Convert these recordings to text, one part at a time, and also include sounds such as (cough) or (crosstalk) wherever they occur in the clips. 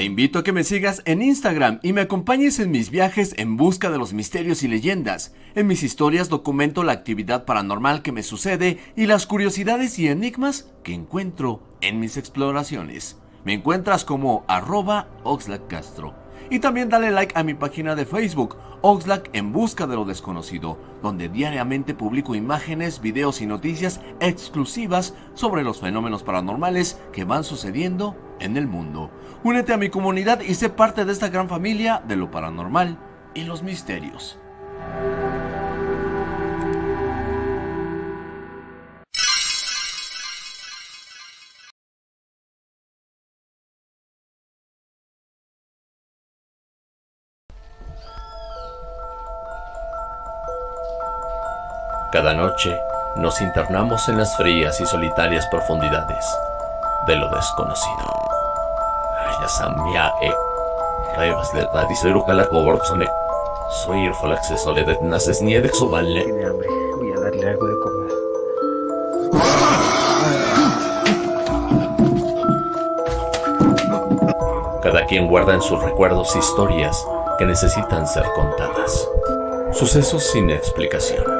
Te invito a que me sigas en Instagram y me acompañes en mis viajes en busca de los misterios y leyendas. En mis historias documento la actividad paranormal que me sucede y las curiosidades y enigmas que encuentro en mis exploraciones. Me encuentras como arroba Castro. Y también dale like a mi página de Facebook, Oxlack en busca de lo desconocido, donde diariamente publico imágenes, videos y noticias exclusivas sobre los fenómenos paranormales que van sucediendo en el mundo. Únete a mi comunidad y sé parte de esta gran familia de lo paranormal y los misterios. Cada noche nos internamos en las frías y solitarias profundidades de lo desconocido. E. Soy el falaxe soledad naces nieve exuballe. Tiene hambre, voy a darle algo de comer. Cada quien guarda en sus recuerdos historias que necesitan ser contadas. Sucesos sin explicación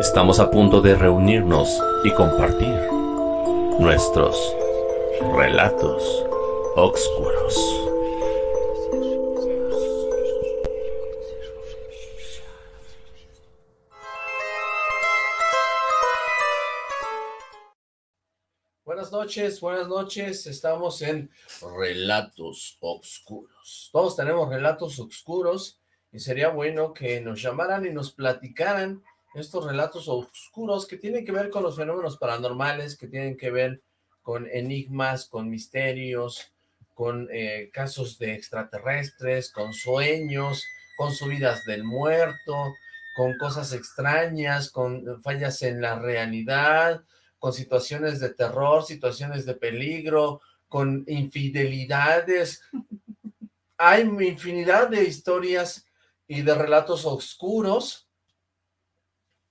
Estamos a punto de reunirnos y compartir nuestros relatos oscuros. Noches, buenas noches. Estamos en Relatos Oscuros. Todos tenemos relatos oscuros y sería bueno que nos llamaran y nos platicaran estos relatos oscuros que tienen que ver con los fenómenos paranormales, que tienen que ver con enigmas, con misterios, con eh, casos de extraterrestres, con sueños, con subidas del muerto, con cosas extrañas, con fallas en la realidad, con situaciones de terror, situaciones de peligro, con infidelidades. Hay infinidad de historias y de relatos oscuros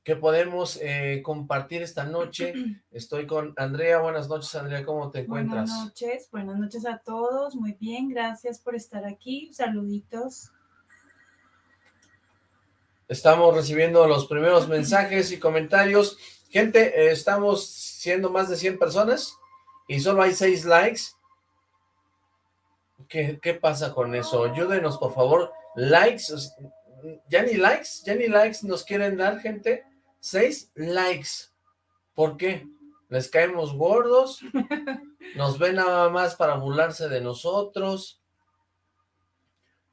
que podemos eh, compartir esta noche. (clears throat) Estoy con Andrea. Buenas noches, Andrea. ¿Cómo te encuentras? Buenas noches. Buenas noches a todos. Muy bien. Gracias por estar aquí. Saluditos. Estamos recibiendo los primeros mensajes y comentarios. Gente, eh, estamos siendo más de 100 personas y solo hay 6 likes. ¿Qué, ¿Qué pasa con eso? Ayúdenos, por favor. Likes, ya ni likes, ya ni likes nos quieren dar, gente. 6 likes. ¿Por qué? ¿Les caemos gordos? (laughs) ¿Nos ven nada más para burlarse de nosotros?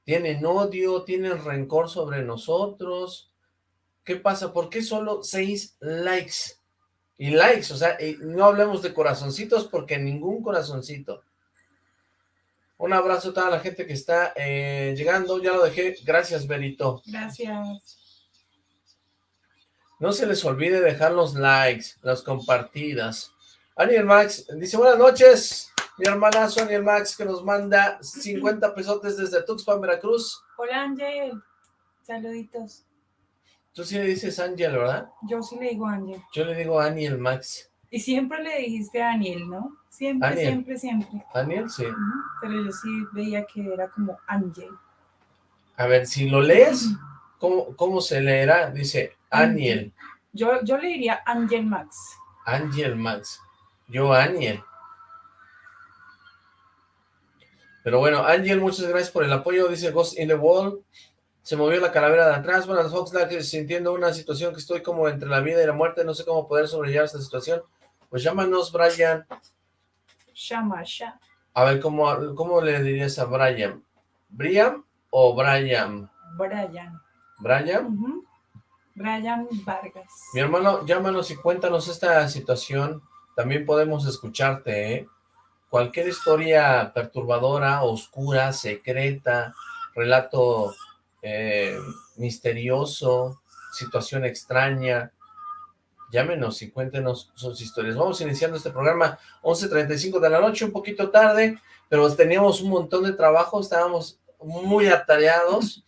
¿Tienen odio? ¿Tienen rencor sobre nosotros? ¿Qué pasa? ¿Por qué solo seis likes? Y likes, o sea, no hablemos de corazoncitos porque ningún corazoncito. Un abrazo a toda la gente que está eh, llegando, ya lo dejé. Gracias, Berito. Gracias. No se les olvide dejar los likes, las compartidas. Aniel Max dice, buenas noches, mi hermanazo Aniel Max, que nos manda 50 pesotes desde Tuxpan, Veracruz. Hola, Ángel. Saluditos. Tú sí le dices Ángel, ¿verdad? Yo sí le digo Ángel. Yo le digo Aniel Max. Y siempre le dijiste Aniel, ¿no? Siempre, siempre, siempre. Aniel, sí. Pero yo sí veía que era como Ángel. A ver, si lo lees, ¿cómo, cómo se leerá? Dice Aniel. Yo, yo le diría Ángel Max. Ángel Max. Yo Aniel. Pero bueno, Ángel, muchas gracias por el apoyo. Dice Ghost in the Wall. Se movió la calavera de atrás. Bueno, Foxlack, sintiendo una situación que estoy como entre la vida y la muerte. No sé cómo poder sobrellevar esta situación. Pues llámanos, Brian. Llama, ya. A ver, ¿cómo, ¿cómo le dirías a Brian? ¿Brian o Brian? Brian. ¿Brian? Brian Vargas. Mi hermano, llámanos y cuéntanos esta situación. También podemos escucharte, ¿eh? Cualquier historia perturbadora, oscura, secreta, relato eh, misterioso, situación extraña, llámenos y cuéntenos sus historias. Vamos iniciando este programa 11.35 de la noche, un poquito tarde, pero teníamos un montón de trabajo, estábamos muy atareados,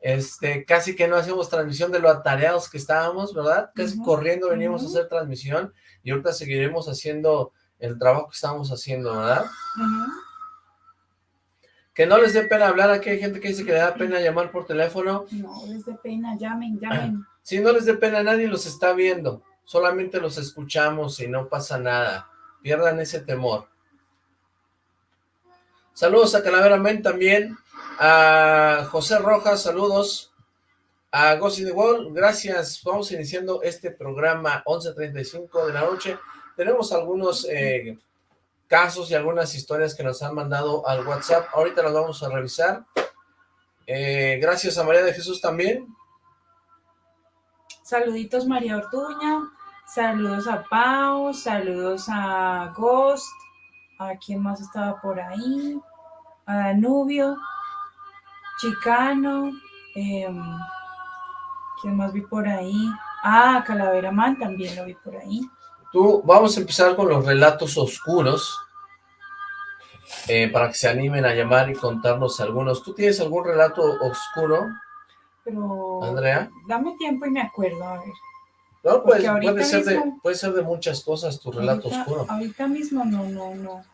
este, casi que no hacíamos transmisión de lo atareados que estábamos, ¿verdad? Casi Ujú, corriendo veníamos a hacer transmisión y ahorita seguiremos haciendo el trabajo que estábamos haciendo, ¿verdad? Que no les dé pena hablar, aquí hay gente que dice que le da pena llamar por teléfono, No les dé pena, llamen, llamen. (clears throat) Si no les dé pena, nadie los está viendo. Solamente los escuchamos y no pasa nada. Pierdan ese temor. Saludos a Calavera Men también. A José Rojas, saludos. A Ghost in the Wall, gracias. Vamos iniciando este programa 11.35 de la noche. Tenemos algunos eh, casos y algunas historias que nos han mandado al WhatsApp. Ahorita las vamos a revisar. Eh, gracias a María de Jesús también. Saluditos María Ortuña, saludos a Pau, saludos a Ghost, a quién más estaba por ahí, a Danubio, Chicano, em, quién más vi por ahí, ah, Calavera Man también lo vi por ahí. Tú, vamos a empezar con los relatos oscuros, eh, para que se animen a llamar y contarnos algunos. ¿Tú tienes algún relato oscuro, Pero Andrea? dame tiempo y me acuerdo, a ver. No, pues, puede ser, de, puede ser de muchas cosas tu relato ahorita, oscuro. ahorita mismo no, no, no.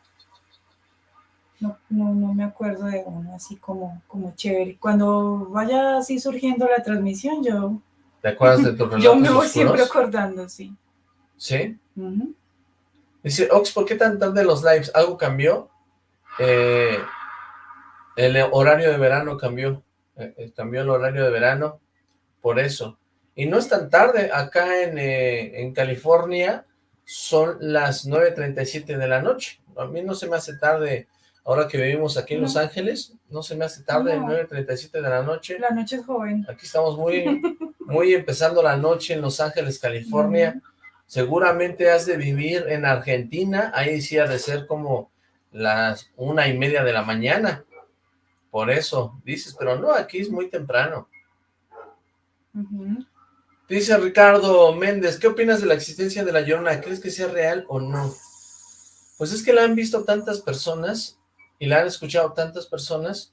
No, no, no me acuerdo de uno así como, como chévere. Cuando vaya así surgiendo la transmisión, yo, ¿Te acuerdas de (laughs) tus relatos yo me voy oscuros? siempre acordando, sí. ¿Sí? Dice, Ox, ¿por qué tan tarde los lives? ¿Algo cambió? Eh, el horario de verano cambió. eh, eh, cambió el horario de verano. Por eso. Y no es tan tarde. Acá en, eh, en California son las 9.37 de la noche. A mí no se me hace tarde. Ahora que vivimos aquí en No. Los Ángeles, no se me hace tarde, No. 9.37 de la noche. La noche es joven. Aquí estamos muy, (laughs) muy empezando la noche en Los Ángeles, California. Seguramente has de vivir en Argentina, ahí sí ha de ser como las una y media de la mañana. Por eso dices, pero no, aquí es muy temprano. Ujú. Dice Ricardo Méndez, ¿qué opinas de la existencia de la Llorona? ¿Crees que sea real o no? Pues es que la han visto tantas personas y la han escuchado tantas personas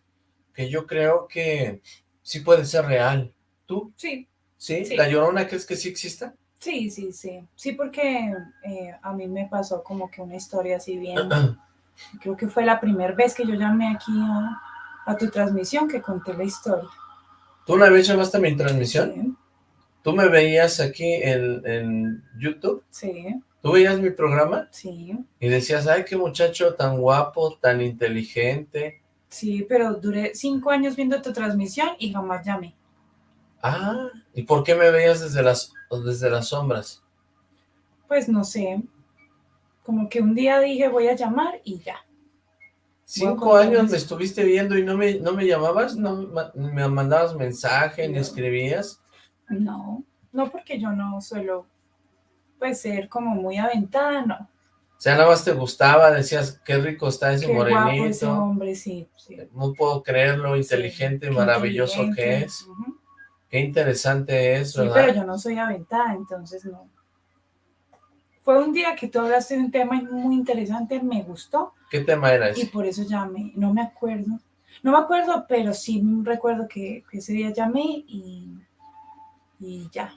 que yo creo que sí puede ser real. ¿Tú? Sí, ¿Sí? Sí. ¿La Llorona crees que sí exista? Sí, sí, sí. Sí, porque eh, a mí me pasó como que una historia así bien. (clears throat) Creo que fue la primera vez que yo llamé aquí a, a tu transmisión que conté la historia. ¿Tú una vez llamaste a mi transmisión? Sí, ¿Tú me veías aquí en, en YouTube? sí, ¿Tú veías mi programa? sí. Y decías, ay, qué muchacho tan guapo, tan inteligente. Sí, pero duré cinco años viendo tu transmisión y jamás llamé. Ah, ¿y por qué me veías desde las, desde las sombras? Pues no sé. Como que un día dije voy a llamar y ya. Cinco años me estuviste viendo y no me, no me llamabas, no me ma- me mandabas mensaje, ni No. escribías. No, no porque yo no suelo pues ser como muy aventada, no. O sea, nada más te gustaba, decías, qué rico está ese Qué guapo ese morenito. hombre, sí, sí. No puedo creer lo inteligente y Qué maravilloso que es. Qué interesante es, Sí, ¿verdad? pero yo no soy aventada, entonces no. Fue un día que tú hablaste de un tema muy interesante, me gustó ¿Qué tema era y ese? por eso llamé. No me acuerdo. No me acuerdo, pero sí recuerdo que, que ese día llamé y, y ya.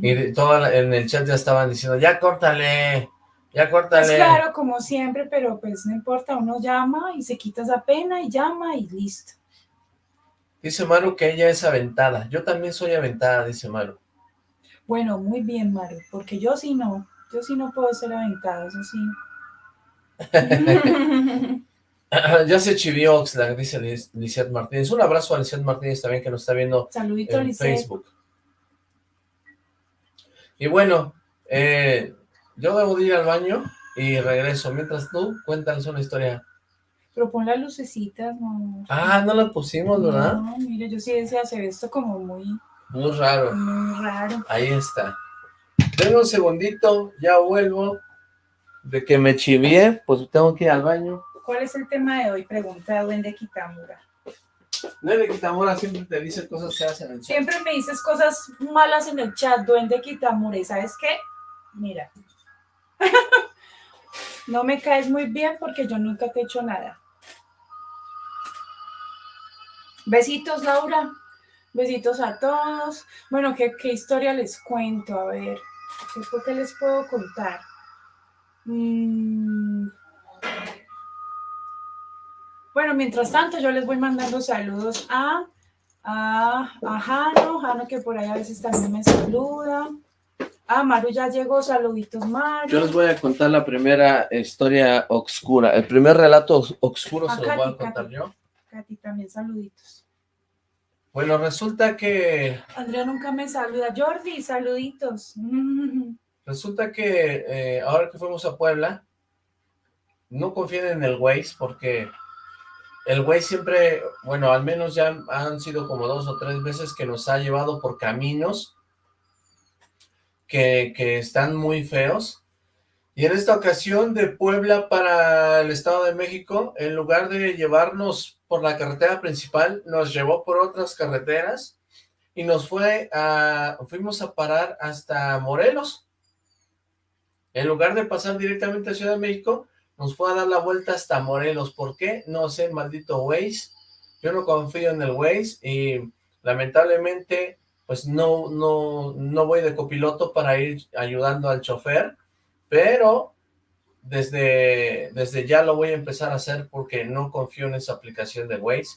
Y la- en el chat ya estaban diciendo, ya córtale, ya Pues córtale. claro, como siempre, pero pues no importa, uno llama y se quita esa pena y llama y listo. Dice Maru que ella es aventada. Yo también soy aventada, dice Maru. Bueno, muy bien, Mario, porque yo sí no, yo sí no puedo ser aventada, eso sí. (laughs) ya se chivió Oxlack, dice Liz- Lizeth Martínez. Un abrazo a Lizeth Martínez también que nos está viendo Saludito, en. Facebook. Y bueno, eh, yo debo de ir al baño y regreso. Mientras tú, cuéntanos una historia. Pero pon las lucecitas, no. Ah, no la pusimos, ¿verdad? No, mire, yo sí decía hacer esto como muy, Muy raro. Muy raro. Ahí está. Tengo un segundito, ya vuelvo. De que me chivié, pues tengo que ir al baño. ¿Cuál es el tema de hoy? Pregunta Duende Kitamura. Duende Kitamura siempre te dice cosas que hacen en el chat. Siempre me dices cosas malas en el chat, Duende Kitamura. ¿Y sabes qué? Mira. (laughs) no me caes muy bien porque yo nunca te he hecho nada. Besitos, Laura. Besitos a todos. Bueno, ¿qué, qué historia les cuento? A ver, ¿qué, fue que les puedo contar? Mm. Bueno, mientras tanto, yo les voy mandando saludos a, a, a Jano, Jano que por ahí a veces también me saluda. Ah, Maru ya llegó, saluditos Maru. Yo les voy a contar la primera historia oscura. El primer relato oscuro Ah, se lo voy a contar yo. Katy, también saluditos. Bueno, resulta que Andrea nunca me saluda. Jordi, saluditos. (laughs) Resulta que eh, ahora que fuimos a Puebla, no confíen en el Waze porque el Waze siempre, bueno, al menos ya han sido como dos o tres veces que nos ha llevado por caminos que, que están muy feos. Y en esta ocasión de Puebla para el Estado de México, en lugar de llevarnos por la carretera principal, nos llevó por otras carreteras y nos fue a, fuimos a parar hasta Morelos. En lugar de pasar directamente a Ciudad de México, nos fue a dar la vuelta hasta Morelos. ¿Por qué? No sé, maldito Waze. Yo no confío en el Waze y lamentablemente pues no, no, no voy de copiloto para ir ayudando al chofer, pero desde, desde ya lo voy a empezar a hacer porque no confío en esa aplicación de Waze.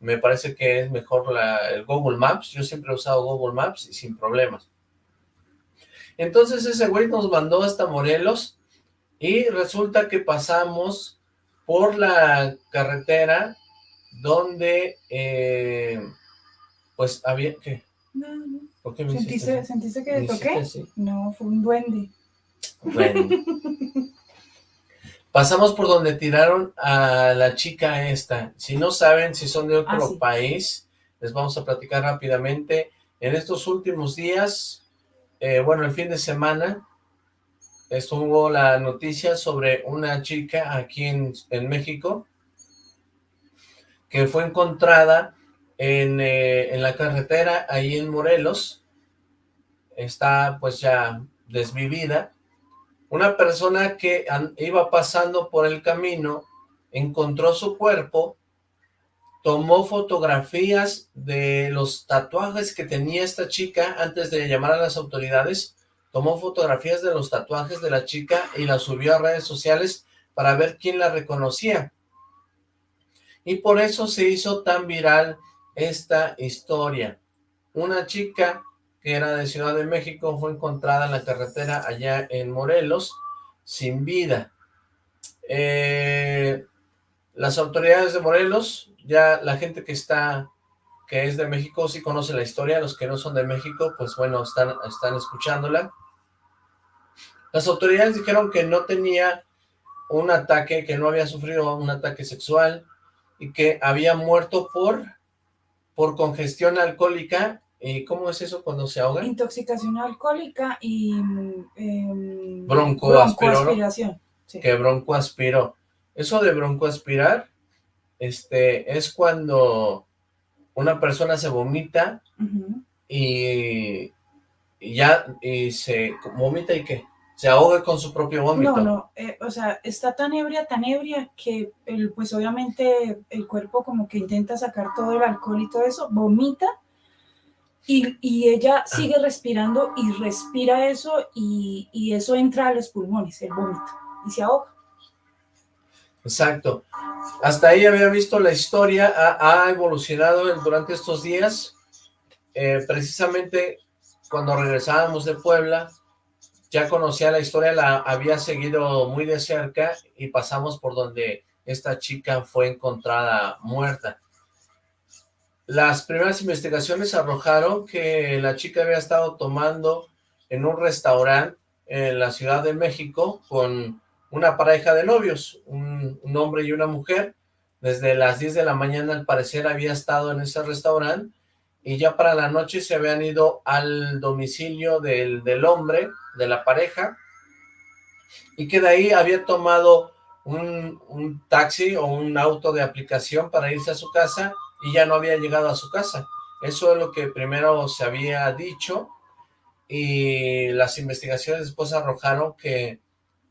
Me parece que es mejor la, el Google Maps. Yo siempre he usado Google Maps y sin problemas. Entonces ese güey nos mandó hasta Morelos y resulta que pasamos por la carretera donde, eh, pues había, ¿qué? No, no. ¿Por qué me ¿Sentiste? ¿Sentiste que ¿Me te toqué? así? No, fue un duende. Bueno. Pasamos por donde tiraron a la chica esta. Si no saben, si son de otro Ah, sí. país, les vamos a platicar rápidamente. En estos últimos días, eh, bueno, el fin de semana, estuvo la noticia sobre una chica aquí en, en México que fue encontrada en, eh, en la carretera ahí en Morelos. Está pues ya desvivida. Una persona que iba pasando por el camino encontró su cuerpo, tomó fotografías de los tatuajes que tenía esta chica antes de llamar a las autoridades, tomó fotografías de los tatuajes de la chica y las subió a redes sociales para ver quién la reconocía. Y por eso se hizo tan viral esta historia. Una chica que era de Ciudad de México fue encontrada en la carretera allá en Morelos sin vida. Eh, las autoridades de Morelos, ya la gente que está, que es de México, sí conoce la historia, los que no son de México, pues bueno, están, están escuchándola. Las autoridades dijeron que no tenía un ataque, que no había sufrido un ataque sexual y que había muerto por, por congestión alcohólica. ¿Y cómo es eso cuando se ahoga? Intoxicación alcohólica y mm, em, Broncoaspiró, ¿no? broncoaspiración. Sí. que broncoaspiró. Eso de broncoaspirar, este, es cuando una persona se vomita y, y ya, y se vomita y qué, se ahoga con su propio vómito. No, no, eh, o sea, está tan ebria, tan ebria que el, pues obviamente el cuerpo como que intenta sacar todo el alcohol y todo eso, vomita y, ella sigue respirando y respira eso y, eso entra a los pulmones, el vómito, y se ahoga. Exacto. Hasta ahí había visto la historia, ha, evolucionado durante estos días. Eh, precisamente cuando regresábamos de Puebla, ya conocía la historia, la había seguido muy de cerca y pasamos por donde esta chica fue encontrada muerta. Las primeras investigaciones arrojaron que la chica había estado tomando en un restaurante en la Ciudad de México con una pareja de novios, un, hombre y una mujer. Desde las 10 de la mañana, al parecer, había estado en ese restaurante y ya para la noche se habían ido al domicilio del, del hombre, de la pareja, y que de ahí había tomado un, un, taxi o un auto de aplicación para irse a su casa y ya no había llegado a su casa. Eso es lo que primero se había dicho y las investigaciones después arrojaron que,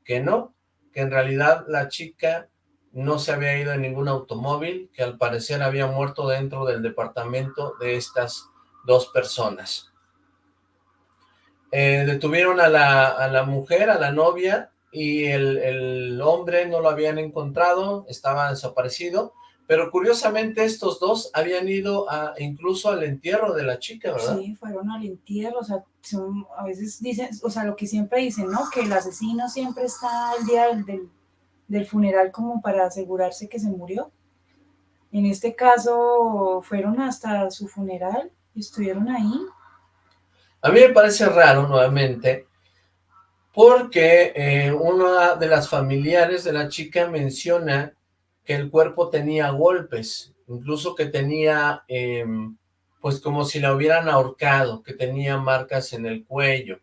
que no, que en realidad la chica no se había ido en ningún automóvil, que al parecer había muerto dentro del departamento de estas dos personas. Eh, detuvieron a la, a la, mujer, a la novia, y el, el, hombre no lo habían encontrado, estaba desaparecido, pero curiosamente estos dos habían ido a, incluso al entierro de la chica, ¿verdad? Sí, fueron al entierro, o sea, son, a veces dicen, o sea, lo que siempre dicen, ¿no? Que el asesino siempre está el día del, del, del funeral como para asegurarse que se murió. En este caso fueron hasta su funeral y estuvieron ahí. A mí me parece raro nuevamente porque eh, una de las familiares de la chica menciona que el cuerpo tenía golpes, incluso que tenía, eh, pues como si la hubieran ahorcado, que tenía marcas en el cuello.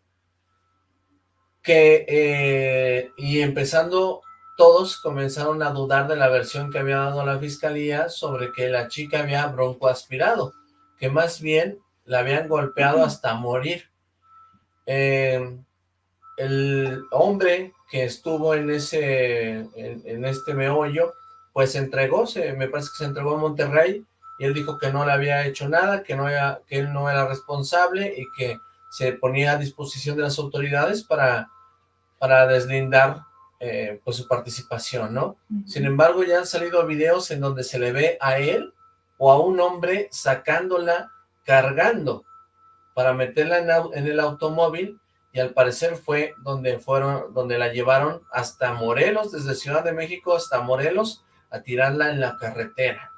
Que, eh, y empezando, todos comenzaron a dudar de la versión que había dado la fiscalía sobre que la chica había broncoaspirado, que más bien la habían golpeado hasta morir. Eh, el hombre que estuvo en ese, en, en, este meollo, pues se entregó, se, me parece que se entregó a Monterrey, y él dijo que no le había hecho nada, que, no era, que él no era responsable, y que se ponía a disposición de las autoridades para, para deslindar eh, pues su participación, ¿no? Uh -huh. Sin embargo, ya han salido videos en donde se le ve a él o a un hombre sacándola, cargando, para meterla en, en el automóvil, y al parecer fue donde fueron, donde la llevaron hasta Morelos, desde Ciudad de México hasta Morelos, a tirarla en la carretera.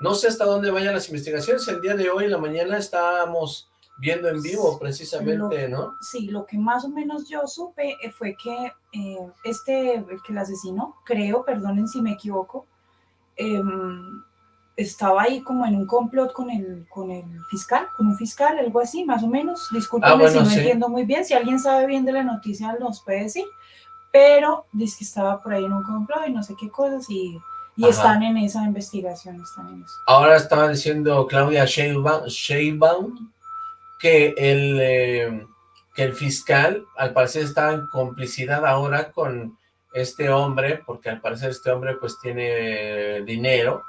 No sé hasta dónde vayan las investigaciones, el día de hoy, en la mañana, estábamos viendo en vivo precisamente, lo, ¿no? Sí, lo que más o menos yo supe eh, fue que eh, este, el que la asesinó, creo, perdonen si me equivoco, eh, estaba ahí como en un complot con el, con el fiscal, con un fiscal, algo así, más o menos. Discúlpenme ah, bueno, si no sí. entiendo muy bien. Si alguien sabe bien de la noticia, nos puede decir. Pero dice que estaba por ahí en un complot y no sé qué cosas y, y están en esa investigación. Están en eso. Ahora estaba diciendo Claudia Sheinbaum, Sheinbaum que el, eh, que el fiscal, al parecer, está en complicidad ahora con este hombre, porque al parecer este hombre pues tiene dinero,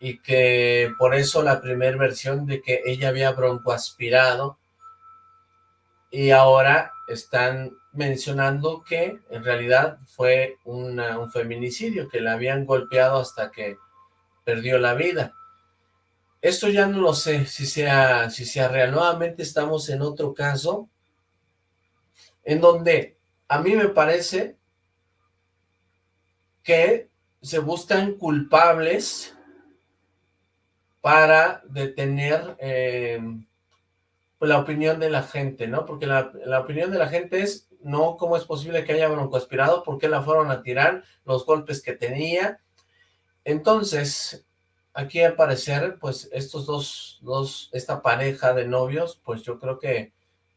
y que por eso la primera versión de que ella había broncoaspirado y ahora están mencionando que en realidad fue un feminicidio, que la habían golpeado hasta que perdió la vida. Esto ya no lo sé si sea, si sea real. Nuevamente estamos en otro caso en donde a mí me parece que se buscan culpables para detener eh, pues, la opinión de la gente, ¿no? Porque la, la, opinión de la gente es, no, ¿cómo es posible que haya broncoaspirado? ¿Por qué la fueron a tirar? Los golpes que tenía. Entonces, aquí al parecer, pues estos dos, dos, esta pareja de novios, pues yo creo que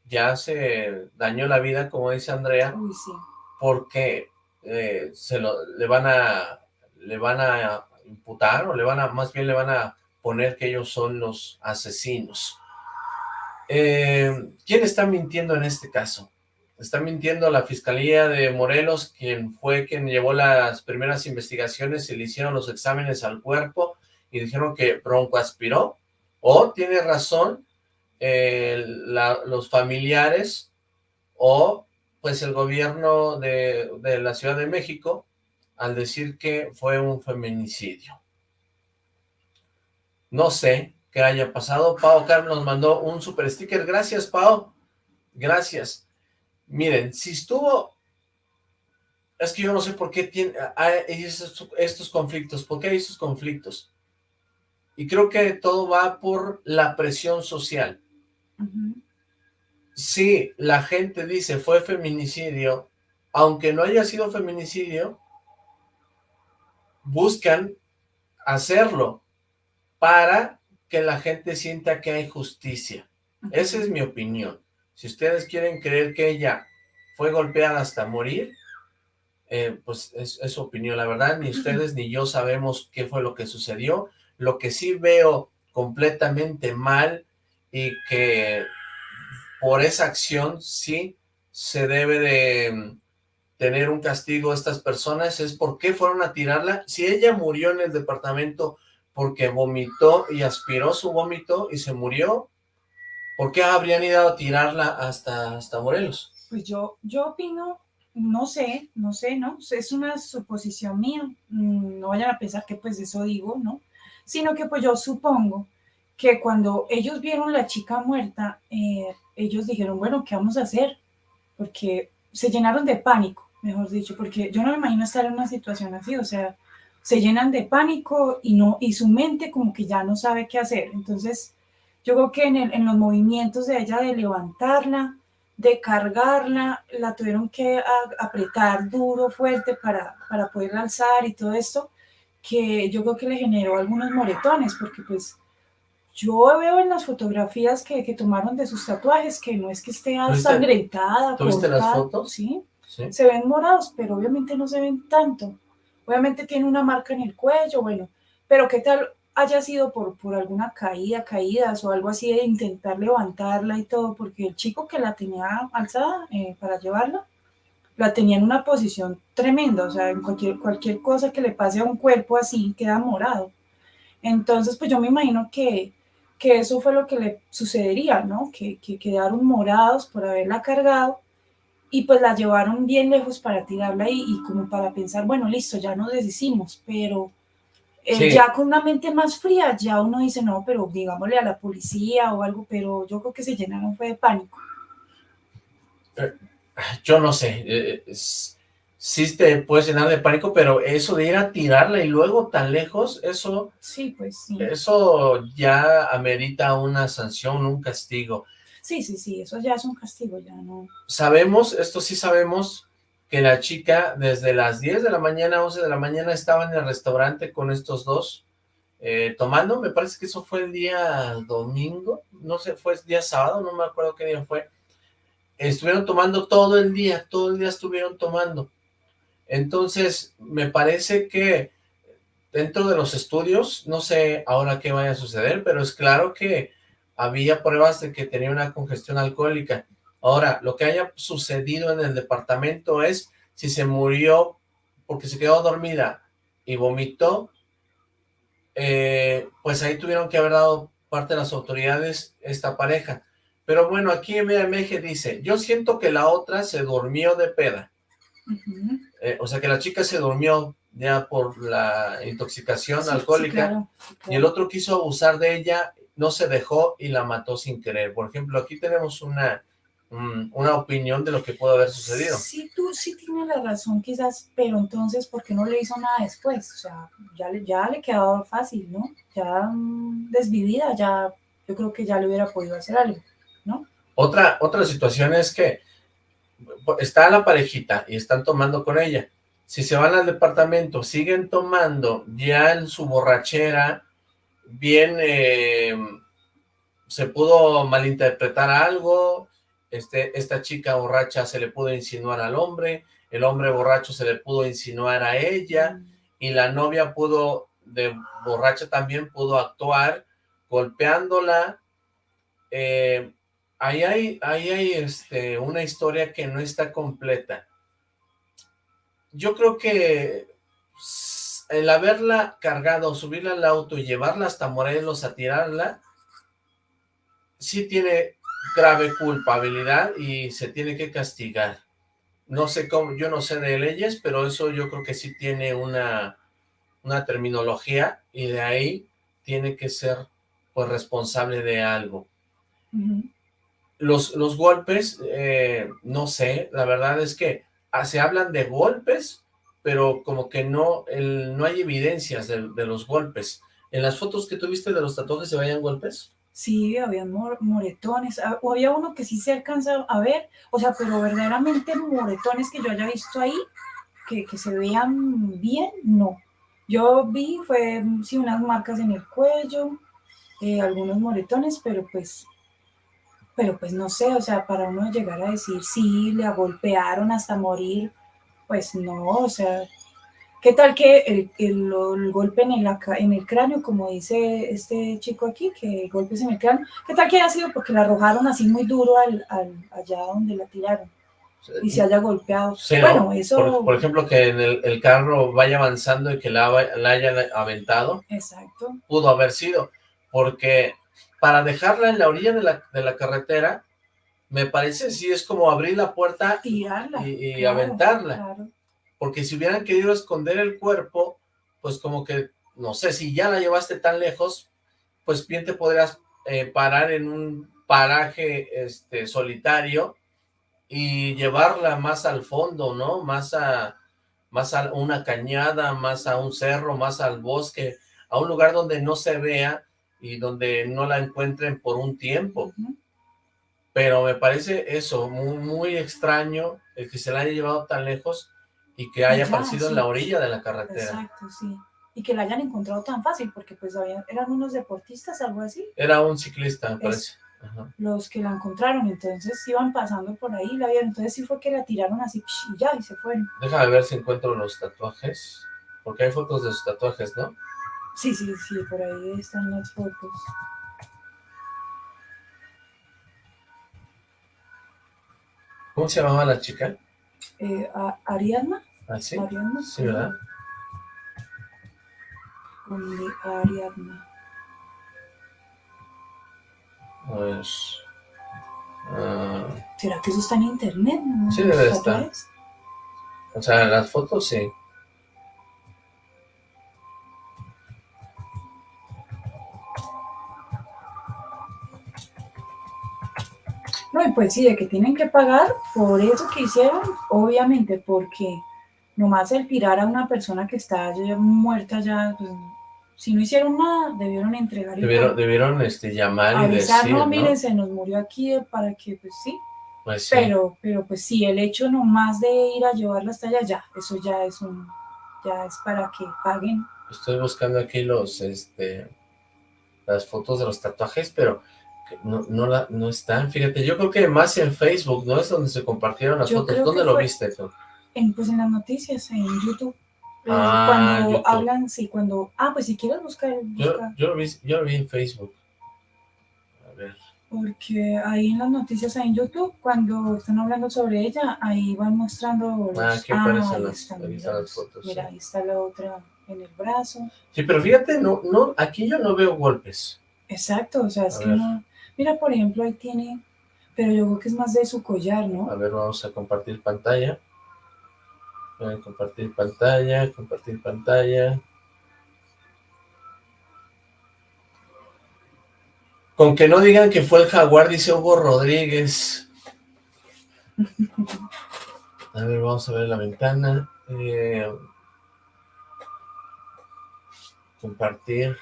ya se dañó la vida, como dice Andrea, Uy, sí. porque eh, se lo, le van a, le van a imputar, o le van a, más bien le van a poner que ellos son los asesinos. Eh, ¿Quién está mintiendo en este caso? Está mintiendo la Fiscalía de Morelos, quien fue quien llevó las primeras investigaciones y le hicieron los exámenes al cuerpo y dijeron que Bronco aspiró, o tiene razón eh, los familiares o pues el gobierno de, de la Ciudad de México al decir que fue un feminicidio. No sé qué haya pasado. Pau Carlos mandó un super sticker. Gracias, Pau. Gracias. Miren, si estuvo... Es que yo no sé por qué tiene, hay estos, estos conflictos. ¿Por qué hay estos conflictos? Y creo que todo va por la presión social. Uh -huh. Si la gente dice fue feminicidio, aunque no haya sido feminicidio, buscan hacerlo para que la gente sienta que hay justicia. Esa es mi opinión. Si ustedes quieren creer que ella fue golpeada hasta morir, eh, pues es, su opinión. La verdad, ni ustedes ni yo sabemos qué fue lo que sucedió. Lo que sí veo completamente mal y que por esa acción sí se debe de mm, tener un castigo a estas personas es por qué fueron a tirarla. Si ella murió en el departamento porque vomitó y aspiró su vómito y se murió, ¿por qué habrían ido a tirarla hasta, hasta Morelos? Pues yo, yo opino, no sé, no sé, ¿no? Es una suposición mía, mm, no vayan a pensar que pues eso digo, ¿no? Sino que pues yo supongo que cuando ellos vieron la chica muerta, eh, ellos dijeron, bueno, ¿qué vamos a hacer? Porque se llenaron de pánico, mejor dicho, porque yo no me imagino estar en una situación así, o sea, se llenan de pánico y, no, y su mente como que ya no sabe qué hacer. Entonces, yo creo que en, en los movimientos de ella de levantarla, de cargarla, la tuvieron que apretar duro, fuerte para, para poderla alzar y todo esto, que yo creo que le generó algunos moretones, porque pues yo veo en las fotografías que, que tomaron de sus tatuajes que no es que esté ensangrentada. ¿Tuviste las fotos? ¿sí? se ven morados, pero obviamente no se ven tanto. Obviamente tiene una marca en el cuello, bueno, pero qué tal haya sido por, por alguna caída, caídas o algo así de intentar levantarla y todo, porque el chico que la tenía alzada eh, para llevarla, la tenía en una posición tremenda, o sea, en cualquier, cualquier cosa que le pase a un cuerpo así queda morado. Entonces, pues yo me imagino que, que eso fue lo que le sucedería, ¿no? Que, que quedaron morados por haberla cargado y pues la llevaron bien lejos para tirarla y, y como para pensar, bueno, listo, ya nos deshicimos, pero eh, ya con una mente más fría, ya uno dice, no, pero digámosle a la policía o algo, pero yo creo que se llenaron fue de pánico. Eh, yo no sé, eh, sí te puedes llenar de pánico, pero eso de ir a tirarla y luego tan lejos, eso... Sí, pues sí. Eso ya amerita una sanción, un castigo. Sí, sí, sí, eso ya es un castigo, ya no... Sabemos, esto sí sabemos, que la chica desde las 10 de la mañana, 11 de la mañana, estaba en el restaurante con estos dos, eh, tomando, me parece que eso fue el día domingo, no sé, fue el día sábado, no me acuerdo qué día fue, estuvieron tomando todo el día, todo el día estuvieron tomando, entonces me parece que dentro de los estudios, no sé ahora qué vaya a suceder, pero es claro que había pruebas de que tenía una congestión alcohólica. Ahora, lo que haya sucedido en el departamento es si se murió porque se quedó dormida y vomitó, eh, pues ahí tuvieron que haber dado parte de las autoridades esta pareja. Pero bueno, aquí MMG dice, yo siento que la otra se durmió de peda. Eh, o sea que la chica se durmió ya por la intoxicación alcohólica y el otro quiso abusar de ella no se dejó y la mató sin querer. Por ejemplo, aquí tenemos una, una opinión de lo que pudo haber sucedido. Sí, tú sí tienes la razón quizás, pero entonces, ¿por qué no le hizo nada después? O sea, ya le, ya le quedaba fácil, ¿no? Ya mm, desvivida, ya, yo creo que ya le hubiera podido hacer algo, ¿no? Otra, otra situación es que está la parejita y están tomando con ella. Si se van al departamento, siguen tomando ya en su borrachera, bien eh, se pudo malinterpretar algo, este, esta chica borracha se le pudo insinuar al hombre, el hombre borracho se le pudo insinuar a ella, y la novia pudo, de borracha también pudo actuar golpeándola, eh, ahí hay, ahí hay este, una historia que no está completa. Yo creo que el haberla cargado, subirla al auto y llevarla hasta Morelos a tirarla, sí tiene grave culpabilidad y se tiene que castigar. No sé cómo, yo no sé de leyes, pero eso yo creo que sí tiene una, una terminología y de ahí tiene que ser pues responsable de algo. los, los golpes, eh, no sé, la verdad es que ah, se hablan de golpes, pero como que no, el, no hay evidencias de, los golpes. ¿En las fotos que tuviste de los tatuajes se vayan golpes? Sí, había moretones, ah, o había uno que sí se alcanza a ver, o sea, pero verdaderamente moretones que yo haya visto ahí, que, que se vean bien, no. Yo vi, fue, sí, unas marcas en el cuello, eh, algunos moretones, pero pues, pero pues no sé, o sea, para uno llegar a decir, sí, le golpearon hasta morir, pues no, o sea, ¿Qué tal que el, el, golpe en el, en el cráneo, como dice este chico aquí, que golpes en el cráneo, qué tal que haya sido porque la arrojaron así muy duro al, allá donde la tiraron? y se haya golpeado. bueno, eso... Por, ejemplo, que en el, carro vaya avanzando y que la, la hayan aventado. Exacto. Pudo haber sido, porque para dejarla en la orilla de la, de la carretera, me parece sí es como abrir la puerta y, y aventarla. Claro porque si hubieran querido esconder el cuerpo, pues como que, no sé, si ya la llevaste tan lejos, pues bien te podrías eh, parar en un paraje este, solitario y llevarla más al fondo, ¿no? Más a, más a una cañada, más a un cerro, más al bosque, a un lugar donde no se vea y donde no la encuentren por un tiempo. Pero me parece eso, muy, muy extraño el que se la haya llevado tan lejos y que haya aparecido en la orilla de la carretera. Exacto, sí. Y que la hayan encontrado tan fácil, porque pues eran unos deportistas, algo así. Era un ciclista, me parece. Los que la encontraron, entonces iban pasando por ahí, la vieron, entonces sí fue que la tiraron así, y ya, y se fueron. Déjame ver si encuentro los tatuajes, porque hay fotos de sus tatuajes, ¿no? Sí, sí, sí, por ahí están las fotos. ¿Cómo se llamaba la chica? Eh, Ariadna. ¿Ah, sí? Ariadna. Sí, ¿verdad? Ariadna. Pues... ¿Será que eso está en internet? Sí, debe estar. O sea, las fotos sí. No, y pues sí, de que tienen que pagar por eso que hicieron, obviamente, porque nomás el tirar a una persona que está ya muerta ya, pues, si no hicieron nada, debieron entregar. Debieron, debieron este, llamar y decir, no, miren, se nos murió aquí para que, pues sí. Pues sí. Pero, pero pues sí, el hecho nomás de ir a llevarla hasta allá, ya, eso ya es un, ya es para que paguen. Estoy buscando aquí los, este, las fotos de los tatuajes, pero no, no, la, no están, fíjate, yo creo que más en Facebook, ¿no? Es donde se compartieron las fotos, ¿dónde lo viste tú? En, pues en las noticias, en YouTube. Ah, cuando hablan, sí, cuando, ah, pues si quieres buscar, Yo, yo, lo vi, yo lo vi en Facebook. A ver. Porque ahí en las noticias en YouTube, cuando están hablando sobre ella, ahí van mostrando los... Ah, aquí aparecen las, las fotos. Mira, ahí está la otra en el brazo. Sí, pero fíjate, no, no, aquí yo no veo golpes. Exacto, o sea, es que no... Mira, por ejemplo, ahí tiene, pero yo creo que es más de su collar, ¿no? A ver, vamos a compartir pantalla. A compartir pantalla, compartir pantalla. Con que no digan que fue el jaguar, dice Hugo Rodríguez. A ver, vamos a ver la ventana. Eh, compartir.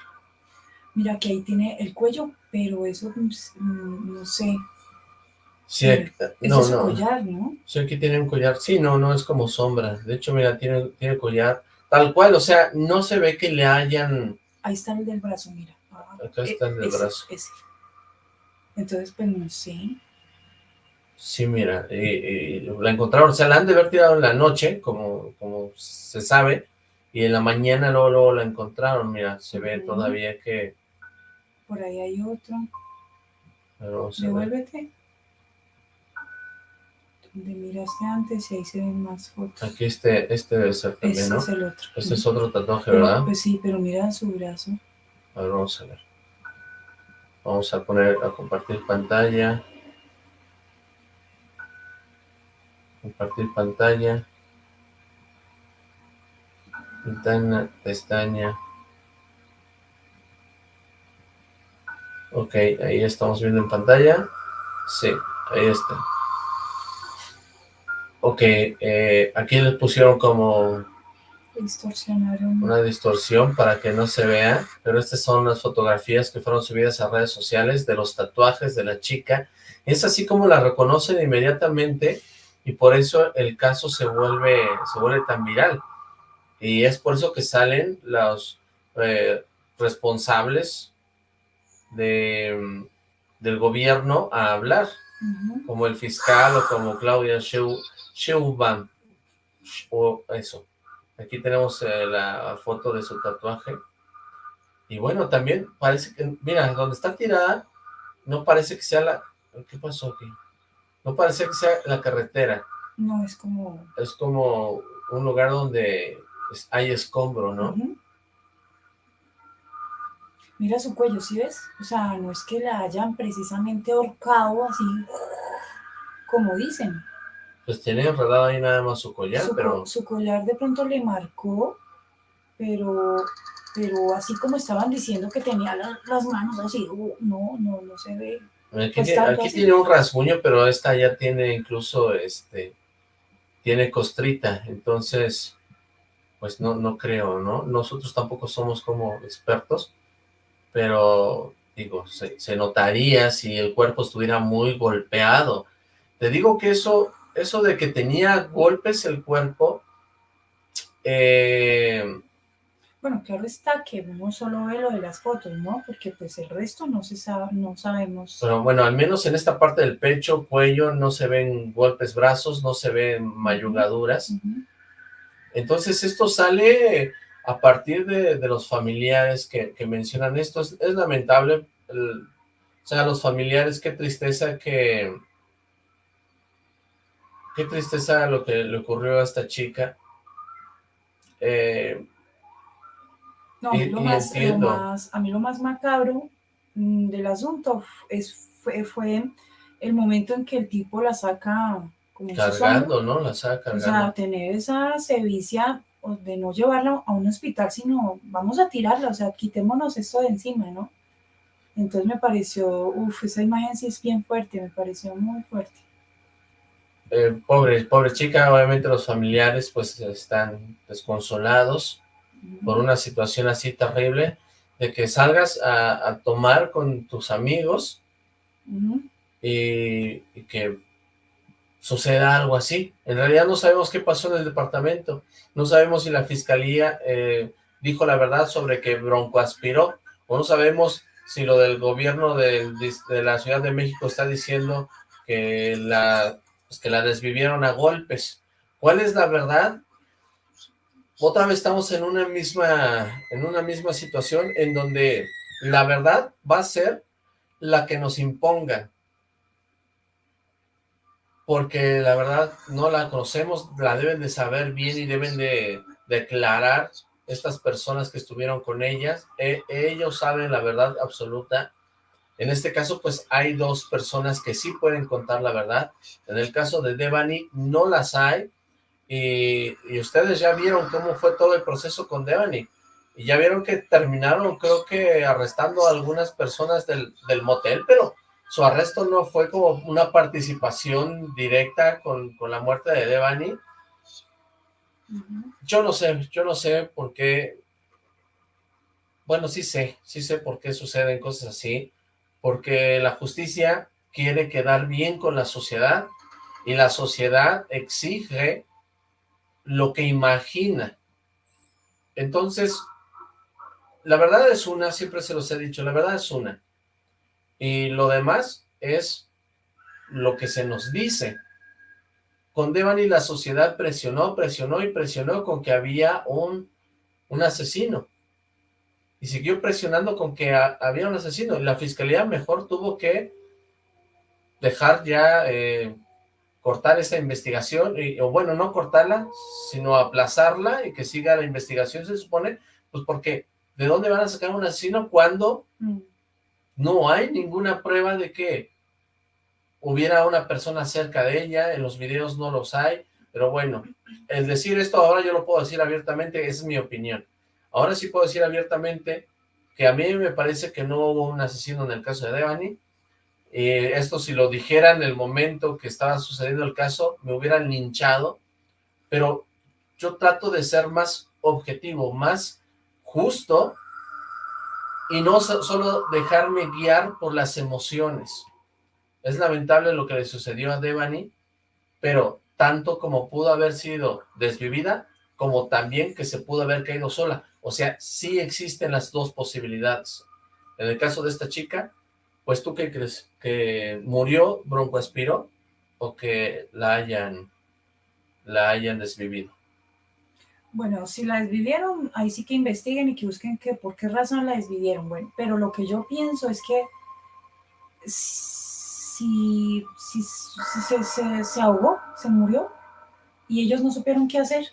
Mira que ahí tiene el cuello, pero eso mm, no sé. Sí, eh, no, es no. collar, ¿no? Sí, aquí tiene un collar. Sí, no, no es como sombra. De hecho, mira, tiene, tiene collar tal cual. O sea, no se ve que le hayan... Ahí está el del brazo, mira. Ah, Acá está el del brazo. Entonces, pues no sé. Sí, mira, la encontraron, o sea, la han de haber tirado en la noche, como, como se sabe, y en la mañana luego, luego la encontraron, mira, se ve todavía que por ahí hay otro. Devuélvete. Donde miraste antes y ahí se ven más fotos. Aquí este, este debe ser también, este ¿no? es el otro. Este es otro tatuaje, ¿verdad? Pues sí, pero mira su brazo. A ver, vamos a ver. Vamos a poner, a compartir pantalla. Compartir pantalla. Ventana, pestaña. Ok, ahí estamos viendo en pantalla. Sí, ahí está. Ok, eh, aquí les pusieron como una distorsión para que no se vea, pero estas son las fotografías que fueron subidas a redes sociales de los tatuajes de la chica. Es así como la reconocen inmediatamente y por eso el caso se vuelve, se vuelve tan viral. Y es por eso que salen los eh, responsables de, del gobierno a hablar, como el fiscal o como Claudia Sheinbaum, o eso. Aquí tenemos eh, la foto de su tatuaje. Y bueno, también parece que, mira, donde está tirada, no parece que sea la... ¿Qué pasó aquí? No parece que sea la carretera, No, es como... es como un lugar donde hay escombro, ¿no? Mira su cuello, ¿sí ves? O sea, no es que la hayan precisamente ahorcado así, como dicen. Pues tiene enredado ahí nada más su collar, su, pero su collar de pronto le marcó, pero, pero así como estaban diciendo que tenía la- las manos así, uh, no, no, no se ve. aquí, pues tiene, aquí tiene un rasguño, pero esta ya tiene incluso, este, tiene costrita, entonces, pues no, no creo, ¿no? Nosotros tampoco somos como expertos, pero, digo, se, se notaría si el cuerpo estuviera muy golpeado. Te digo que eso, eso de que tenía golpes el cuerpo, eh, Bueno, claro está que uno solo ve lo de las fotos, ¿no? Porque pues el resto no se sabe, no sabemos. Pero bueno, al menos en esta parte del pecho, cuello, no se ven golpes brazos, no se ven mayugaduras. Entonces esto sale a partir de, de los familiares que, que mencionan esto. Es, es lamentable, el- o sea, los familiares, qué tristeza que... Qué tristeza lo que le ocurrió a esta chica. Eh, No, Y- lo más, lo más- a mí lo más macabro mm, del asunto es, fue, fue el momento en que el tipo la saca como cargando, ¿no? La saca O cargando. sea, tener esa sevicia o de no llevarla a un hospital, sino vamos a tirarla, o sea, quitémonos esto de encima, ¿no? Entonces me pareció, uff, esa imagen sí es bien fuerte, me pareció muy fuerte. Eh, pobre, pobre chica, obviamente los familiares pues están desconsolados por una situación así terrible, de que salgas a, a tomar con tus amigos Ujú, y, y que suceda algo así. En realidad no sabemos qué pasó en el departamento, no sabemos si la fiscalía eh, dijo la verdad sobre que Bronco aspiró, o no sabemos si lo del gobierno de, la Ciudad de México está diciendo que la, pues, que la desvivieron a golpes. ¿Cuál es la verdad? Otra vez estamos en una misma, en una misma situación en donde la verdad va a ser la que nos impongan porque la verdad no la conocemos, la deben de saber bien y deben de declarar estas personas que estuvieron con ellas, E- ellos saben la verdad absoluta. En este caso, pues hay dos personas que sí pueden contar la verdad. En el caso de Devani, no las hay. Y, y ustedes ya vieron cómo fue todo el proceso con Devani. Y ya vieron que terminaron, creo que arrestando a algunas personas del, del motel, pero su arresto no fue como una participación directa con, con la muerte de Devani. Yo no sé, yo no sé por qué, bueno, sí sé, sí sé por qué suceden cosas así, porque la justicia quiere quedar bien con la sociedad y la sociedad exige lo que imagina. Entonces, la verdad es una, siempre se los he dicho, la verdad es una. Y lo demás es lo que se nos dice. Con Devani la sociedad presionó, presionó y presionó con que había un, un asesino. Y siguió presionando con que ha- había un asesino. La fiscalía mejor tuvo que dejar ya, eh, cortar esa investigación, y, o bueno, no cortarla, sino aplazarla y que siga la investigación, se supone, pues porque ¿de dónde van a sacar un asesino cuando Mm, no hay ninguna prueba de que hubiera una persona cerca de ella, en los videos no los hay, pero bueno, el decir esto ahora yo lo puedo decir abiertamente, es mi opinión. Ahora sí puedo decir abiertamente que a mí me parece que no hubo un asesino en el caso de Devani, y esto si lo dijera en el momento que estaba sucediendo el caso, me hubieran linchado, pero yo trato de ser más objetivo, más justo, y no so- solo dejarme guiar por las emociones. Es lamentable lo que le sucedió a Devani, pero tanto como pudo haber sido desvivida, como también que se pudo haber caído sola. O sea, sí existen las dos posibilidades. En el caso de esta chica, pues tú qué crees, que murió broncoaspiró o que la hayan, la hayan desvivido. Bueno, si la desvivieron, ahí sí que investiguen y que busquen que por qué razón la desvivieron. Bueno, pero lo que yo pienso es que si, si, se, se, ahogó, se murió, y ellos no supieron qué hacer,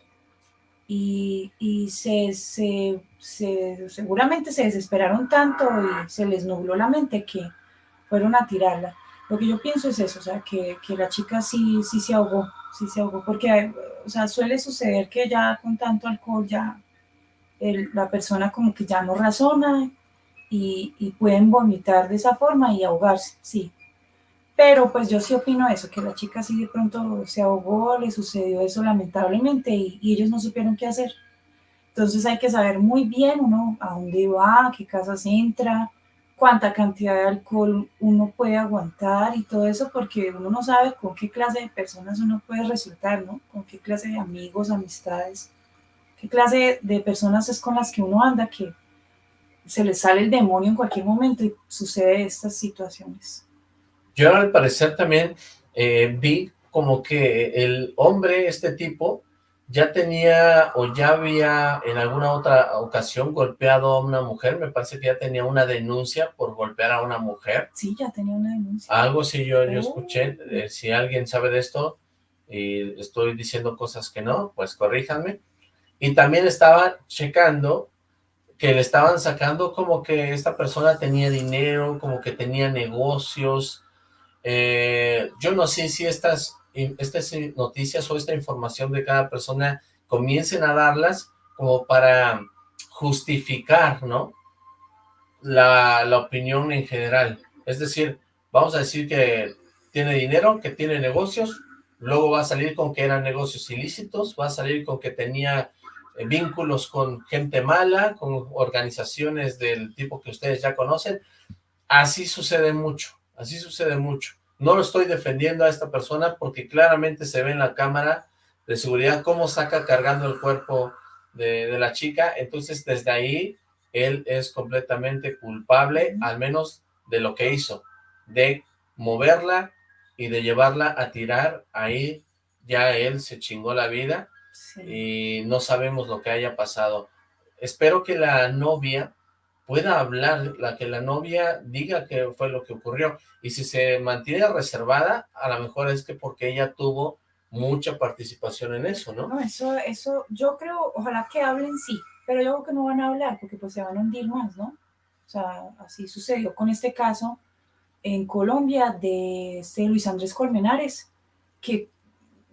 y, y se, se, seguramente se desesperaron tanto y se les nubló la mente que fueron a tirarla. Lo que yo pienso es eso, o sea, que, que la chica sí, sí se ahogó, sí se ahogó, porque, o sea, suele suceder que ya con tanto alcohol ya el, la persona como que ya no razona y, y, pueden vomitar de esa forma y ahogarse, sí. Pero pues yo sí opino eso, que la chica sí de pronto se ahogó, le sucedió eso lamentablemente y, y ellos no supieron qué hacer. Entonces hay que saber muy bien uno a dónde va, a qué casas entra, cuánta cantidad de alcohol uno puede aguantar y todo eso, porque uno no sabe con qué clase de personas uno puede resultar, ¿no? Con qué clase de amigos, amistades, qué clase de personas es con las que uno anda que se le sale el demonio en cualquier momento y sucede estas situaciones. Yo al parecer también eh, vi como que el hombre, este tipo, ya tenía o ya había en alguna otra ocasión golpeado a una mujer, me parece que ya tenía una denuncia por golpear a una mujer. Sí, ya tenía una denuncia. Algo sí yo, yo escuché, eh, si alguien sabe de esto y estoy diciendo cosas que no, pues corríjanme. Y también estaba checando que le estaban sacando como que esta persona tenía dinero, como que tenía negocios. Eh, yo no sé si estas estas noticias o esta información de cada persona comiencen a darlas como para justificar, ¿no? La, la opinión en general. Es decir, vamos a decir que tiene dinero, que tiene negocios, luego va a salir con que eran negocios ilícitos, va a salir con que tenía eh, vínculos con gente mala, con organizaciones del tipo que ustedes ya conocen. Así sucede mucho, así sucede mucho. No lo estoy defendiendo a esta persona porque claramente se ve en la cámara de seguridad cómo saca cargando el cuerpo de, de la chica. Entonces, desde ahí, él es completamente culpable, al menos de lo que hizo, de moverla y de llevarla a tirar. Ahí ya él se chingó la vida sí. y no sabemos lo que haya pasado. Espero que la novia pueda hablar, la que la novia diga qué fue lo que ocurrió. Y si se mantiene reservada, a lo mejor es que porque ella tuvo mucha participación en eso, ¿no? No, eso, eso, yo creo, ojalá que hablen sí, pero yo creo que no van a hablar porque pues se van a hundir más, ¿no? O sea, así sucedió con este caso en Colombia de este Luis Andrés Colmenares, que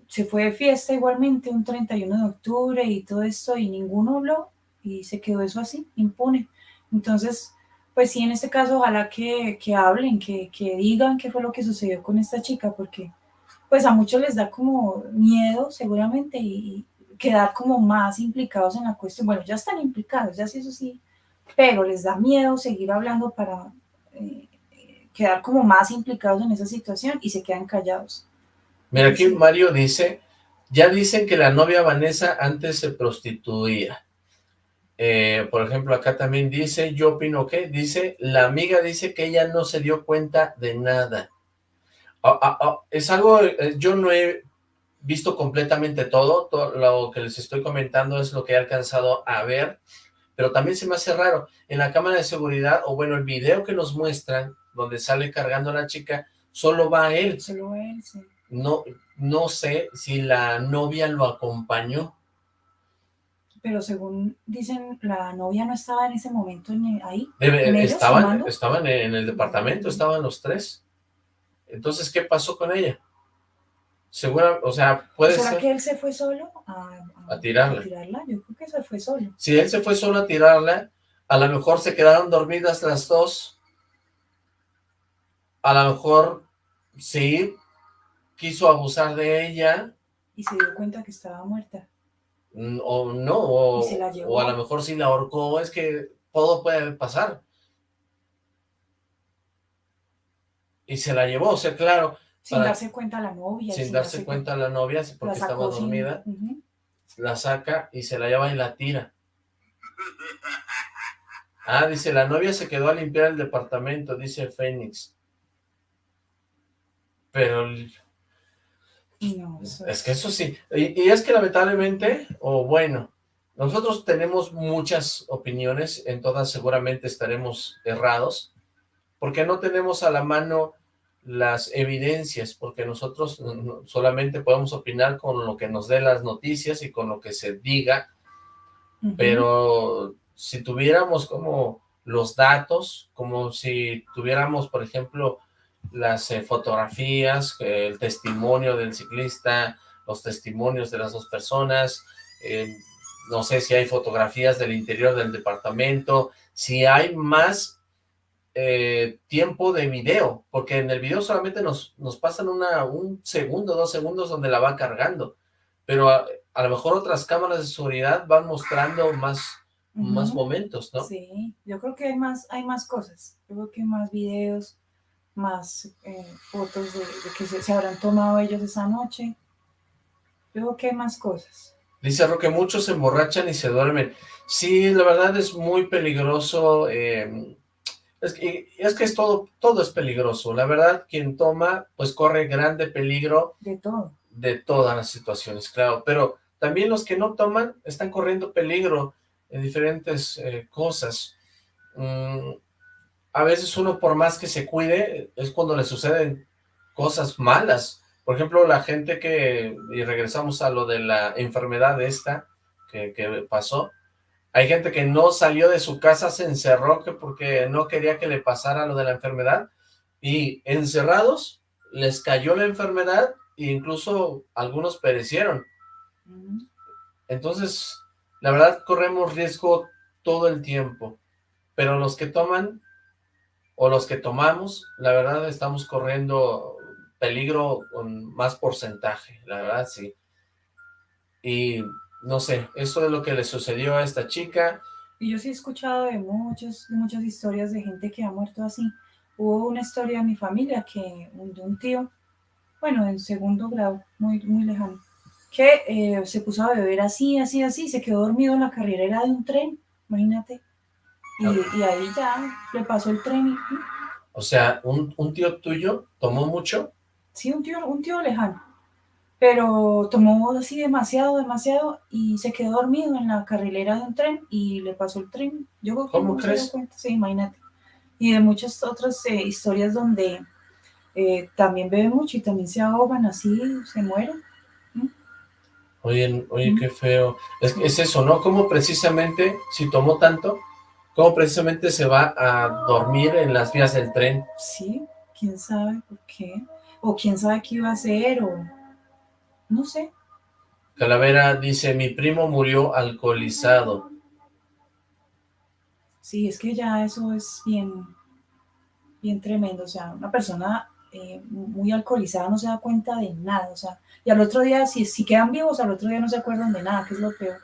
se fue de fiesta igualmente un 31 de octubre y todo esto y ninguno habló y se quedó eso así, impune. Entonces, pues sí, en este caso, ojalá que, que hablen, que, que, digan qué fue lo que sucedió con esta chica, porque pues a muchos les da como miedo seguramente y, y quedar como más implicados en la cuestión. Bueno, ya están implicados, ya sí, eso sí, pero les da miedo seguir hablando para eh, quedar como más implicados en esa situación y se quedan callados. Mira, aquí Mario dice, ya dicen que la novia Vanessa antes se prostituía. Eh, por ejemplo, acá también dice, yo opino que, dice, la amiga dice que ella no se dio cuenta de nada. Ah, ah, ah, es algo, eh, yo no he visto completamente todo, todo lo que les estoy comentando es lo que he alcanzado a ver, pero también se me hace raro, en la cámara de seguridad, o bueno, el video que nos muestran, donde sale cargando a la chica, solo va él. Solo él, sí. No, no sé si la novia lo acompañó, pero según dicen, la novia no estaba en ese momento en, ahí. Debe, ¿en estaban, estaban en el departamento, estaban los tres. Entonces, ¿qué pasó con ella? Segura, o sea, puede ¿Será ser... que él se fue solo a, a, a, tirarla. a, tirarla? Yo creo que se fue solo. Si él se fue solo a tirarla, a lo mejor se quedaron dormidas las dos. A lo mejor sí quiso abusar de ella. Y se dio cuenta que estaba muerta o no, o, o, a lo mejor si la ahorcó, es que todo puede pasar. Y se la llevó, o sea, claro. Sin para, darse cuenta la novia. Sin, sin darse, darse cuenta, cuenta la novia, porque estaba dormida, uh -huh. la saca y se la lleva y la tira. Ah, dice, la novia se quedó a limpiar el departamento, dice Fénix. Pero... No, es, que eso sí. Y, y es que lamentablemente, o bueno, nosotros tenemos muchas opiniones, en todas seguramente estaremos errados, porque no tenemos a la mano las evidencias, porque nosotros solamente podemos opinar con lo que nos dé las noticias y con lo que se diga, pero si tuviéramos como los datos, como si tuviéramos, por ejemplo, las eh, fotografías, el testimonio del ciclista, los testimonios de las dos personas, eh, no sé si hay fotografías del interior del departamento, si hay más eh, tiempo de video, porque en el video solamente nos, nos pasan una, un segundo, dos segundos donde la va cargando, pero a, lo mejor otras cámaras de seguridad van mostrando más, más momentos, ¿no? Sí, yo creo que hay más, hay más cosas, yo creo que más videos, más eh, fotos de, que se, se habrán tomado ellos esa noche, yo creo que hay más cosas. Dice Roque, muchos se emborrachan y se duermen. Sí, la verdad es muy peligroso. Es, que, es que es todo, todo es peligroso. La verdad, quien toma, pues corre grande peligro. De todo. De todas las situaciones, claro. Pero también los que no toman están corriendo peligro en diferentes eh, cosas. Mm, a veces uno, por más que se cuide, es cuando le suceden cosas malas. Por ejemplo, la gente que, y regresamos a lo de la enfermedad esta que, pasó, hay gente que no salió de su casa, se encerró que porque no quería que le pasara lo de la enfermedad, y encerrados les cayó la enfermedad e incluso algunos perecieron. Entonces, la verdad corremos riesgo todo el tiempo, pero los que toman o los que tomamos, la verdad estamos corriendo peligro con más porcentaje, la verdad sí. Y no sé, eso es lo que le sucedió a esta chica. Y yo sí he escuchado de, muchos, de muchas historias de gente que ha muerto así. Hubo una historia en mi familia que de un tío, bueno, en segundo grado, muy, muy lejano, que eh, se puso a beber así, así, así, se quedó dormido en la carrilera de un tren, imagínate. Y, y ahí ya le pasó el tren. O sea, un, un tío tuyo tomó mucho sí, un tío, un tío lejano, pero tomó así demasiado, demasiado y se quedó dormido en la carrilera de un tren y le pasó el tren. Yo creo que ¿Cómo no crees? Sí, imagínate. Y de muchas otras eh, historias donde eh, también beben mucho y también se ahogan así, se mueren. Oye, oye, qué feo. Es, es eso, ¿no? Como precisamente, si tomó tanto, cómo precisamente se va a dormir en las vías del tren. Sí, quién sabe por qué o quién sabe qué iba a hacer, o no sé. Calavera dice, mi primo murió alcoholizado. Sí, es que ya eso es bien, bien tremendo, o sea, una persona eh, muy alcoholizada no se da cuenta de nada, o sea, y al otro día, si, si quedan vivos, al otro día no se acuerdan de nada, que es lo peor.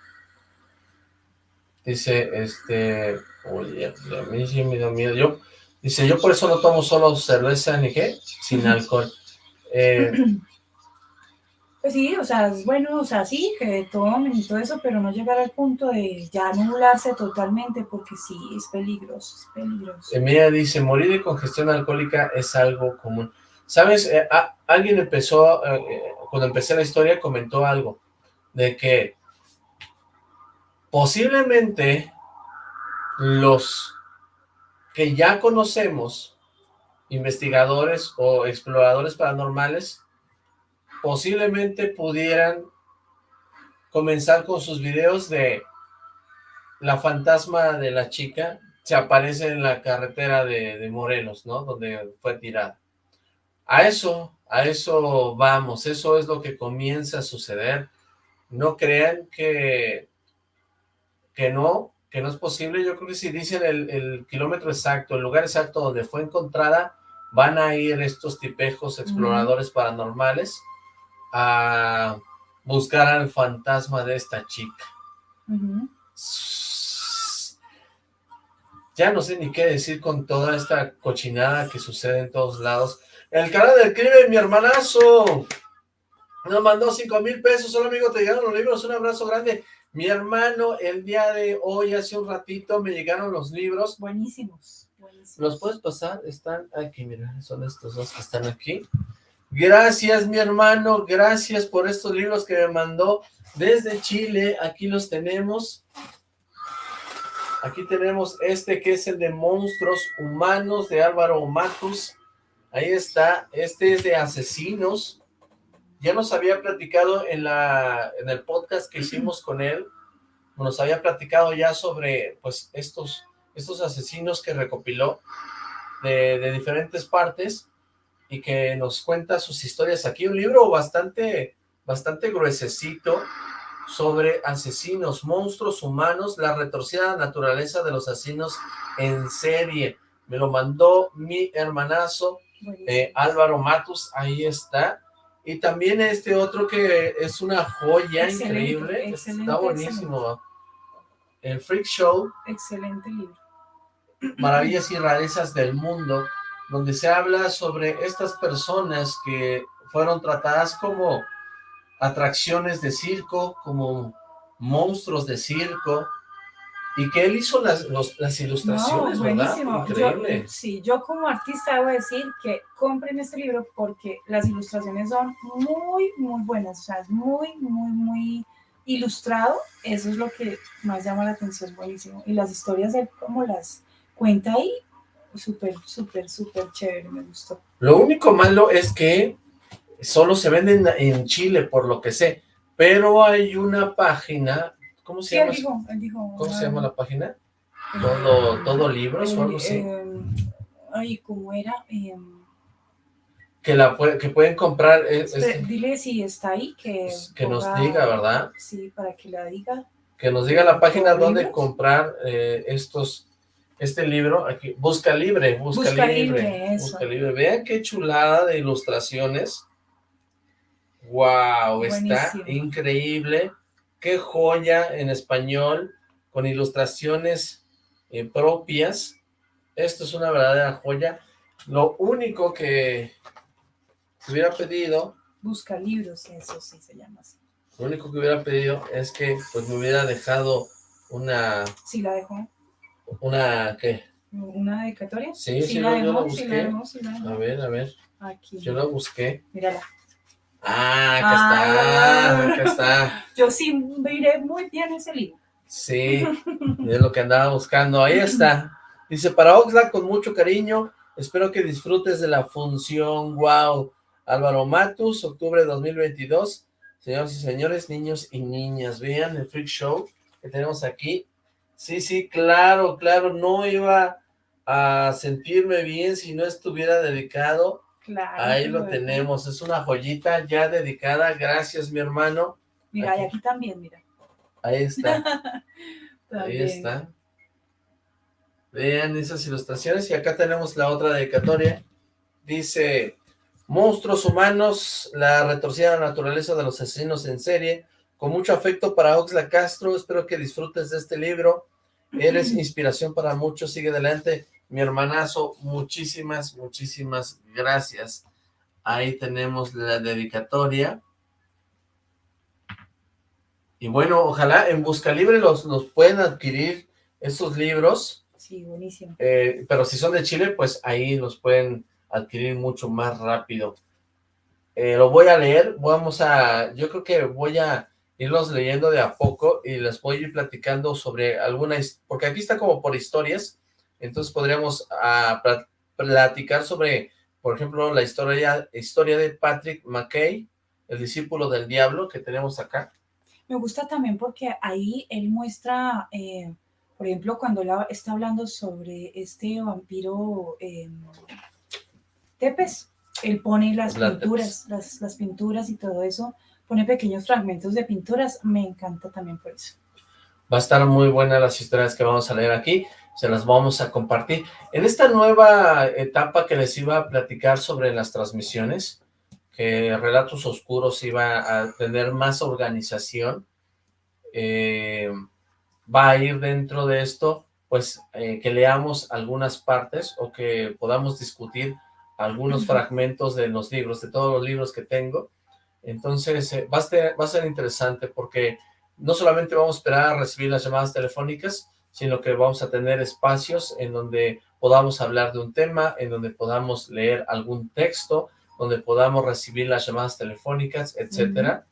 Dice, este, oye, a mí sí me da miedo, yo, dice, yo por eso no tomo solo cerveza ni qué, sin alcohol. Eh, (clears throat) pues sí, o sea, es bueno, o sea, sí, que tomen y todo eso, pero no llegar al punto de ya anularse totalmente, porque sí, es peligroso, es peligroso. Emilia dice, morir de congestión alcohólica es algo común. ¿Sabes? Eh, alguien empezó, eh, cuando empecé la historia, comentó algo, de que posiblemente los que ya conocemos investigadores o exploradores paranormales posiblemente pudieran comenzar con sus videos de la fantasma de la chica se aparece en la carretera de, Morelos, ¿no? Donde fue tirada. A eso, a eso vamos, eso es lo que comienza a suceder. No crean que, que no, que no es posible. Yo creo que si dicen el, el kilómetro exacto, el lugar exacto donde fue encontrada, van a ir estos tipejos exploradores paranormales a buscar al fantasma de esta chica. Ya no sé ni qué decir con toda esta cochinada que sucede en todos lados. El canal del crimen, mi hermanazo. Nos mandó cinco mil pesos. Hola, amigo, te llegaron los libros. Un abrazo grande. Mi hermano, el día de hoy, hace un ratito, me llegaron los libros. Buenísimos, buenísimos. ¿Los puedes pasar? Están aquí, mira, son estos dos que están aquí. Gracias, mi hermano, gracias por estos libros que me mandó desde Chile. Aquí los tenemos. Aquí tenemos este que es el de Monstruos Humanos de Álvaro Matus. Ahí está. Este es de Asesinos. Ya nos había platicado en, la, en el podcast que hicimos con él. Nos había platicado ya sobre pues estos, estos asesinos que recopiló de, de diferentes partes y que nos cuenta sus historias aquí. Un libro bastante, bastante gruesecito sobre asesinos, monstruos humanos, la retorcida naturaleza de los asesinos en serie. Me lo mandó mi hermanazo eh, Álvaro Matus, ahí está. Y también este otro que es una joya increíble, está buenísimo. El Freak Show. Excelente libro. Maravillas y rarezas del mundo donde se habla sobre estas personas que fueron tratadas como atracciones de circo, como monstruos de circo, y que él hizo las, las ilustraciones, no, ¿verdad? Increíble. Yo, sí, yo como artista debo decir que compren este libro porque las ilustraciones son muy, muy buenas, o sea, es muy, muy, muy ilustrado, eso es lo que más llama la atención, es buenísimo, y las historias de cómo las cuenta ahí, súper, súper, súper chévere, me gustó. Lo único malo es que solo se venden en Chile, por lo que sé, pero hay una página, ¿cómo se sí, llama? Él dijo, él dijo, ¿Cómo se ah, llama la página? Todo, todo libros o algo así. Eh, ay, ¿cómo era? Eh, que la que pueden comprar. Es, espera, dile si está ahí, que, que nos diga, ¿verdad? Sí, para que la diga. Que nos diga la página ¿Por donde libros? comprar eh, estos, este libro, aquí, Busca Libre, Busca, Busca Libre. Busca Libre. Vean qué chulada de ilustraciones. Wow, está increíble. Qué joya en español, con ilustraciones eh, propias. Esto es una verdadera joya. Lo único que hubiera pedido Busca libros, eso sí se llama así. Lo único que hubiera pedido es que pues me hubiera dejado una, Sí la dejó. una, ¿qué? ¿Una dedicatoria? Sí, sí, la yo- yo la dejó, sí la busqué. dejó, sí la dejó. A ver, a ver, Aquí. yo la busqué. Mírala. Ah, acá Ah. está, acá está. (laughs) Yo sí miré muy bien ese libro. Sí, es lo que andaba buscando. Ahí está. Dice, para Oxlack, con mucho cariño, espero que disfrutes de la función. Wow. Álvaro Matus, octubre de 2022. Señoras y señores, niños y niñas, vean el Freak Show que tenemos aquí. Sí, sí, claro, claro, no iba a sentirme bien si no estuviera dedicado. Claro. Ahí lo tenemos, es una joyita ya dedicada. Gracias, mi hermano. Mira, y Aquí. aquí también, mira. Ahí está. (laughs) Ahí está. Vean esas ilustraciones. Y acá tenemos la otra dedicatoria. Dice, monstruos humanos, la retorcida naturaleza de los asesinos en serie. Con mucho afecto para Oxla Castro. Espero que disfrutes de este libro. Eres (laughs) inspiración para muchos. Sigue adelante. Mi hermanazo, muchísimas, muchísimas gracias. Ahí tenemos la dedicatoria. Y bueno, ojalá en Busca Libre los, los pueden adquirir estos libros, Sí, buenísimo. eh, pero si son de Chile, pues ahí los pueden adquirir mucho más rápido. Eh, lo voy a leer, vamos a, yo creo que voy a irlos leyendo de a poco y les voy a ir platicando sobre alguna, porque aquí está como por historias, entonces podríamos ah, pla- platicar sobre, por ejemplo, la historia, historia de Patrick McKay, el discípulo del diablo que tenemos acá. Me gusta también porque ahí él muestra, eh, por ejemplo, cuando él está hablando sobre este vampiro eh, Tepes, él pone las Vlad pinturas, las, las pinturas y todo eso, pone pequeños fragmentos de pinturas, me encanta también por eso. Va a estar muy buena las historias que vamos a leer aquí, se las vamos a compartir. En esta nueva etapa que les iba a platicar sobre las transmisiones, que Relatos Oscuros iba a tener más organización, eh, va a ir dentro de esto, pues eh, que leamos algunas partes o que podamos discutir algunos fragmentos de los libros, de todos los libros que tengo. Entonces, eh, va, a ser, va a ser interesante porque no solamente vamos a esperar a recibir las llamadas telefónicas, sino que vamos a tener espacios en donde podamos hablar de un tema, en donde podamos leer algún texto, donde podamos recibir las llamadas telefónicas, etcétera,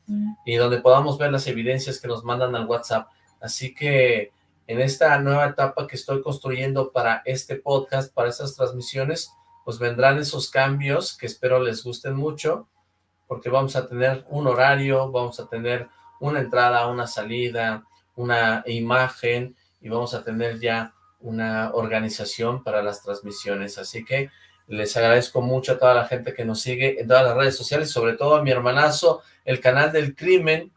y donde podamos ver las evidencias que nos mandan al WhatsApp. Así que en esta nueva etapa que estoy construyendo para este podcast, para estas transmisiones, pues vendrán esos cambios que espero les gusten mucho, porque vamos a tener un horario, vamos a tener una entrada, una salida, una imagen, y vamos a tener ya una organización para las transmisiones. Así que les agradezco mucho a toda la gente que nos sigue en todas las redes sociales, sobre todo a mi hermanazo, el canal del crimen.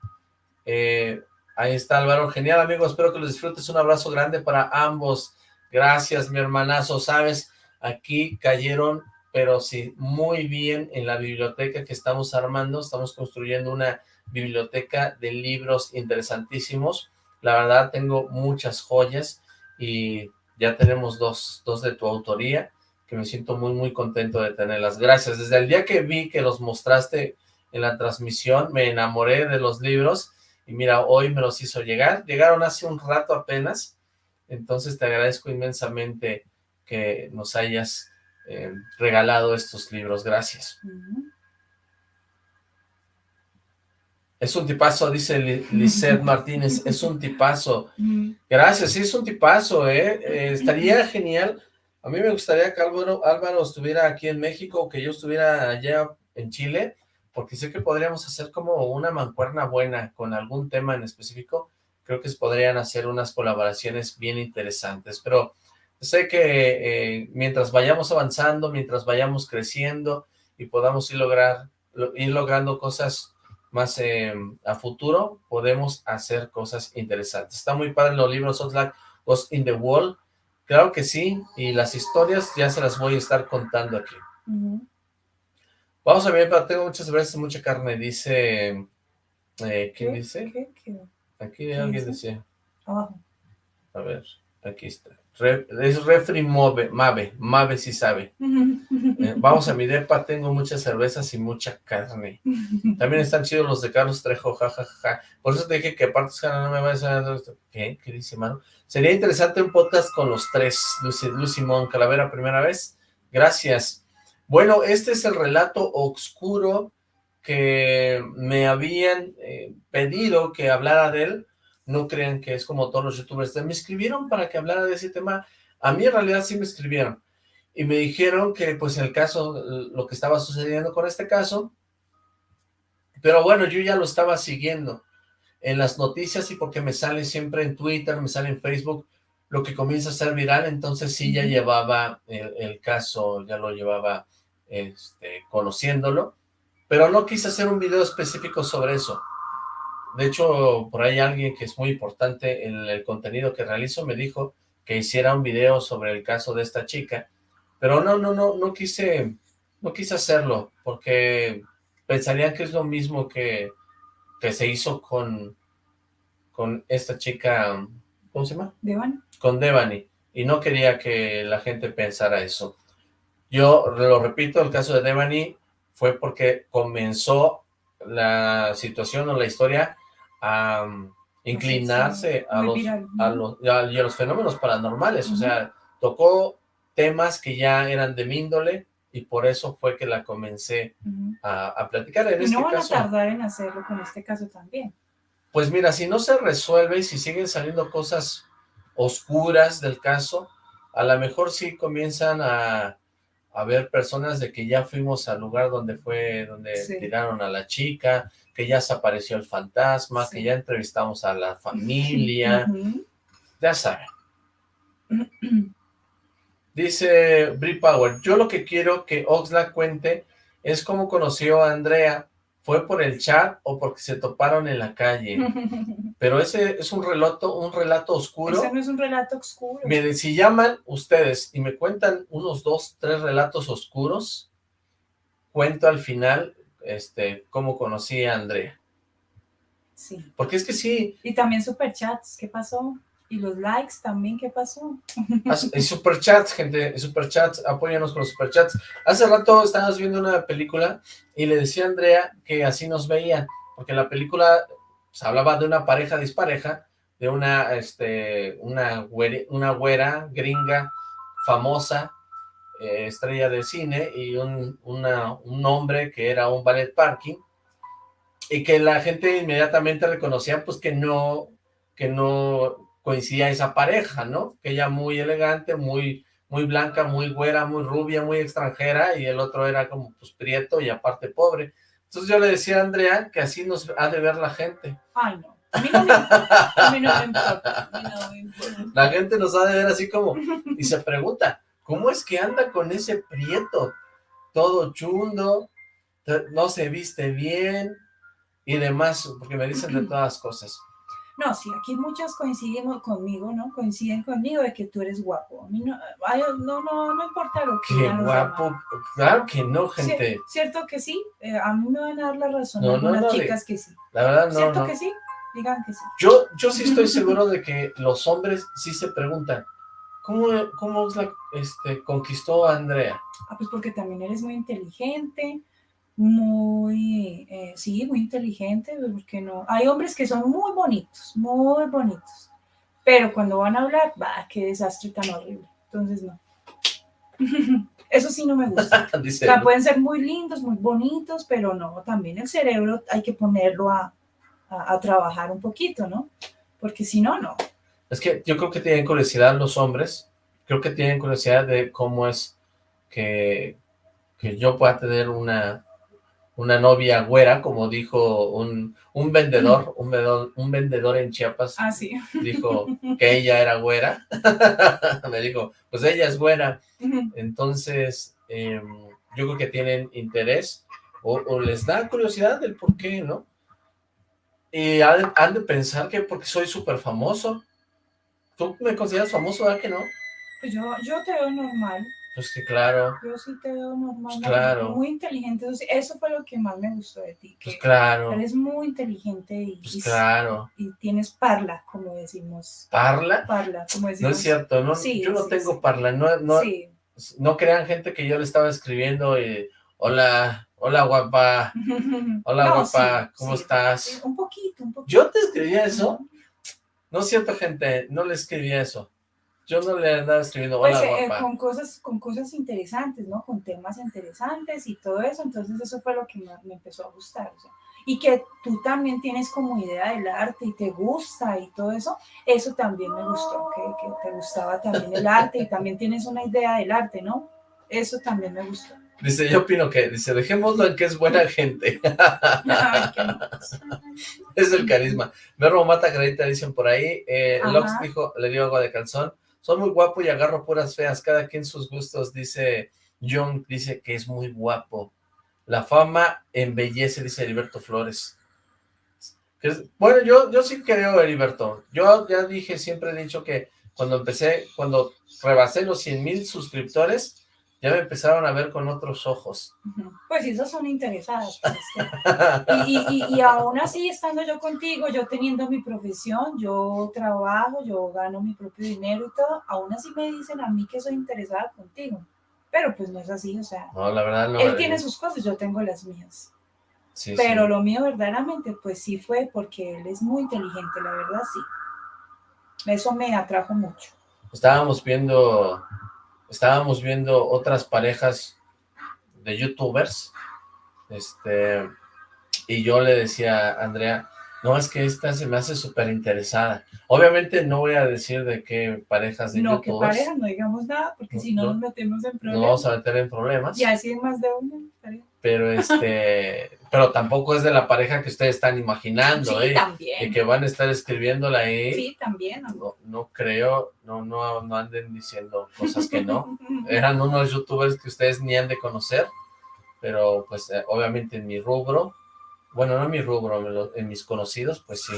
Eh, ahí está Álvaro. Genial, amigos. Espero que los disfrutes. Un abrazo grande para ambos. Gracias, mi hermanazo. Sabes, aquí cayeron, pero sí, muy bien en la biblioteca que estamos armando. Estamos construyendo una biblioteca de libros interesantísimos. La verdad, tengo muchas joyas y ya tenemos dos, dos de tu autoría que me siento muy, muy contento de tenerlas. Gracias. Desde el día que vi que los mostraste en la transmisión, me enamoré de los libros y mira, hoy me los hizo llegar. Llegaron hace un rato apenas, entonces te agradezco inmensamente que nos hayas eh, regalado estos libros. Gracias. Es un tipazo, dice Lisette Martínez, es un tipazo. Gracias, sí, es un tipazo, ¿eh? ¿eh? Estaría genial. A mí me gustaría que Álvaro, Álvaro estuviera aquí en México o que yo estuviera allá en Chile, porque sé que podríamos hacer como una mancuerna buena con algún tema en específico. Creo que podrían hacer unas colaboraciones bien interesantes, pero sé que eh, mientras vayamos avanzando, mientras vayamos creciendo y podamos ir, lograr, ir logrando cosas más em, a futuro, podemos hacer cosas interesantes. Está muy padre los libros Oxlack Ghost in the Wall. Claro que sí, y las historias ya se las voy a estar contando aquí. Vamos a ver, pero tengo muchas veces mucha carne, dice... Eh, ¿Quién dice? Aquí alguien dice. A ver, aquí está es refri Mave, Mave, Mave si sabe. Eh, vamos a mi depa, tengo muchas cervezas y mucha carne. También están chidos los de Carlos Trejo, jajaja. Por eso te dije que aparte no me vayas a... ¿Qué? ¿Qué dice, mano? Sería interesante un podcast con los tres. Lucy, Lucy Mon, Calavera, primera vez. Gracias. Bueno, este es el relato oscuro que me habían eh, pedido que hablara de él no crean que es como todos los youtubers, me escribieron para que hablara de ese tema, a mí en realidad sí me escribieron, y me dijeron que pues en el caso, lo que estaba sucediendo con este caso, pero bueno, yo ya lo estaba siguiendo en las noticias y porque me sale siempre en Twitter, me sale en Facebook, lo que comienza a ser viral, entonces sí ya llevaba el, el caso, ya lo llevaba este, conociéndolo, pero no quise hacer un video específico sobre eso, de hecho, por ahí alguien que es muy importante en el contenido que realizo me dijo que hiciera un video sobre el caso de esta chica, pero no, no, no, no quise, no quise hacerlo, porque pensarían que es lo mismo que, que se hizo con, con esta chica, ¿cómo se llama? Devani. Con Devani, y no quería que la gente pensara eso. Yo lo repito, el caso de Devani fue porque comenzó la situación o la historia a inclinarse a los, a los, y a los fenómenos paranormales, o sea, tocó temas que ya eran de mi índole y por eso fue que la comencé a, platicar. En y este no van caso, a tardar en hacerlo con este caso también. Pues mira, si no se resuelve y si siguen saliendo cosas oscuras del caso, a lo mejor sí comienzan a, a ver personas de que ya fuimos al lugar donde fue, donde tiraron a la chica, que ya se apareció el fantasma, que ya entrevistamos a la familia, (laughs) ya saben. Dice Brie Power, yo lo que quiero que Oxlack cuente es cómo conoció a Andrea, ¿fue por el chat o porque se toparon en la calle? (laughs) Pero ese es un relato, un relato oscuro. Ese no es un relato oscuro. Miren, si llaman ustedes y me cuentan unos dos, tres relatos oscuros, cuento al final este, cómo conocí a Andrea. Sí. Porque es que sí. Y también superchats, ¿qué pasó? Y los likes también, ¿qué pasó? Ah, y superchats, gente, superchats, apóyanos con los superchats. Hace rato estábamos viendo una película y le decía a Andrea que así nos veían, porque la película pues, hablaba de una pareja dispareja, de una, este, una, una güera gringa famosa, eh, estrella de cine, y un, una- un hombre que era un ballet parking, y que la gente inmediatamente reconocía pues que no, que no coincidía esa pareja, ¿no? Que ella muy elegante, muy, muy blanca, muy güera, muy rubia, muy extranjera, y el otro era como pues prieto y aparte pobre. Entonces yo le decía a Andrea que así nos ha de ver la gente. Ay, no. A mí no me importa. A mí no me importa. A mí no me importa. La gente nos ha de ver así como, y se pregunta, ¿cómo es que anda con ese prieto? Todo chundo, no se viste bien, y demás, porque me dicen de (clears throat) todas cosas. No, sí, aquí muchas coincidimos conmigo, ¿no? Coinciden conmigo de que tú eres guapo. A mí no, ay, no, no, no importa lo que Qué guapo, demás. claro que no, gente, Cierto que sí, eh, a mí me van a dar la razón No, algunas no, chicas que sí. la verdad no, Cierto que sí, digan que sí. Yo, yo sí estoy (laughs) seguro de que los hombres sí se preguntan, ¿cómo, cómo la, este, conquistó a Andrea? Ah, pues porque también eres muy inteligente, muy, eh, sí, muy inteligente, porque no, hay hombres que son muy bonitos, muy bonitos, pero cuando van a hablar, va, qué desastre tan horrible, entonces no. (laughs) Eso sí no me gusta. (laughs) O sea, pueden ser muy lindos, muy bonitos, pero no, también el cerebro hay que ponerlo a, a- a trabajar un poquito, ¿no? Porque si no, no. Es que yo creo que tienen curiosidad los hombres, creo que tienen curiosidad de cómo es que, que yo pueda tener una, una novia güera, como dijo un, un vendedor, (laughs) un vendedor, un vendedor en Chiapas, Ah, sí. dijo que ella era güera, (laughs) me dijo, pues ella es güera, Entonces, eh, yo creo que tienen interés o, o les da curiosidad del por qué, ¿no? Y han, han de pensar que porque soy súper famoso. ¿Tú me consideras famoso, verdad que no? Pues yo, yo te veo normal. Pues que claro, Yo sí te veo normal, Pues claro. muy inteligente. Entonces, eso fue lo que más me gustó de ti, que pues claro, eres muy inteligente y, pues y- claro. y tienes parla, como decimos. ¿Parla? Parla, como No decimos. es cierto, no, Sí, yo no sí, tengo sí. parla, no, no, Sí. no crean gente que yo le estaba escribiendo y, hola, hola guapa, (laughs) hola No, guapa, ¿cómo estás? un poquito, un poquito. ¿Yo te escribía eso? No es cierto, gente, no le escribía eso. Yo no le andaba escribiendo, Pues hola, eh, guapa. con cosas, con cosas interesantes, ¿no? Con temas interesantes y todo eso. Entonces eso fue lo que me, me empezó a gustar. o sea, y que tú también tienes como idea del arte y te gusta y todo eso, eso también me gustó, que, que te gustaba también el arte y también tienes una idea del arte, ¿no? Eso también me gustó. Dice, yo opino que, dice, dejémoslo en que es buena (laughs) gente. Es el carisma. Verbo mata carita, dicen por ahí. Eh. Lox dijo, le dio agua de calzón. Son muy guapo y agarro puras feas, cada quien sus gustos, dice John, dice que es muy guapo. La fama embellece, dice Heriberto Flores. Bueno, yo, yo sí creo, Heriberto. Yo ya dije, siempre he dicho que cuando empecé, cuando rebasé los 100 mil suscriptores, ya me empezaron a ver con otros ojos. Pues esas son interesadas. pues, Y, y, y, y aún así, estando yo contigo, yo teniendo mi profesión, yo trabajo, yo gano mi propio dinero y todo, aún así me dicen a mí que soy interesada contigo. Pero pues no es así, o sea, No, la verdad no. él eh, tiene sus cosas, yo tengo las mías. sí, Pero sí. lo mío verdaderamente, pues sí fue porque él es muy inteligente, la verdad sí. Eso me atrajo mucho. estábamos viendo, estábamos viendo otras parejas de youtubers, este, y yo le decía a Andrea, no, es que esta se me hace súper interesada. Obviamente no voy a decir de qué parejas de No, que youtubers, pareja, no digamos nada, porque No, si no no. nos metemos en nos problemas. vamos a meter en problemas, Y así hay más de una pareja. Pero este, (laughs) pero tampoco es de la pareja que ustedes están imaginando, Sí, ¿eh? también. Y que van a estar escribiéndola ahí. Sí, también. No, no creo, no, no, no anden diciendo cosas que no. (laughs) eran unos youtubers que ustedes ni han de conocer, pero pues eh, obviamente en mi rubro, bueno, no en mi rubro, en mis conocidos, pues sí.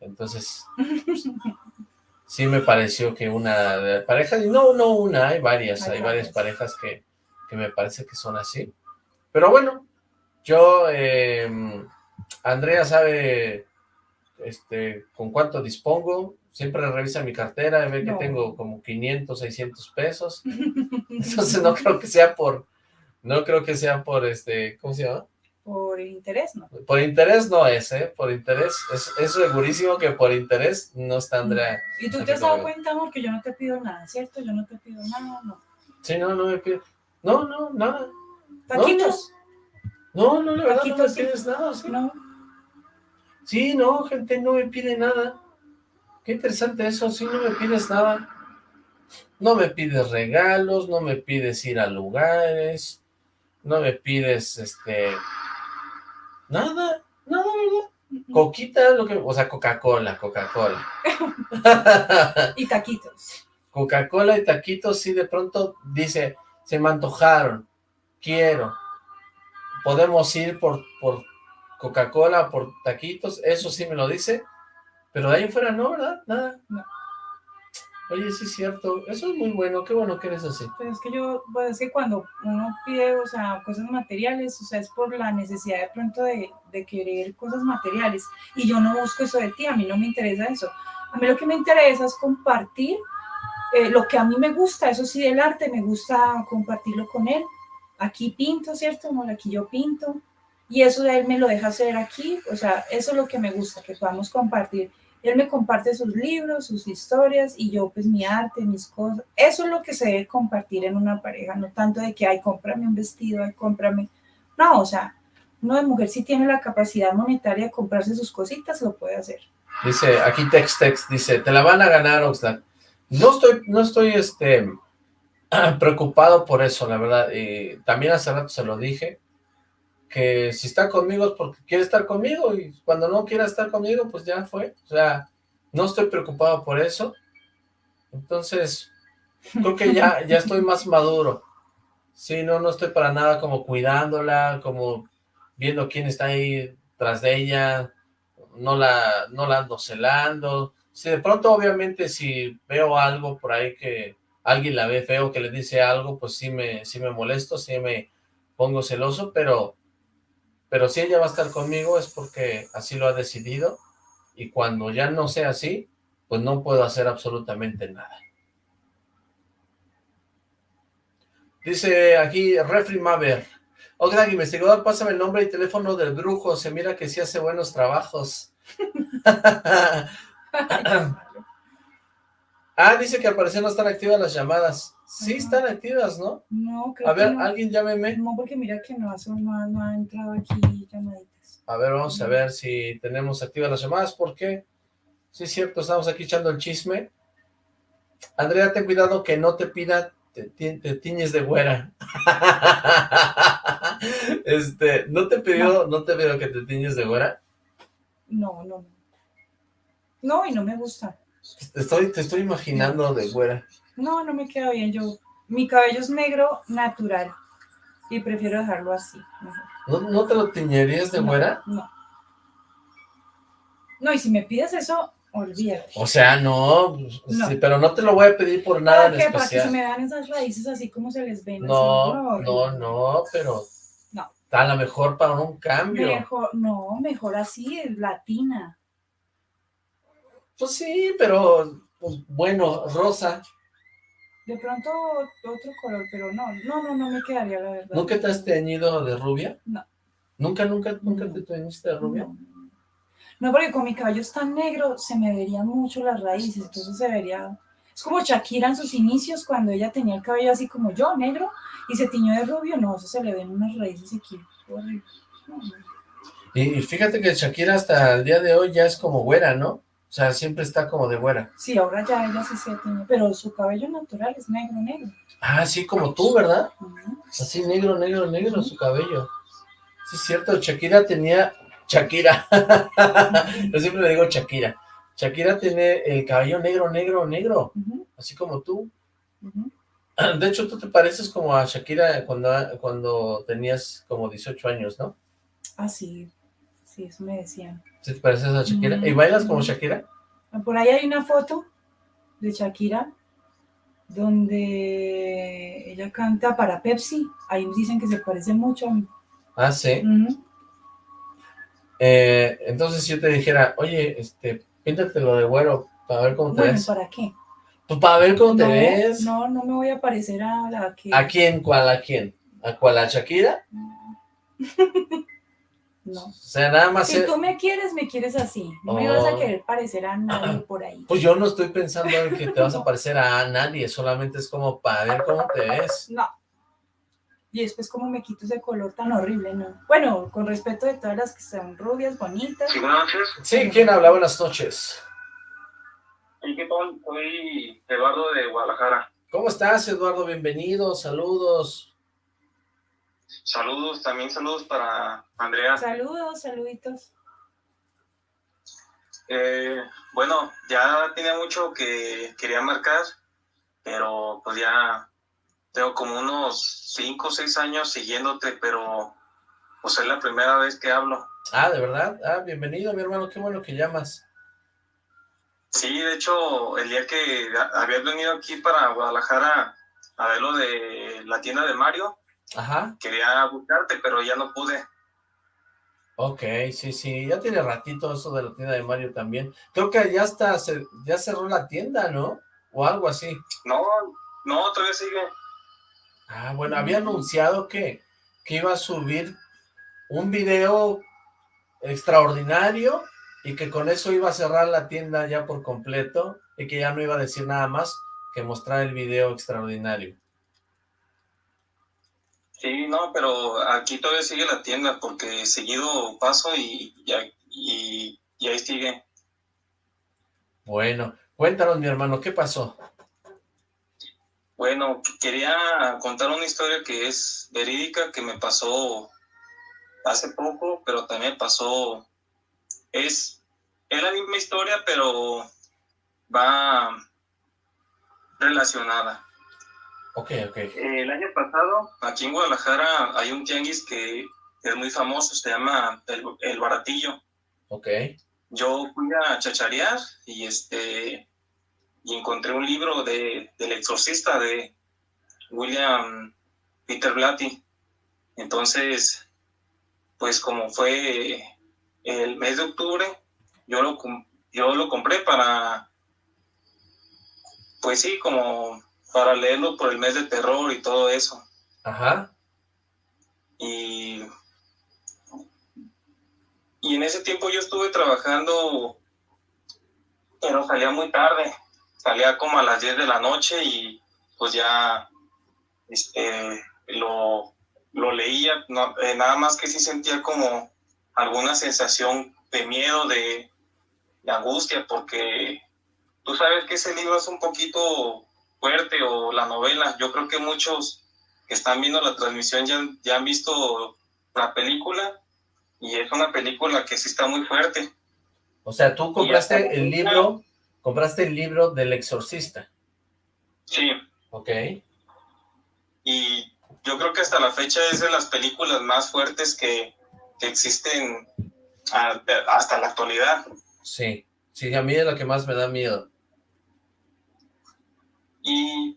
Entonces, pues, (laughs) sí me pareció que una y no, no una, hay varias, Hay varias. parejas que, que me parece que son así. Pero bueno, yo, eh, Andrea sabe este, con cuánto dispongo, siempre revisa mi cartera y ve que tengo como 500, 600 pesos, (laughs) entonces no creo que sea por, no creo que sea por este, ¿cómo se llama? por interés, ¿no? Por interés no es, ¿eh? Por interés, es, es segurísimo que por interés no está Andrea. Y tú te has dado cuenta, amor, que yo no te pido nada, ¿cierto? Yo no te pido nada, no. Sí, no, no me pides. No, no, nada. Taquitos, No, no, la verdad no me sí. pides nada. Sí. no. Sí, no, gente, no me pide nada. Qué interesante eso, sí, no me pides nada. No me pides regalos, no me pides ir a lugares, no me pides, este, nada, nada, ¿verdad? Coquita, lo que, o sea, Coca-Cola, Coca-Cola. (laughs) Y taquitos. Coca-Cola y taquitos, sí, de pronto dice, se me antojaron, quiero, podemos ir por, por Coca-Cola, por taquitos, eso sí me lo dice, pero de ahí fuera no, ¿verdad? Nada. No. Oye, sí es cierto, eso es muy bueno, qué bueno que eres así. Pues es que yo, pues es que cuando uno pide, o sea, cosas materiales, o sea, es por la necesidad de pronto de, de querer cosas materiales. Y yo no busco eso de ti, a mí no me interesa eso. A mí lo que me interesa es compartir eh, lo que a mí me gusta, eso sí, del arte, me gusta compartirlo con él. Aquí pinto, ¿cierto? Amor? Aquí yo pinto. Y eso él me lo deja hacer aquí, o sea, eso es lo que me gusta, que podamos compartir. Él me comparte sus libros, sus historias y yo pues mi arte, mis cosas. Eso es lo que se debe compartir en una pareja, no tanto de que, ay, cómprame un vestido, ay, cómprame. No, o sea, uno de mujer si tiene la capacidad monetaria de comprarse sus cositas, lo puede hacer. Dice, aquí Tex Tex, dice, te la van a ganar, Oxlack. No estoy, no estoy, este, (clears throat) preocupado por eso, la verdad. Y también hace rato se lo dije, que si está conmigo es porque quiere estar conmigo, y cuando no quiera estar conmigo, pues ya fue. O sea, no estoy preocupado por eso. Entonces, creo que ya, ya estoy más maduro. Sí, no, no estoy para nada como cuidándola, como viendo quién está ahí tras de ella, no la, no la ando celando. Si de pronto, obviamente, si veo algo por ahí que alguien la ve feo, que le dice algo, pues sí me, sí me molesto, sí me pongo celoso, pero, pero si ella va a estar conmigo es porque así lo ha decidido, y cuando ya no sea así, pues no puedo hacer absolutamente nada. Dice aquí Refri Maver. Oxlack, investigador, pásame el nombre y teléfono del brujo. Se mira que sí hace buenos trabajos. (laughs) (laughs) ah, dice que al parecer no están activas las llamadas. Sí están activas, ¿no? No, creo A ver, que no. alguien llámeme. No, porque mira que no, ha son- no, ha- no ha entrado aquí llamaditas. A ver, vamos a ver si tenemos activas las llamadas, porque sí es cierto, estamos aquí echando el chisme. Andrea, ten cuidado que no te pida, te, ti- te tiñes de güera. (laughs) este, ¿no te pidió, no te pidió que te tiñes de güera? No, no, no. No, y no me gusta. Te estoy, te estoy imaginando de güera. No, no me queda bien. Yo, mi cabello es negro natural y prefiero dejarlo así. ¿No, no te lo tiñerías de No, güera? No. No, y si me pides eso, olvídate. O sea, no, No. sí, pero no te lo voy a pedir por nada ¿Para en qué? Para que se especial. me vean esas raíces así como se les ven. así, No, no, no, pero No. a lo mejor para un cambio. Mejor, no, mejor así, latina. Pues sí, pero pues, bueno, rosa. De pronto otro color, pero no, no, no, no me quedaría la verdad. ¿Nunca te has teñido de rubia? No. ¿Nunca, nunca, nunca te teñiste de rubia? No. No, porque con mi cabello tan negro, se me verían mucho las raíces, entonces se vería... Es como Shakira en sus inicios, cuando ella tenía el cabello así como yo, negro, y se tiñó de rubio, no, eso se le ven unas raíces aquí. No, no. Y, y fíjate que Shakira hasta el día de hoy ya es como güera, ¿no? O sea, siempre está como de güera. Sí, ahora ya ella sí se tiñó, pero su cabello natural es negro, negro. Ah, sí, como tú, ¿verdad? Ujú. Así negro, negro, negro su cabello. Sí, es cierto, Shakira tenía... Shakira. (laughs) Yo siempre le digo Shakira. Shakira tiene el cabello negro, negro, negro. Así como tú. De hecho, tú te pareces como a Shakira cuando, cuando tenías como 18 años, ¿no? Ah, sí, sí, eso me decían. ¿Sí te pareces a Shakira? Mm. ¿Y bailas como Shakira? Por ahí hay una foto de Shakira donde ella canta para Pepsi. Ahí dicen que se parece mucho a mí. Ah, sí. Eh, entonces si yo te dijera, oye, este, píntatelo de güero para ver cómo te Bueno, ves. ¿para qué? Pues para ver cómo te ves. No, no me voy a parecer a la que... ¿A quién? ¿Cuál? ¿A quién? ¿A cuál? ¿A Shakira? No. (laughs) O sea, nada más... Si tú me quieres, me quieres así. No me vas a querer parecer a nadie por ahí. Pues yo no estoy pensando en que te vas a parecer a nadie, solamente es como para ver cómo te ves. No. Y después como me quito ese color tan horrible, ¿no? Bueno, con respeto de todas las que son rubias, bonitas. Sí, buenas noches. Sí, ¿quién habla? Buenas noches. ¿Y qué tal? Soy Eduardo de Guadalajara. ¿Cómo estás, Eduardo? Bienvenido, saludos. Saludos, también saludos para Andrea. Saludos, saluditos. Eh, bueno, ya tenía mucho que quería marcar, pero pues ya tengo como unos 5 o 6 años siguiéndote, pero pues es la primera vez que hablo. Ah, ¿de verdad? Ah, bienvenido, mi hermano, qué bueno que llamas. Sí, de hecho, el día que habías venido aquí para Guadalajara a ver lo de la tienda de Mario, Ajá, quería buscarte, pero ya no pude. ok, sí, sí, ya tiene ratito eso de la tienda de Mario también. Creo que ya está, ya cerró la tienda, ¿no? O algo así. No, no, todavía sigue. Ah, bueno, había anunciado que, que iba a subir un video extraordinario y que con eso iba a cerrar la tienda ya por completo y que ya no iba a decir nada más que mostrar el video extraordinario. Sí, no, pero aquí todavía sigue la tienda porque seguido paso y, y, y- y ahí sigue. Bueno, cuéntanos, mi hermano, ¿qué pasó? Bueno, quería contar una historia que es verídica, que me pasó hace poco, pero también pasó, es, es la misma historia, pero va relacionada. Ok, ok. El año pasado, aquí en Guadalajara, hay un tianguis que es muy famoso, se llama El, el Baratillo. Ok, Yo fui a chacharear y este y encontré un libro de, del exorcista de William Peter Blatty. Entonces, pues como fue el mes de octubre, yo lo, com- yo lo compré para, pues sí, como para leerlo por el mes de terror y todo eso. ajá, Y, y en ese tiempo yo estuve trabajando, pero salía muy tarde, salía como a las 10 de la noche y pues ya este, lo, lo leía, no- eh, nada más que sí sentía como alguna sensación de miedo, de, de angustia, porque tú sabes que ese libro es un poquito fuerte o la novela, yo creo que muchos que están viendo la transmisión ya, ya han visto la película y es una película que sí está muy fuerte. o sea, tú compraste el libro, compraste el libro del exorcista, Sí, ok, y yo creo que hasta la fecha es de las películas más fuertes que, que existen hasta la actualidad. sí, sí, a mí es la que más me da miedo. Y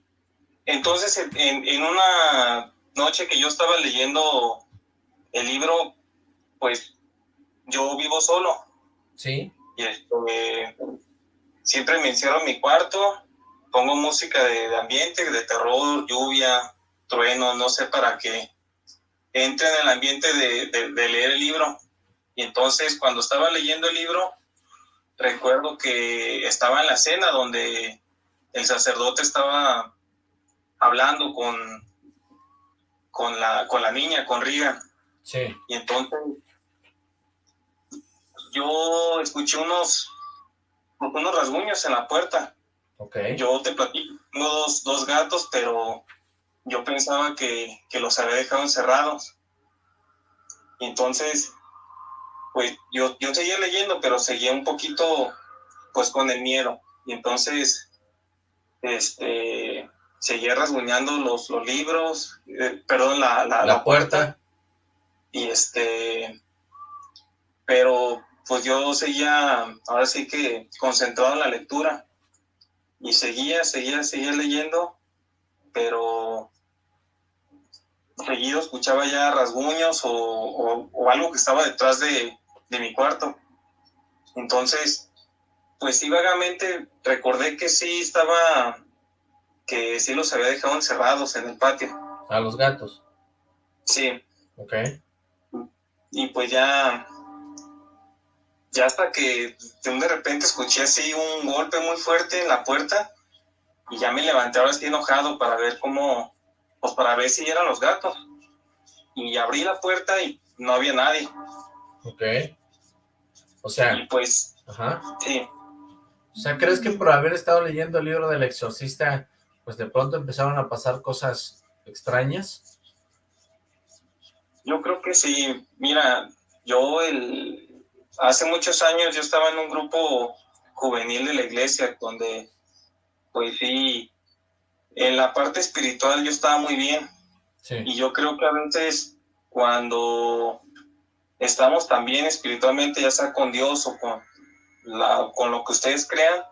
entonces en, en una noche que yo estaba leyendo el libro, pues yo vivo solo. ¿Sí? y este, siempre me encierro en mi cuarto, pongo música de, de ambiente, de terror, lluvia, trueno, no sé para qué entre en el ambiente de, de- de leer el libro. Y entonces cuando estaba leyendo el libro, recuerdo que estaba en la cena donde el sacerdote estaba hablando con, con, la, con la niña, con Riga. Sí, Y entonces yo escuché unos, unos rasguños en la puerta. ok, Yo te platico, tengo dos, dos gatos, pero yo pensaba que, que los había dejado encerrados. Y entonces, pues yo, yo seguía leyendo, pero seguía un poquito, pues con el miedo. Y entonces, este, seguía rasguñando los, los libros, eh, perdón, la, la, la puerta, y este, pero pues yo seguía, ahora sí que concentrado en la lectura y seguía, seguía, seguía leyendo, pero seguido escuchaba ya rasguños o, o- o algo que estaba detrás de, de mi cuarto. Entonces, pues sí, vagamente recordé que sí estaba, que sí los había dejado encerrados en el patio. a los gatos, Sí, ok, y pues ya, ya hasta que de repente escuché así un golpe muy fuerte en la puerta y ya me levanté ahora estoy enojado para ver cómo, pues para ver si eran los gatos. Y abrí la puerta y no había nadie. Ok. O sea. Y pues. Ajá. Sí. O sea, ¿crees que por haber estado leyendo el libro del exorcista, pues de pronto empezaron a pasar cosas extrañas? Yo creo que sí. Mira, yo el hace muchos años yo estaba en un grupo juvenil de la iglesia donde, pues sí, en la parte espiritual yo estaba muy bien. Sí. Y yo creo que a veces cuando estamos también espiritualmente, ya sea con Dios o con, la, con lo que ustedes crean,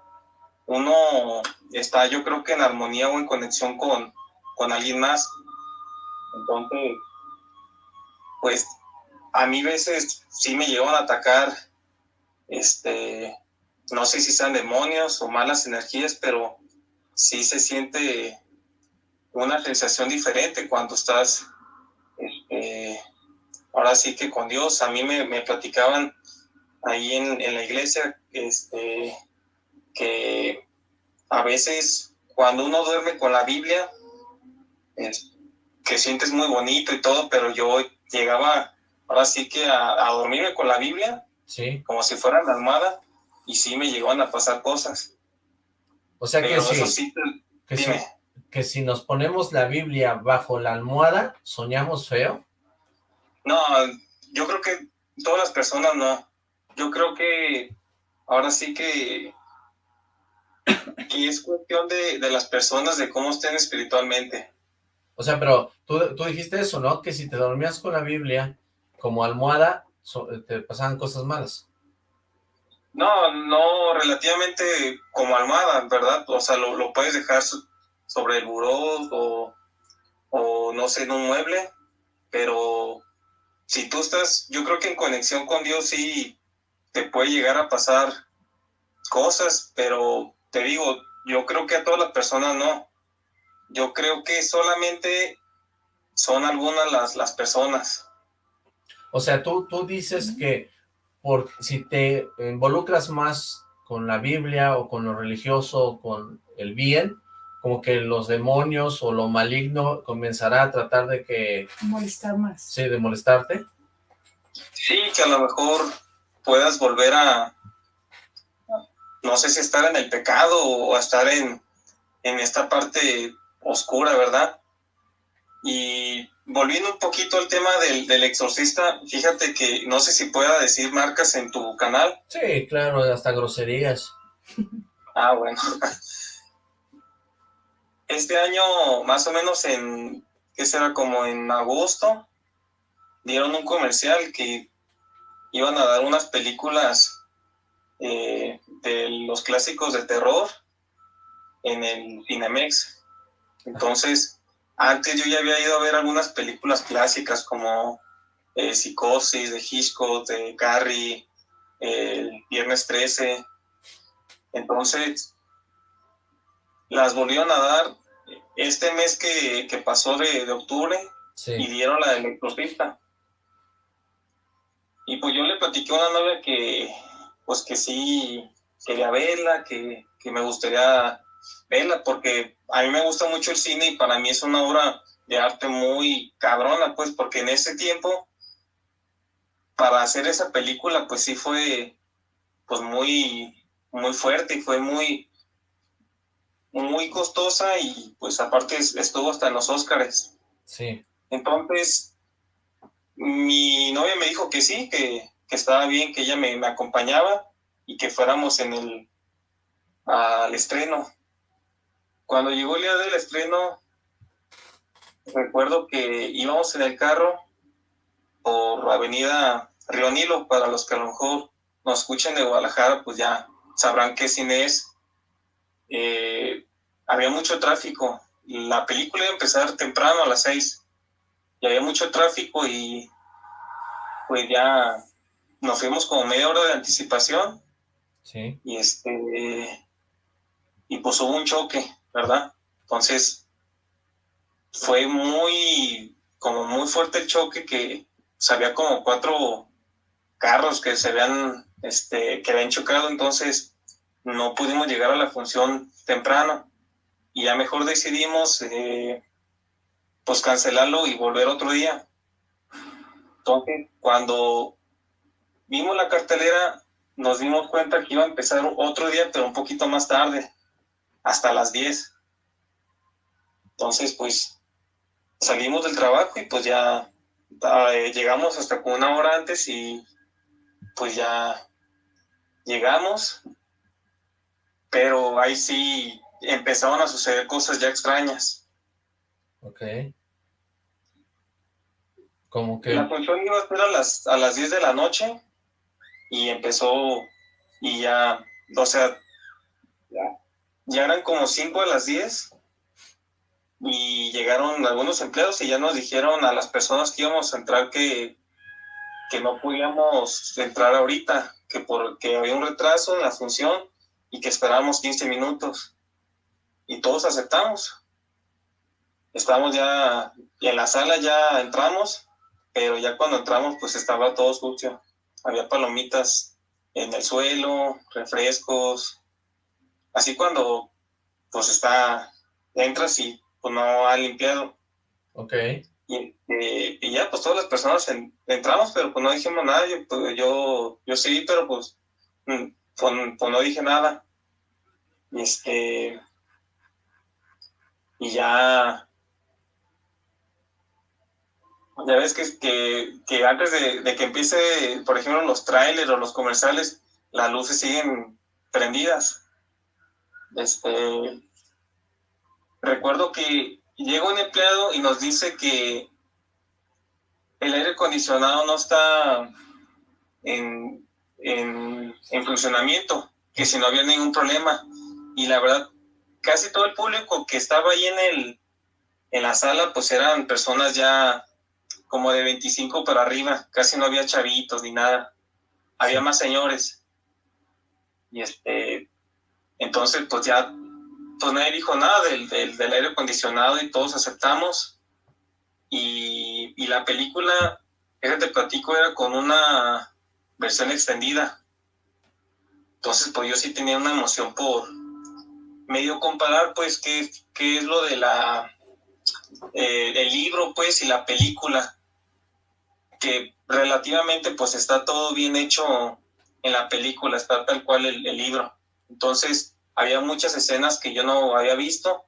uno está yo creo que en armonía o en conexión con, con alguien más. Entonces, pues a mí veces sí me llegan a atacar, este, no sé si sean demonios o malas energías, pero sí se siente una sensación diferente cuando estás este, ahora sí que con Dios. A mí me, me platicaban ahí en, en, la iglesia este, que a veces cuando uno duerme con la Biblia, que sientes muy bonito y todo, pero yo llegaba ahora sí que a, a dormirme con la Biblia, sí. como si fuera la almohada, y sí me llegaban a pasar cosas. O sea que sí, que, si, que si nos ponemos la Biblia bajo la almohada, ¿soñamos feo? No, yo creo que todas las personas no. Yo creo que ahora sí que, que es cuestión de, de, las personas, de cómo estén espiritualmente. O sea, pero tú, tú dijiste eso, ¿no? Que si te dormías con la Biblia como almohada, so, te pasaban cosas malas. No, no, relativamente como almohada, ¿verdad? O sea, lo, lo puedes dejar sobre el buró o, o no sé, en un mueble, pero si tú estás, yo creo que en conexión con Dios sí te puede llegar a pasar cosas, pero te digo, yo creo que a todas las personas no. Yo creo que solamente son algunas las, las personas. O sea, tú, tú dices que por, si te involucras más con la Biblia o con lo religioso o con el bien, como que los demonios o lo maligno comenzará a tratar de que... Molestar más. Sí, de molestarte. Sí, que a lo mejor puedas volver a, no sé si estar en el pecado o estar en, en esta parte oscura, ¿verdad? Y volviendo un poquito al tema del, del, exorcista, fíjate que no sé si pueda decir marcas en tu canal. Sí, claro, hasta groserías. (laughs) Ah, bueno. Este año, más o menos en, ¿qué será? Como en agosto, dieron un comercial que iban a dar unas películas eh, de los clásicos de terror en el Cinemex. Entonces, antes yo ya había ido a ver algunas películas clásicas como eh, Psicosis de Hitchcock, de Carrie, el Viernes 13. Entonces, las volvieron a dar este mes que, que pasó de, de octubre sí. y dieron la del exorcista. Y pues yo le platiqué a una novia que, pues que sí quería verla, que, que me gustaría verla, porque a mí me gusta mucho el cine y para mí es una obra de arte muy cabrona, pues, porque en ese tiempo, para hacer esa película, pues sí fue, pues muy, muy fuerte y fue muy, muy costosa y pues aparte estuvo hasta en los Óscares. Sí. Entonces, mi novia me dijo que sí, que, que estaba bien, que ella me, me, acompañaba y que fuéramos en el al estreno. Cuando llegó el día del estreno, recuerdo que íbamos en el carro por Avenida Río Nilo, para los que a lo mejor nos escuchen de Guadalajara, pues ya sabrán qué cine es. Eh, había mucho tráfico. La película iba a empezar temprano a las seis y había mucho tráfico y pues ya nos fuimos como media hora de anticipación. Sí. Y este y pues hubo un choque, ¿verdad? Entonces fue muy como muy fuerte el choque que pues, había como cuatro carros que se habían, este, que habían chocado, entonces no pudimos llegar a la función temprano y ya mejor decidimos eh, pues cancelarlo y volver otro día. Entonces, cuando vimos la cartelera, nos dimos cuenta que iba a empezar otro día, pero un poquito más tarde, hasta las 10. Entonces, pues salimos del trabajo y pues ya eh, llegamos hasta con una hora antes y pues ya llegamos, pero ahí sí empezaron a suceder cosas ya extrañas. Ok. Como que... La función iba a ser a las, a las 10 de la noche y empezó y ya, o sea, ya, eran como 5 a las 10 y llegaron algunos empleados y ya nos dijeron a las personas que íbamos a entrar que, que no podíamos entrar ahorita, que porque había un retraso en la función y que esperábamos 15 minutos. Y todos aceptamos. Estábamos ya en la sala, ya entramos, pero ya cuando entramos pues estaba todo sucio. Había palomitas en el suelo, refrescos. Así cuando pues está, entras y pues no ha limpiado. Ok. Y, y, ya, pues todas las personas entramos, pero pues no dijimos nada. Yo, pues, yo, yo sí, pero pues, mm, pues, pues, no dije nada. Y este. Y ya. Ya ves que, que, antes de, de, que empiece, por ejemplo, los trailers o los comerciales, las luces siguen prendidas. Este. Recuerdo que llega un empleado y nos dice que el aire acondicionado no está en, en, funcionamiento, que si no había ningún problema. Y la verdad, casi todo el público que estaba ahí en, el, en la sala, pues eran personas ya como de 25 para arriba, casi no había chavitos ni nada, había más señores. Y este, entonces pues ya pues nadie dijo nada del, del, aire acondicionado y todos aceptamos. Y, y la película, ese te platico, era con una versión extendida. Entonces, pues yo sí tenía una emoción por medio comparar, pues, qué, qué es lo de la, eh, el libro, pues, y la película. Que relativamente, pues, está todo bien hecho en la película, está tal cual el, libro. Entonces, había muchas escenas que yo no había visto,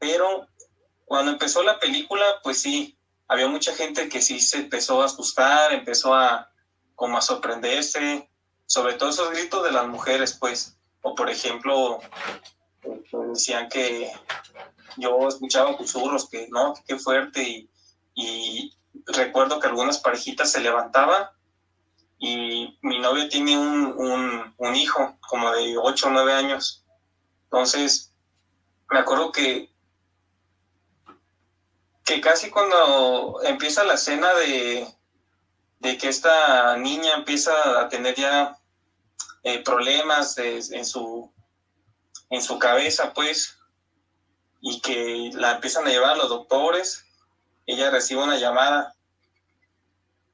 pero cuando empezó la película, pues sí, había mucha gente que sí se empezó a asustar, empezó a como a sorprenderse, sobre todo esos gritos de las mujeres, pues, o por ejemplo, decían que yo escuchaba susurros, que no, qué fuerte, y recuerdo que algunas parejitas se levantaban y mi novio tiene un, un, hijo como de 8 o 9 años. Entonces, me acuerdo que, que casi cuando empieza la escena de, de que esta niña empieza a tener ya eh, problemas en, su, en su cabeza, pues, y que la empiezan a llevar a los doctores, ella recibe una llamada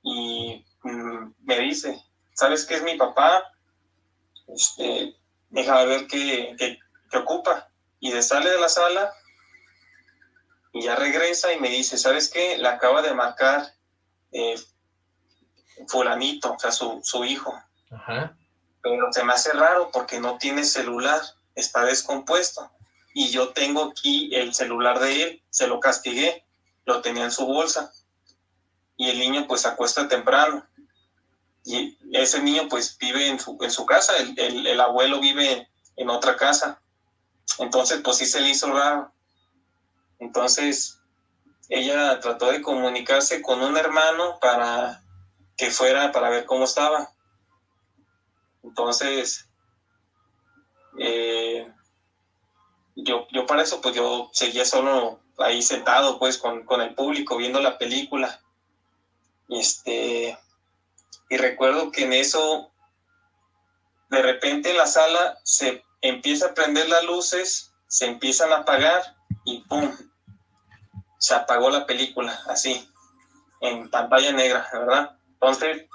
y mm, me dice, ¿sabes qué es mi papá? Este, déjame ver qué, qué, que ocupa. Y de sale de la sala y ya regresa y me dice, ¿sabes qué? La acaba de marcar eh, fulanito, o sea, su, su hijo. Pero se me hace raro porque no tiene celular, está descompuesto. Y yo tengo aquí el celular de él, se lo castigué, lo tenía en su bolsa. Y el niño pues acuesta temprano. Y ese niño pues vive en su, en su casa, el, el, el abuelo vive en otra casa. Entonces, pues sí se le hizo raro. Entonces, ella trató de comunicarse con un hermano para que fuera para ver cómo estaba. Entonces, eh, yo, yo para eso, pues yo seguía solo ahí sentado, pues, con, con el público, viendo la película. Este, y recuerdo que en eso, de repente en la sala se empieza a prender las luces, se empiezan a apagar y ¡pum! Se apagó la película, así. en pantalla negra, ¿verdad? Entonces,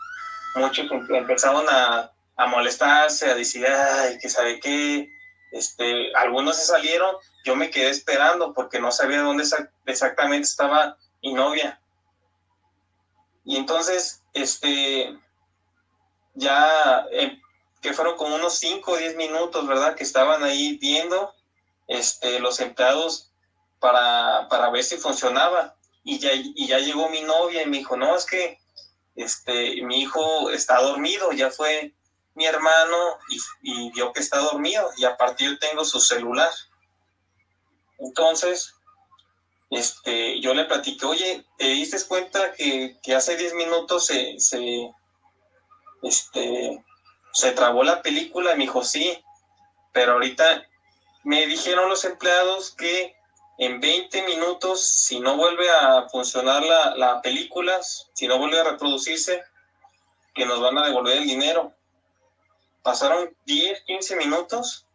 muchos empezaron a, a molestarse, a decir, ay, que sabe qué, este, algunos se salieron, yo me quedé esperando porque no sabía dónde exactamente estaba mi novia. Y entonces, este, ya, eh, que fueron como unos 5 o 10 minutos, ¿verdad? Que estaban ahí viendo este, los empleados para, para ver si funcionaba. Y ya, y ya llegó mi novia y me dijo, no, es que este, mi hijo está dormido, ya fue mi hermano y, vio que está dormido y aparte yo tengo su celular. Entonces, este, yo le platiqué, oye, ¿te diste cuenta que, hace 10 minutos se, se, este, se trabó la película? Y me dijo, sí, pero ahorita me dijeron los empleados que en 20 minutos, si no vuelve a funcionar la, la película, si no vuelve a reproducirse, que nos van a devolver el dinero. Pasaron 10, 15 minutos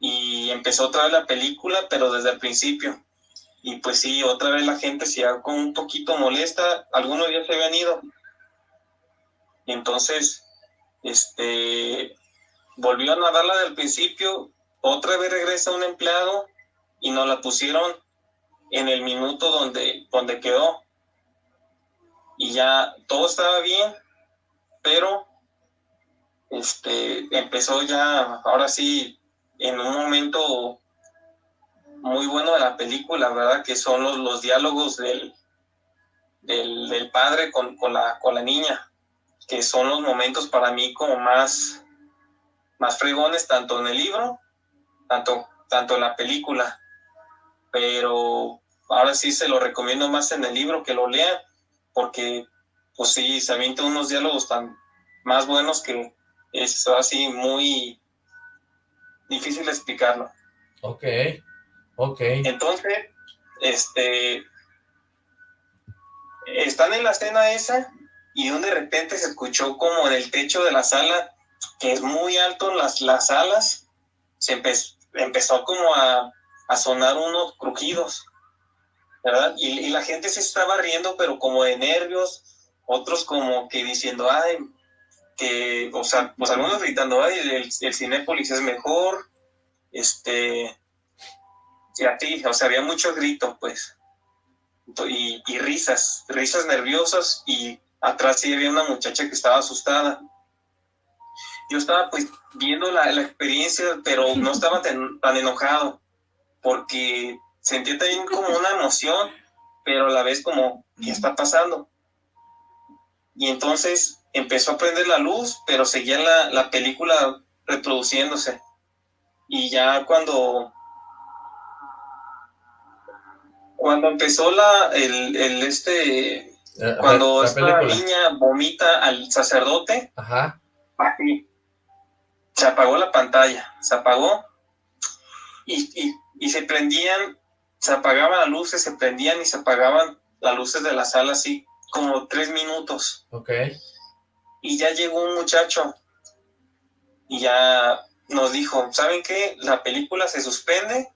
y empezó otra vez la película, pero desde el principio. Y pues sí, otra vez la gente se con un poquito molesta, algunos ya se habían ido. Entonces, este, a darla del principio, otra vez regresa un empleado y nos la pusieron en el minuto donde, donde quedó. Y ya todo estaba bien, pero este, empezó ya, ahora sí, en un momento muy bueno de la película, ¿verdad? Que son los, los diálogos del, del, padre con, con, la, con la niña, que son los momentos para mí como más, más fregones, tanto en el libro, tanto, tanto en la película. Pero ahora sí se lo recomiendo más en el libro que lo lean, porque pues sí, se avientan unos diálogos tan más buenos que, es así muy difícil explicarlo. Ok, ok. Entonces, este, están en la escena esa y de repente se escuchó como en el techo de la sala, que es muy alto las, las alas, se empezó como a, a, sonar unos crujidos, ¿verdad? Y, y, la gente se estaba riendo, pero como de nervios, otros como que diciendo, ay, que, o sea, pues algunos gritando, Ay, el, el Cinépolis es mejor, este, ti, o sea, había mucho grito, pues, y, y, risas, risas nerviosas, y atrás sí había una muchacha que estaba asustada. Yo estaba pues viendo la, la experiencia, pero no estaba tan, tan enojado, porque sentía también como una emoción, pero a la vez como, ¿qué está pasando? Y entonces empezó a prender la luz, pero seguía la, la película reproduciéndose. Y ya cuando cuando empezó la el, el este eh, cuando esta niña vomita al sacerdote Ajá. se apagó la pantalla se apagó y, y, y, se prendían se apagaban las luces se prendían y se apagaban las luces de la sala así como tres minutos ok y ya llegó un muchacho y ya nos dijo, ¿saben qué? La película se suspende,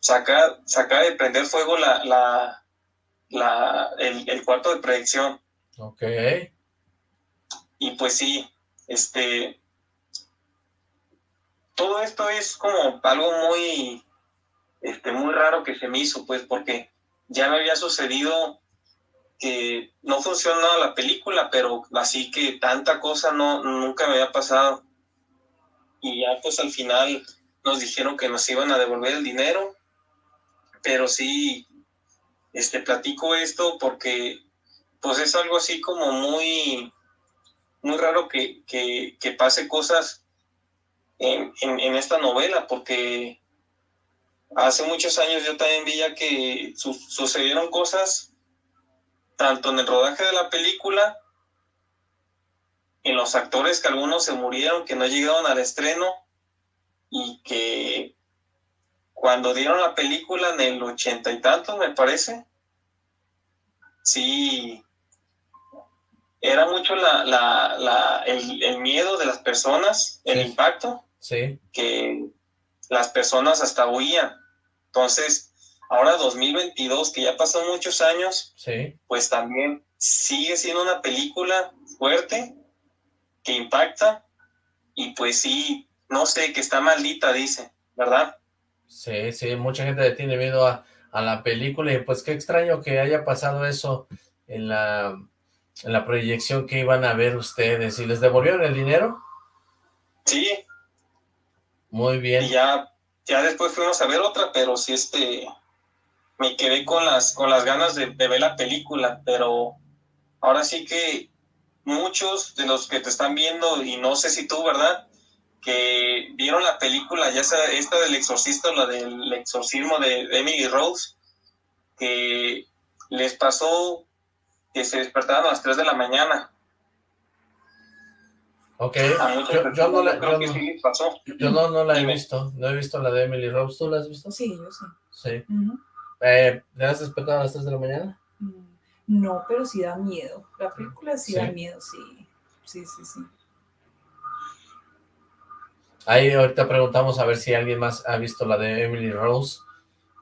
saca, saca de prender fuego la, la, la, el, cuarto de predicción. Ok. Y pues sí, este, todo esto es como algo muy, este, muy raro que se me hizo, pues, porque ya me había sucedido que no funcionó la película, pero así que tanta cosa no, nunca me había pasado. Y ya pues al final nos dijeron que nos iban a devolver el dinero, pero sí, este, platico esto porque pues es algo así como muy, muy raro que, que, que pase cosas en, en, esta novela, porque hace muchos años yo también veía que su, sucedieron cosas tanto en el rodaje de la película, en los actores que algunos se murieron, que no llegaron al estreno, y que cuando dieron la película en el ochenta y tantos, me parece, sí, era mucho la, la, la, el, el, miedo de las personas, el impacto, sí. que las personas hasta huían. Entonces, ahora 2022, que ya pasó muchos años, sí. pues también sigue siendo una película fuerte, que impacta, y pues sí, no sé, que está maldita, dice, ¿verdad? Sí, sí, mucha gente le tiene miedo a, a la película, y pues qué extraño que haya pasado eso en la, en la proyección que iban a ver ustedes, ¿y les devolvieron el dinero? Sí. Muy bien. Y ya, ya después fuimos a ver otra, pero sí, este, me quedé con las, con las ganas de, de ver la película, pero ahora sí que muchos de los que te están viendo, y no sé si tú, ¿verdad?, que vieron la película, ya sea esta del exorcista o la del exorcismo de Emily Rose, que les pasó que se despertaban a las 3 de la mañana. Ok, yo, no la, creo yo que no- sí les pasó. yo no, no la he visto, no he visto la de Emily Rose, ¿tú la has visto? Sí, yo sí. Sí. Ujú. Eh, ¿Te has despertado a las 3 de la mañana? Mm, No, pero sí da miedo. La película sí, Sí. da miedo, sí. Sí, sí, sí. Ahí ahorita preguntamos a ver si alguien más ha visto la de Emily Rose.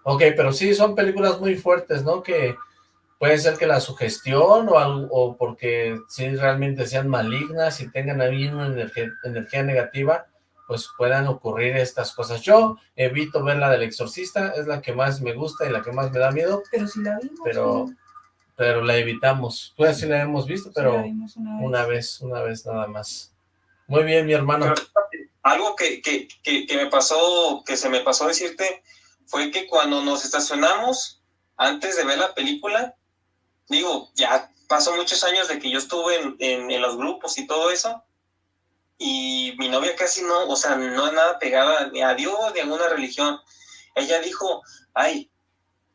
Ok, pero sí, son películas muy fuertes, ¿no? Que puede ser que la sugestión o, algo- o porque sí realmente sean malignas y tengan ahí una energía, energía negativa, pues puedan ocurrir estas cosas. Yo evito ver la del exorcista, es la que más me gusta y la que más me da miedo, Pero sí la vimos. pero, pero la evitamos. Pues sí la hemos visto, pero vimos una vez. una vez, una vez nada más. Muy bien, mi hermano. Algo que, que, que, que me pasó, que se me pasó decirte, fue que cuando nos estacionamos, antes de ver la película, digo, ya pasó muchos años de que yo estuve en, en, en los grupos y todo eso, y mi novia casi no, o sea, no es nada pegada ni a Dios ni a alguna religión. Ella dijo, ay,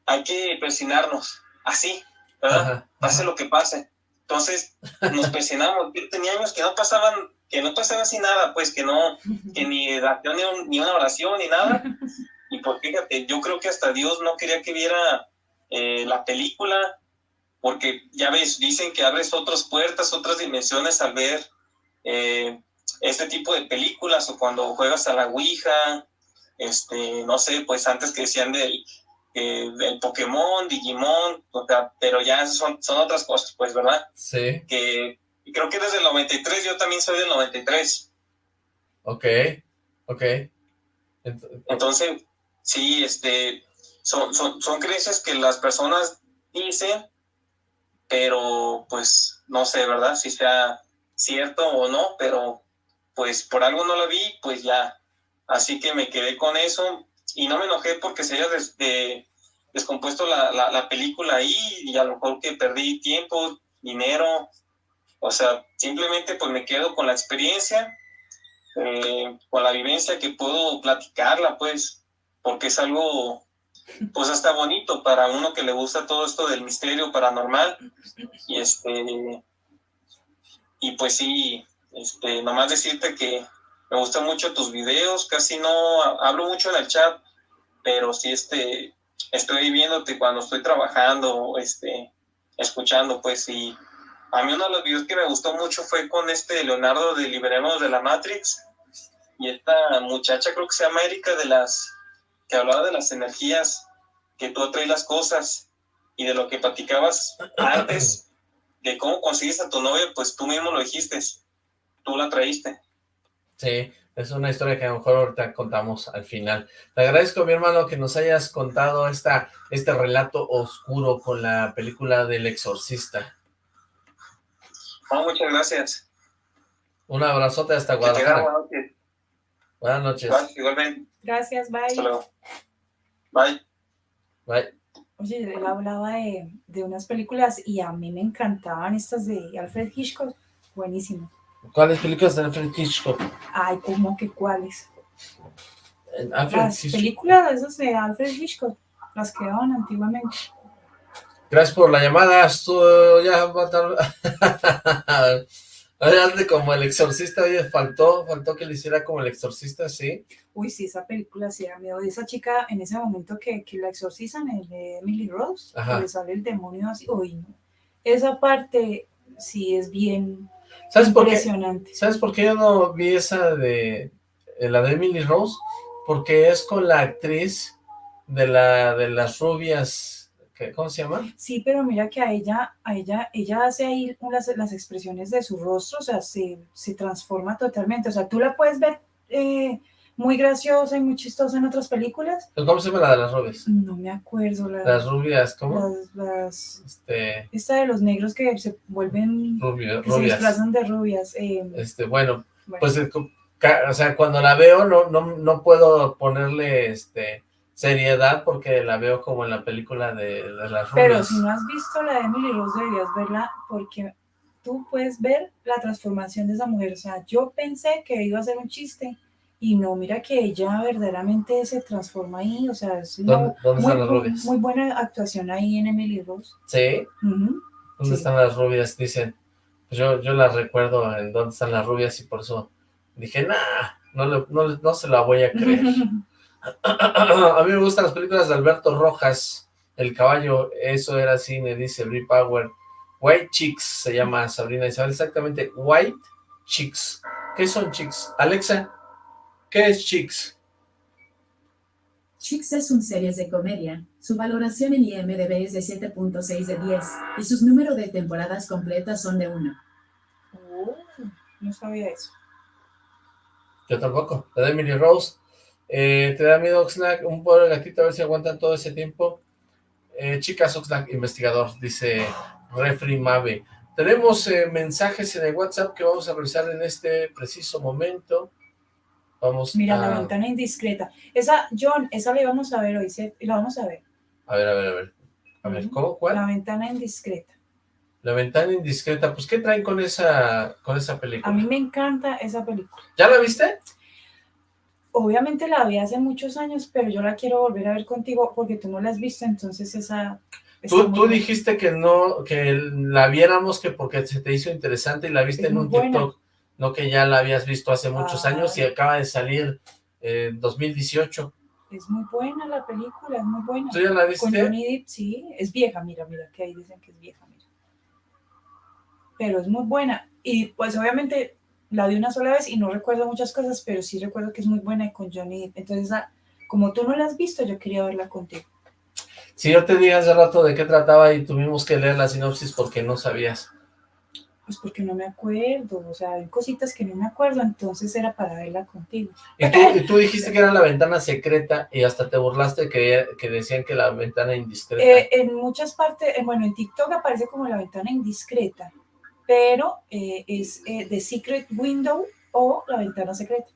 hay que persinarnos, así, ¿verdad? Ajá, pase lo que pase. Entonces nos presionamos. Yo tenía años que no pasaban, que no pasaba así nada, pues que no, que ni oración, ni, un- ni una oración, ni nada. Y pues fíjate, yo creo que hasta Dios no quería que viera eh, la película, porque ya ves, dicen que abres otras puertas, otras dimensiones al ver eh, este tipo de películas o cuando juegas a la Ouija, este, no sé, pues antes que decían del, eh, del Pokémon, Digimon, o sea, pero ya son, son otras cosas, pues, ¿verdad? Sí, Que y creo que desde el 93, yo también soy del 93, ok, ok. Ent- entonces, sí, este, son, son, son creencias que las personas dicen, pero pues no sé, ¿verdad? Si sea cierto o no, pero pues por algo no la vi, pues ya. Así que me quedé con eso y no me enojé porque se haya des- de- descompuesto la, la, la película ahí y a lo mejor que perdí tiempo, dinero. O sea, simplemente pues me quedo con la experiencia, eh, con la vivencia que puedo platicarla, pues, porque es algo, pues hasta bonito para uno que le gusta todo esto del misterio paranormal. Y este, y pues sí, este, nomás decirte que me gustan mucho tus videos, casi no ha- hablo mucho en el chat, pero sí este, estoy viéndote cuando estoy trabajando, este, escuchando, pues, y a mí uno de los videos que me gustó mucho fue con este Leonardo de Liberemos de la Matrix, y esta muchacha creo que se llama Erika de las, que hablaba de las energías, que tú atraes las cosas, y de lo que platicabas antes, de cómo consigues a tu novia, pues tú mismo lo dijiste, tú la traíste. Sí, es una historia que a lo mejor ahorita contamos al final. Te agradezco, mi hermano, que nos hayas contado esta, este relato oscuro con la película del exorcista. Muchas gracias. Un abrazote hasta Guadalajara. buenas noches. Buenas noches. Gracias, igualmente. Gracias, bye. Hasta luego. Bye. Bye. Oye, él hablaba de, de unas películas y a mí me encantaban estas de Alfred Hitchcock. Buenísimo. ¿Cuáles películas de Alfred Hitchcock? Ay, ¿cómo que cuáles? Alfred Las Hitchcock. películas esas de Alfred Hitchcock, las que daban antiguamente. Gracias por la llamada. Estuvo ya va a tardar. Oye, (laughs) hazle como el exorcista, oye, faltó, faltó que le hiciera como el exorcista, sí. Uy, sí, esa película sí da miedo. Esa chica, en ese momento que, que la exorcizan, el de Emily Rose, Ajá. que le sale el demonio así. Uy, no. Esa parte sí es bien ¿Sabes por qué? impresionante. ¿Sabes por qué yo no vi esa de eh, la de Emily Rose? Porque es con la actriz de la de las rubias ¿qué- ¿cómo se llama? Sí, pero mira que a ella, a ella, ella hace ahí las, las expresiones de su rostro, o sea, se, se transforma totalmente. O sea, tú la puedes ver eh, muy graciosa y muy chistosa en otras películas. ¿Cómo se llama la de las rubias? No me acuerdo. La, Las rubias, ¿cómo? las, las- Este, esta de los negros que se vuelven, rubio- que se rubias. disfrazan de rubias. eh, Este, bueno, bueno, pues, eh, o sea, cuando la veo no, no, no puedo ponerle, este, seriedad porque la veo como en la película de, de las rubias. pero si no has visto la de Emily Rose, deberías verla porque tú puedes ver la transformación de esa mujer. O sea, yo pensé que iba a ser un chiste y no, mira que ella verdaderamente se transforma ahí. O sea, es una ¿Dónde, dónde muy, están las bu- rubias? muy buena actuación ahí en Emily Rose. Sí. ¿dónde Sí. están las rubias? Dicen, pues yo, yo las recuerdo en dónde están las rubias y por eso dije, nah, no, le- no, no se la voy a creer. (laughs) A mí me gustan las películas de Alberto Rojas, El caballo, eso era cine, dice Brie Power. White Chicks se llama Sabrina Isabel, exactamente, White Chicks. ¿Qué son Chicks? Alexa, ¿qué es Chicks? Chicks es un series de comedia. Su valoración en IMDb es de 7.6 de 10 y sus números de temporadas completas son de 1. Oh, no sabía eso. Yo tampoco, la de Emily Rose. Eh, ¿Te da miedo Oxlack? Un pobre gatito a ver si aguantan todo ese tiempo. Eh, chicas Oxlack, investigador, dice Refri Mave. Tenemos eh, mensajes en el WhatsApp que vamos a revisar en este preciso momento. Vamos Mira, a... la ventana indiscreta. Esa, John, esa la íbamos a ver hoy, ¿sí? la vamos a ver. A ver, a ver, a ver. A ver, ¿cómo? ¿Cuál? La ventana indiscreta. La ventana indiscreta. Pues, ¿qué traen con esa, con esa película? A mí me encanta esa película. ¿Ya la viste? Obviamente la vi hace muchos años, pero yo la quiero volver a ver contigo porque tú no la has visto, entonces esa... Tú, tú dijiste que no, que la viéramos que porque se te hizo interesante y la viste Es en un buena. TikTok, no que ya la habías visto hace muchos años y acaba de salir eh, en 2018. Es muy buena la película, es muy buena. ¿Tú ya la Con viste? Johnny Depp, sí, es vieja, mira, mira, que ahí dicen que es vieja, mira. Pero es muy buena. Y pues obviamente la vi una sola vez y no recuerdo muchas cosas, pero sí recuerdo que es muy buena y con Johnny Depp. Entonces, ah, como tú no la has visto, yo quería verla contigo. Si yo te dije hace rato de qué trataba y tuvimos que leer la sinopsis porque no sabías. Pues porque no me acuerdo, o sea, hay cositas que no me acuerdo, entonces era para verla contigo. Y tú, y tú dijiste que era la ventana secreta y hasta te burlaste que, que decían que la ventana indiscreta. Eh, en muchas partes, eh, bueno, en TikTok aparece como la ventana indiscreta, pero eh, es eh, The Secret Window o la ventana secreta.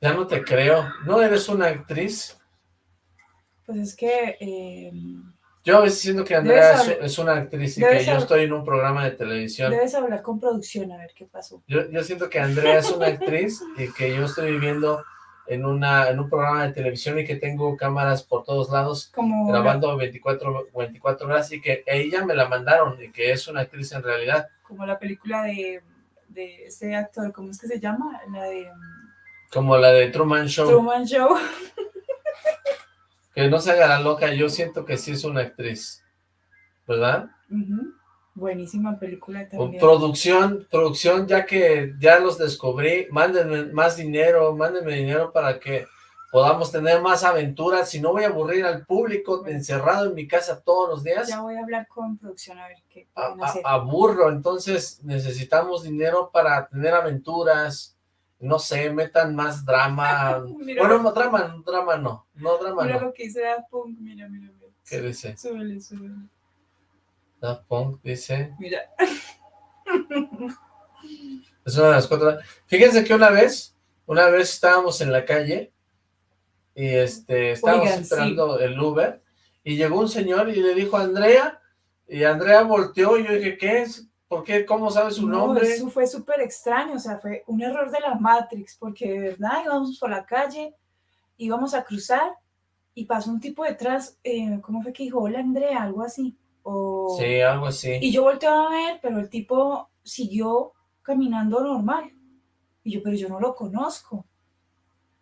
Ya no te creo. ¿No eres una actriz? Pues es que eh, Yo a veces siento que Andrea es, hablar- es una actriz y que yo estoy en un programa de televisión. debes hablar con producción a ver qué pasó. Yo, yo siento que Andrea es una actriz y que yo estoy viviendo en, una, en un programa de televisión y que tengo cámaras por todos lados Como grabando 24, 24 horas y que ella me la mandaron y que es una actriz en realidad. Como la película de, de este actor, ¿cómo es que se llama? La de Como la de Truman Show, Truman Show. que no se haga la loca, yo siento que sí es una actriz, ¿verdad? Ujú. Buenísima película O también. producción, producción, ya que ya los descubrí, mándenme más dinero, mándenme dinero para que podamos tener más aventuras, si no voy a aburrir al público encerrado en mi casa todos los días, Ya voy a hablar con producción a ver qué a- aburro, entonces necesitamos dinero para tener aventuras, no sé, metan más drama, (laughs) Mira, bueno, no, drama, drama no, no, drama mira no, lo que Daft Punk, mira, mira, mira. ¿qué dice? Súbele, súbele. Daft Punk dice, Mira. (laughs) Es una de las cuatro. Fíjense que una vez, una vez estábamos en la calle y este, estábamos Oigan, esperando el Uber y llegó un señor y le dijo a Andrea y Andrea volteó y yo dije, ¿qué es? ¿Por qué? ¿Cómo sabe su No, nombre? eso fue súper extraño, o sea, fue un error de la Matrix, porque de verdad íbamos por la calle, íbamos a cruzar y pasó un tipo detrás, eh, ¿cómo fue que dijo? Hola Andrea, algo así. O... Sí, algo así. Y yo volteé a ver, pero el tipo siguió caminando normal. Y yo, pero yo no lo conozco.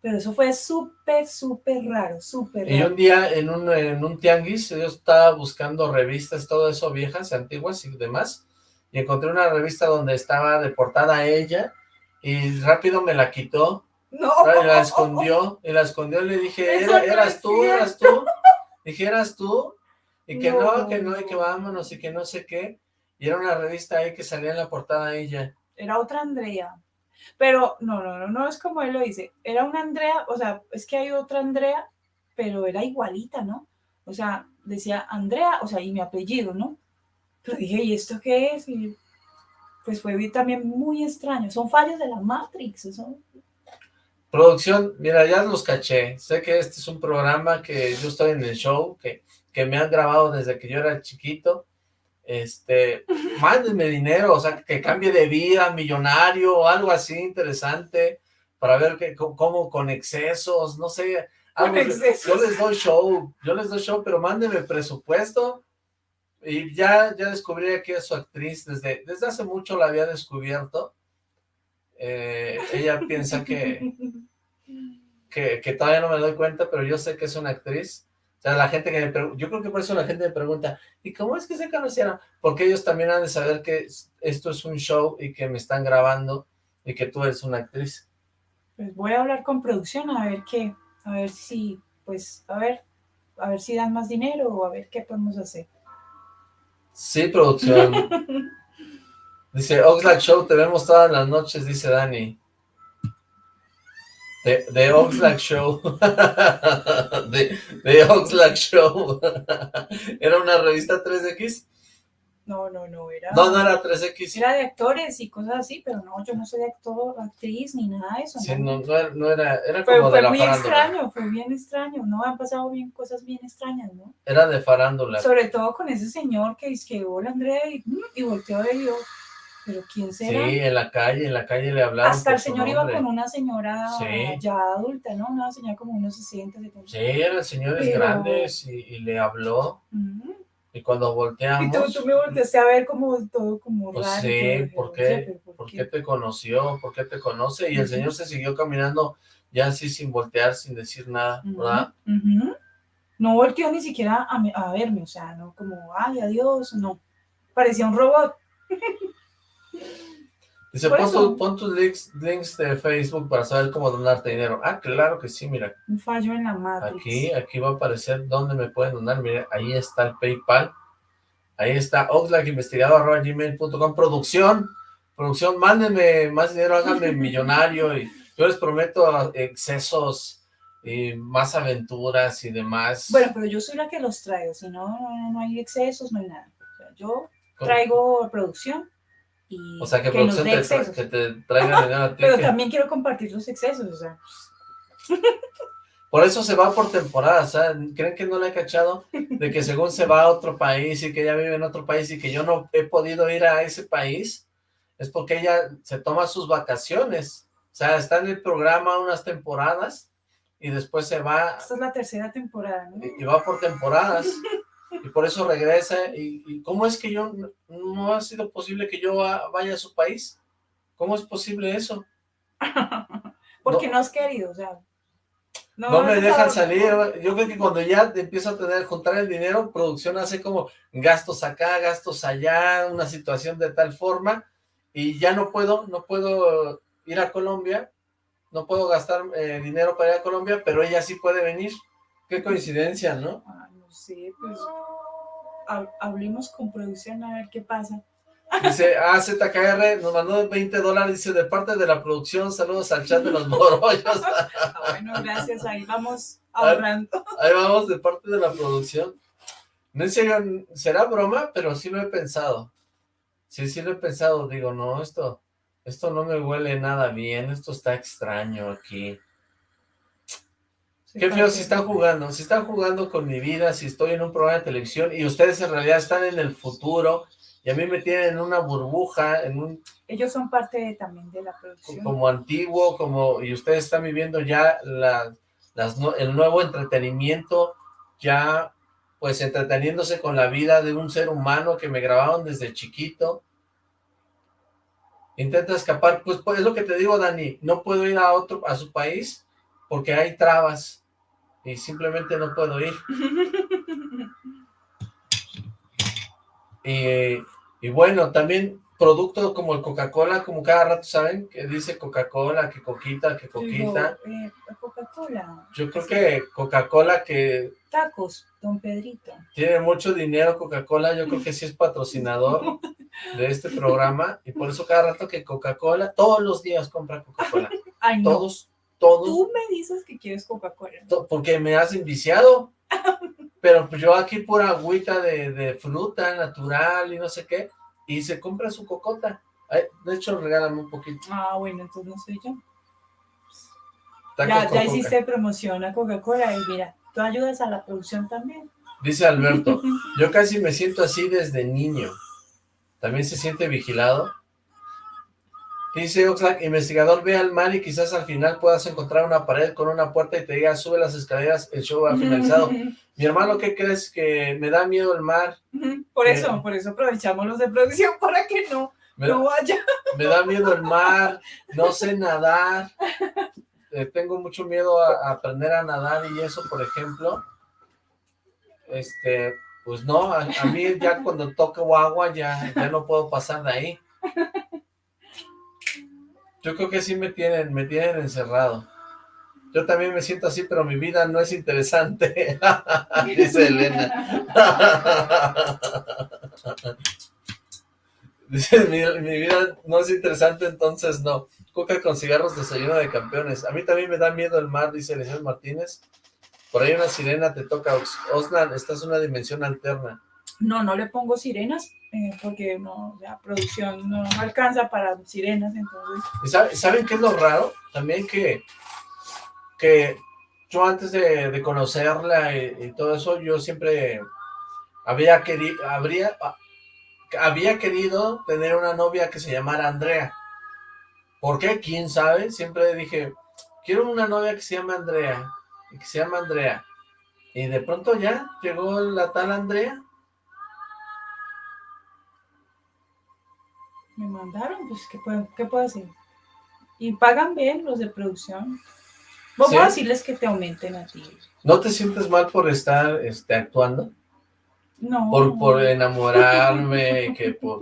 Pero eso fue súper, súper raro, súper Y raro. un día en un, en un tianguis, yo estaba buscando revistas, todo eso, viejas, antiguas y demás, y encontré una revista donde estaba de portada ella, y rápido me la quitó, No. Y la escondió, y la escondió y le dije, "Era- no eras tú, eras tú. Dije, eras tú. Y que no, No. que no, y que vámonos, y que no sé qué. Y era una revista ahí que salía en la portada ella. Era otra Andrea. Pero no, no, no, no es como él lo dice. Era una Andrea, o sea, es que hay otra Andrea, pero era igualita, ¿no? O sea, decía Andrea, o sea, y mi apellido, ¿no? Pero dije, ¿y esto qué es? Y pues fue también muy extraño. Son fallos de la Matrix, eso. Producción, mira, ya los caché. Sé que este es un programa que yo estoy en el show, que, que me han grabado desde que yo era chiquito. Este, (laughs) mándenme dinero, o sea, que cambie de vida, millonario, o algo así interesante, para ver que, cómo, con excesos, no sé. Algo- excesos. Yo les doy show, yo les doy show, pero mándenme presupuesto. Y ya, ya descubrí que es su actriz, desde, desde hace mucho la había descubierto. Eh, ella piensa que, (laughs) que, que todavía no me doy cuenta, pero yo sé que es una actriz. O sea, la gente que me pregunta, yo creo que por eso la gente me pregunta, ¿y cómo es que se conocieron? Porque ellos también han de saber que es- esto es un show y que me están grabando y que tú eres una actriz. Pues voy a hablar con producción a ver qué, a ver si, pues, a ver, a ver si dan más dinero o a ver qué podemos hacer. Sí, producción. (laughs) Dice, Oxlack Show, te vemos todas las noches, dice Dani. De, de Oxlack Show. (laughs) de, de Oxlack Show. (laughs) ¿Era una revista 3X? No, no, no, era, No, no era 3X. era de actores y cosas así, pero no, yo no soy actor, actriz ni nada de eso. Sí, no. no, no era, no era, era Fue, como de fue la muy farándula. extraño, fue bien extraño, ¿no? Han pasado bien cosas bien extrañas, ¿no? Era de farándula. Sobre todo con ese señor que dice que hola Andrea y, y volteó y yo, pero ¿quién Sí, será? en la calle, en la calle le hablaron Hasta el señor iba con una señora Sí. ya adulta, ¿no? Una señora como unos 60, 70. Sí, eran señores Pero- grandes y, y le habló. Y cuando Y volteamos... tú, tú me volteaste a ver como todo como Pues raro. sí, y ¿por "Oye, qué? pero ¿por ¿Por qué?". qué te conoció? ¿Por qué te conoce? Y el señor se siguió caminando ya así sin voltear, sin decir nada, ¿verdad? No volteó ni siquiera a, a verme, o sea, no como, ay, adiós, no. Parecía un robot. (laughs) Dice, pon, eso. tu- pon tus links, links de Facebook para saber cómo donarte dinero. Ah, claro que sí, mira. Un fallo en la Matrix. Aquí, aquí va a aparecer dónde me pueden donar. Mira, ahí está el PayPal. Ahí está oxlackinvestigador.gmail.com Producción, producción, mándenme más dinero, háganme (laughs) millonario y yo les prometo excesos y más aventuras y demás. Bueno, pero yo soy la que los traigo, si no, no, hay excesos, no hay nada. O sea, yo ¿Cómo? traigo producción y O sea, que, que nos producción dé te, que te traiga dinero a (laughs) ti. Pero que- también quiero compartir los excesos, o sea, (laughs) Por eso se va por temporadas, ¿saben? ¿Creen que no le he cachado? De que según se va a otro país y que ella vive en otro país y que yo no he podido ir a ese país, es porque ella se toma sus vacaciones. O sea, está en el programa unas temporadas y después se va esta es la tercera temporada, ¿no? y y va por temporadas (laughs) y por eso regresa. ¿Y, y cómo es que yo, no, no ha sido posible que yo va- vaya a su país? ¿Cómo es posible eso? (laughs) Porque no, has querido, o sea. No me dejan salir. Yo creo que cuando ya empiezo a tener, juntar el dinero, producción hace como gastos acá, gastos allá, una situación de tal forma, y ya no puedo, no puedo ir a Colombia, no puedo gastar eh, dinero para ir a Colombia, pero ella sí puede venir. Qué coincidencia, ¿no? Ah, sé, pues. hab- Hablemos con producción a ver qué pasa. Dice, ah, ZKR nos mandó 20 dólares, dice, de parte de la producción, saludos al chat de los morollos. (laughs) Ah, bueno, gracias, ahí vamos (laughs) ahorrando. Ahí vamos, de parte de la producción. No serio, será broma, pero sí lo he pensado. Sí, sí lo he pensado. Digo, no, esto, esto no me huele nada bien. Esto está extraño aquí. Qué feo si están jugando. Si están jugando con mi vida, si estoy en un programa de televisión y ustedes en realidad están en el futuro y a mí me tienen en una burbuja, en un Ellos son parte de- también de la producción. como antiguo, como y ustedes están viviendo ya la, las, no- el nuevo entretenimiento, ya pues entreteniéndose con la vida de un ser humano que me grabaron desde chiquito. Intenta escapar, pues, pues es lo que te digo, Dani, no puedo ir a otro, a su país porque hay trabas y simplemente no puedo ir. (laughs) Y, y bueno, también producto como el Coca-Cola, como cada rato saben, que dice Coca-Cola, que Coquita, que Coquita. eh, Coca-Cola. Yo creo que Coca-Cola que Tacos, don Pedrito. tiene mucho dinero Coca-Cola, yo creo que sí es patrocinador (laughs) de este programa y por eso cada rato que Coca-Cola, todos los días compra Coca-Cola, no. todos, todos, Tú me dices que quieres Coca-Cola. porque me has enviciado, (laughs) pero pues yo aquí pura agüita de, de fruta natural y no sé qué, y se compra su cocota, Ay, de hecho regálame un poquito. Ah, bueno, entonces no soy yo. Ya, ya hiciste promoción a Coca-Cola y mira, tú ayudas a la producción también. Dice Alberto, (laughs) yo casi me siento así desde niño. ¿También se siente vigilado? Dice Oxlack, investigador, ve al mar y quizás al final puedas encontrar una pared con una puerta y te diga, sube las escaleras, el show ha finalizado. (laughs) Mi hermano, ¿qué crees? Que me da miedo el mar, Por Eh. eso, por eso aprovechamos los de producción para que no, me, no vaya. me da miedo el mar, no sé nadar, eh, tengo mucho miedo a, a aprender a nadar y eso, por ejemplo. Este, pues no, a, a mí ya cuando toco agua ya, ya no puedo pasar de ahí. Yo creo que sí me tienen, me tienen encerrado. Yo también me siento así, pero mi vida no es interesante, (laughs) dice Elena. (laughs) Dice, mi, mi vida no es interesante, entonces no. Coca con cigarros, desayuno de campeones. A mí también me da miedo el mar, dice Eliseo Martínez. Por ahí una sirena te toca. Os- Oslan, estás en una dimensión alterna. No, no le pongo sirenas eh, porque no, la producción no alcanza para sirenas, entonces. ¿Y sabe- saben qué es lo raro? También que, que yo antes de, conocerla y, todo eso, yo siempre había querido, habría, ah, había querido tener una novia que se llamara Andrea. ¿Por qué? ¿Quién sabe? Siempre dije, quiero una novia que se llame Andrea, que se llama Andrea. Y de pronto ya llegó la tal Andrea. Me mandaron, pues, ¿qué puedo, qué puedo hacer? Y pagan bien los de producción. Vamos ¿Sí? a decirles que te aumenten a ti. ¿No te sientes mal por estar este, actuando? No. por, por enamorarme, que por...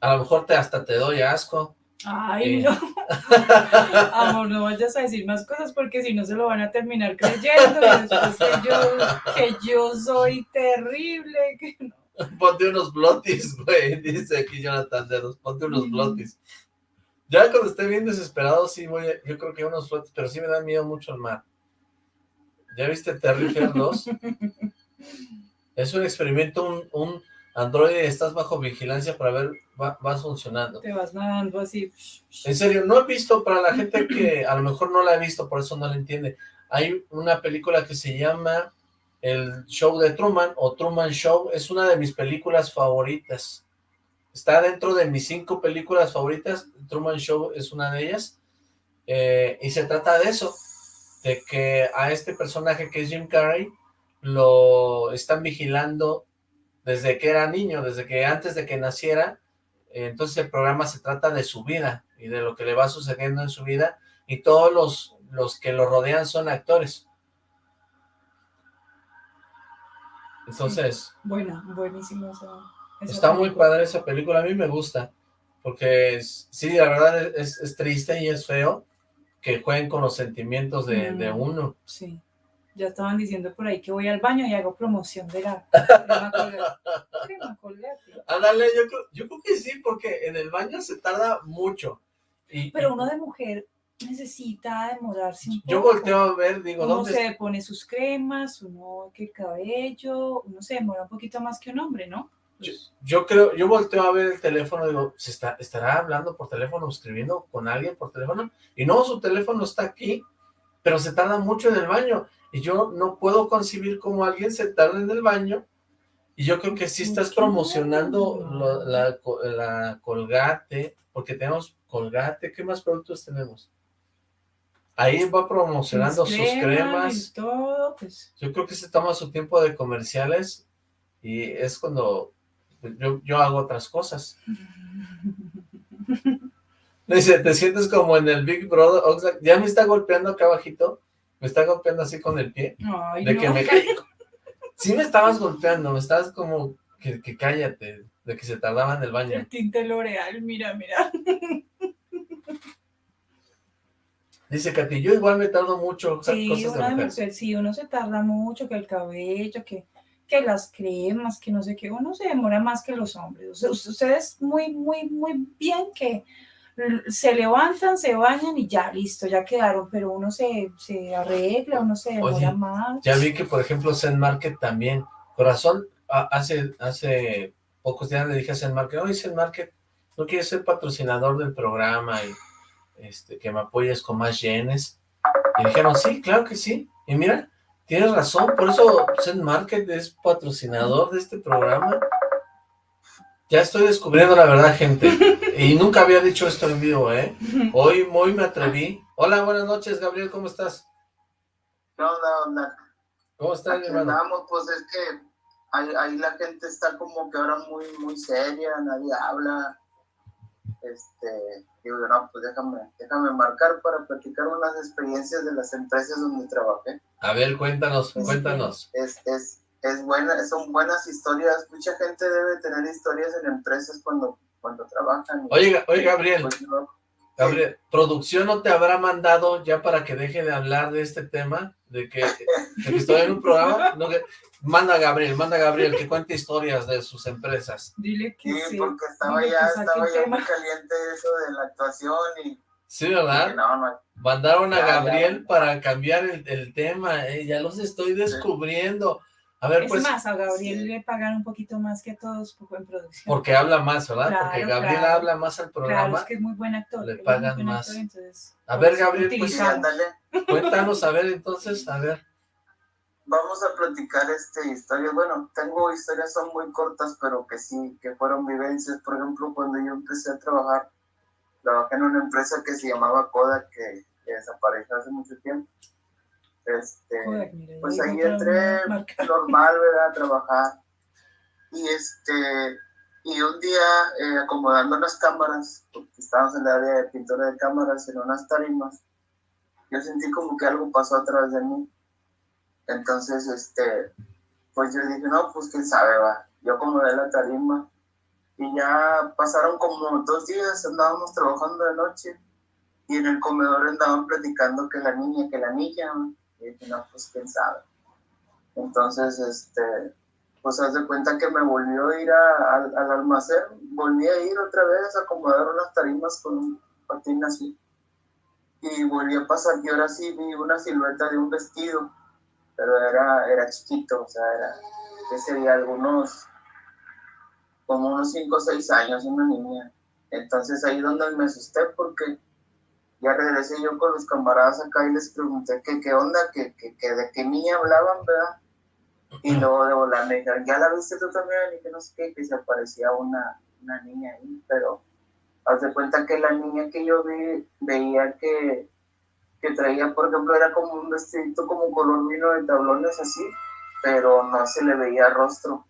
A lo mejor te hasta te doy asco. Ay, Sí. no. (laughs) Amor, no vayas a decir más cosas porque si no se lo van a terminar creyendo. Y después que yo, que yo soy terrible. Que no. (laughs) Ponte unos blotis, güey, dice aquí Jonathan Dedos, ponte unos blotis. Ya cuando esté bien desesperado, sí voy, a- yo creo que unos flotis, pero sí me da miedo mucho el mar. ¿Ya viste Terrifier 2? (laughs) Es un experimento, un, un androide, estás bajo vigilancia para ver, va, vas funcionando. Te vas nadando así. En serio, no he visto, para la gente que a lo mejor no la ha visto, por eso no la entiende, hay una película que se llama El Show de Truman, o Truman Show, es una de mis películas favoritas. Está dentro de mis cinco películas favoritas, Truman Show es una de ellas, eh, y se trata de eso, de que a este personaje que es Jim Carrey, lo están vigilando desde que era niño, desde que antes de que naciera, entonces el programa se trata de su vida y de lo que le va sucediendo en su vida y todos los, los que lo rodean son actores. Entonces, Bueno, buenísimo. esa- esa está muy padre esa película, a mí me gusta, porque es- sí, la verdad es, es triste y es feo que jueguen con los sentimientos de, de Mm. uno. Sí. Ya estaban diciendo por ahí que voy al baño y hago promoción de la (laughs) crema Colgate. Ándale, yo creo, yo creo que sí, porque en el baño se tarda mucho. Y, Pero uno de mujer necesita demorarse un poco. yo volteo a ver, digo, Uno ¿dónde se pone sus cremas, uno que el cabello, uno se demora un poquito más que un hombre, ¿no? Pues, Yo creo, yo volteo a ver el teléfono, digo, ¿se está, estará hablando por teléfono, escribiendo con alguien por teléfono? Y no, su teléfono está aquí, pero se tarda mucho en el baño. Y yo no puedo concebir cómo alguien se tarda en el baño. Y yo creo que sí estás promocionando la, co- la colgate, porque tenemos colgate, ¿qué más productos tenemos? Ahí va promocionando sus cremas. y todo, pues Yo creo que se toma su tiempo de comerciales y es cuando yo, yo hago otras cosas. (laughs) Dice, te sientes como en el Big Brother, Oxlack? ya me está golpeando acá abajito, me está golpeando así con el pie, Ay, de no. que me... Sí me estabas golpeando, me estabas como, que, que cállate, de que se tardaba en el baño. El tinte L'Oreal, mira, mira. (laughs) Dice Katy, yo igual me tardo mucho, Sí, cosas uno, de mujer. mujer, sí, uno se tarda mucho, que el cabello, que, que las cremas, que no sé qué, uno se demora más que los hombres. O sea, ustedes muy, muy, muy bien que se levantan, se bañan y ya, listo, ya quedaron, pero uno se, se arregla, uno se demora Oye, más. Ya vi que, por ejemplo, Zen Market también. Corazón, hace, hace pocos días le dije a Zen Market, oye, Zen Market, ¿no quieres ser patrocinador del programa y este, que me apoyes con más yenes? Y dijeron, sí, claro que sí. Y mira, tienes razón, por eso Zen Market es patrocinador de este programa. Ya estoy descubriendo la verdad, gente. Y nunca había dicho esto en vivo, ¿eh? Hoy, hoy me atreví. Hola, buenas noches, Gabriel, ¿cómo estás? ¿Qué onda, onda? ¿Cómo estás, mi hermano? andamos, pues es que ahí, ahí la gente está como que ahora muy, muy seria, nadie habla. Este, digo, yo, no, pues déjame, déjame marcar para platicar unas experiencias de las empresas donde trabajé. A ver, cuéntanos, cuéntanos. Es, es, es buena, son buenas historias. Mucha gente debe tener historias en empresas cuando, cuando trabajan. Oye, oye, Gabriel, Pues, no, Gabriel, ¿producción no te habrá mandado ya para que deje de hablar de este tema? De que, de que estoy en un programa. No, que- manda a Gabriel, manda a Gabriel que cuente historias de sus empresas. Dile que sí, sí. porque estaba dile ya, estaba ya muy caliente eso de la actuación y Sí, ¿verdad? no, no, Mandaron a Ya, ya. Gabriel para cambiar el, el tema. eh, ya los estoy descubriendo. A ver, Es pues, más, a Gabriel le pagan un poquito más que a todos por- en producción. porque habla más, ¿verdad? Claro, porque Gabriel claro. habla más al Claro, programa. es que es muy buen actor. le pagan más. actor, entonces, A ver, pues, Gabriel, pues, sí, ándale. Cuéntanos, a ver, entonces, a ver. Vamos a platicar este historias. Bueno, tengo historias, son muy cortas, pero que sí, que fueron vivencias. Por ejemplo, cuando yo empecé a trabajar, trabajé en una empresa que se llamaba Kodak, que, que desapareció hace mucho tiempo. Este, Kodak, pues ahí entré marca. normal, ¿verdad? A trabajar. Y este, y un día eh, acomodando unas cámaras, porque estábamos en el área de pintura de cámaras, en unas tarimas, yo sentí como que algo pasó atrás de mí. Entonces, este, pues yo dije, no, pues quién sabe, va. Yo acomodé la tarima y ya pasaron como dos días, andábamos trabajando de noche y en el comedor andaban platicando que la niña, que la niña, y dije, no, pues quién sabe. Entonces, este, pues haz de cuenta que me volvió a ir al almacén, volví a ir otra vez a acomodar unas tarimas con un patín así. Y volví a pasar y ahora sí vi una silueta de un vestido, pero era, era chiquito, o sea, era, que sería algunos, como unos 5 o 6 años, una niña. Entonces ahí donde me asusté porque ya regresé yo con los camaradas acá y les pregunté que qué onda, que, que, que de qué niña hablaban, ¿verdad? Y luego de volar me dijeron, ¿ya la viste tú también? Y que no sé qué, que se aparecía una, una niña ahí, pero haz de cuenta que la niña que yo vi, veía que, que traía, por ejemplo, era como un vestidito como color vino de tablones así, pero no se le veía rostro.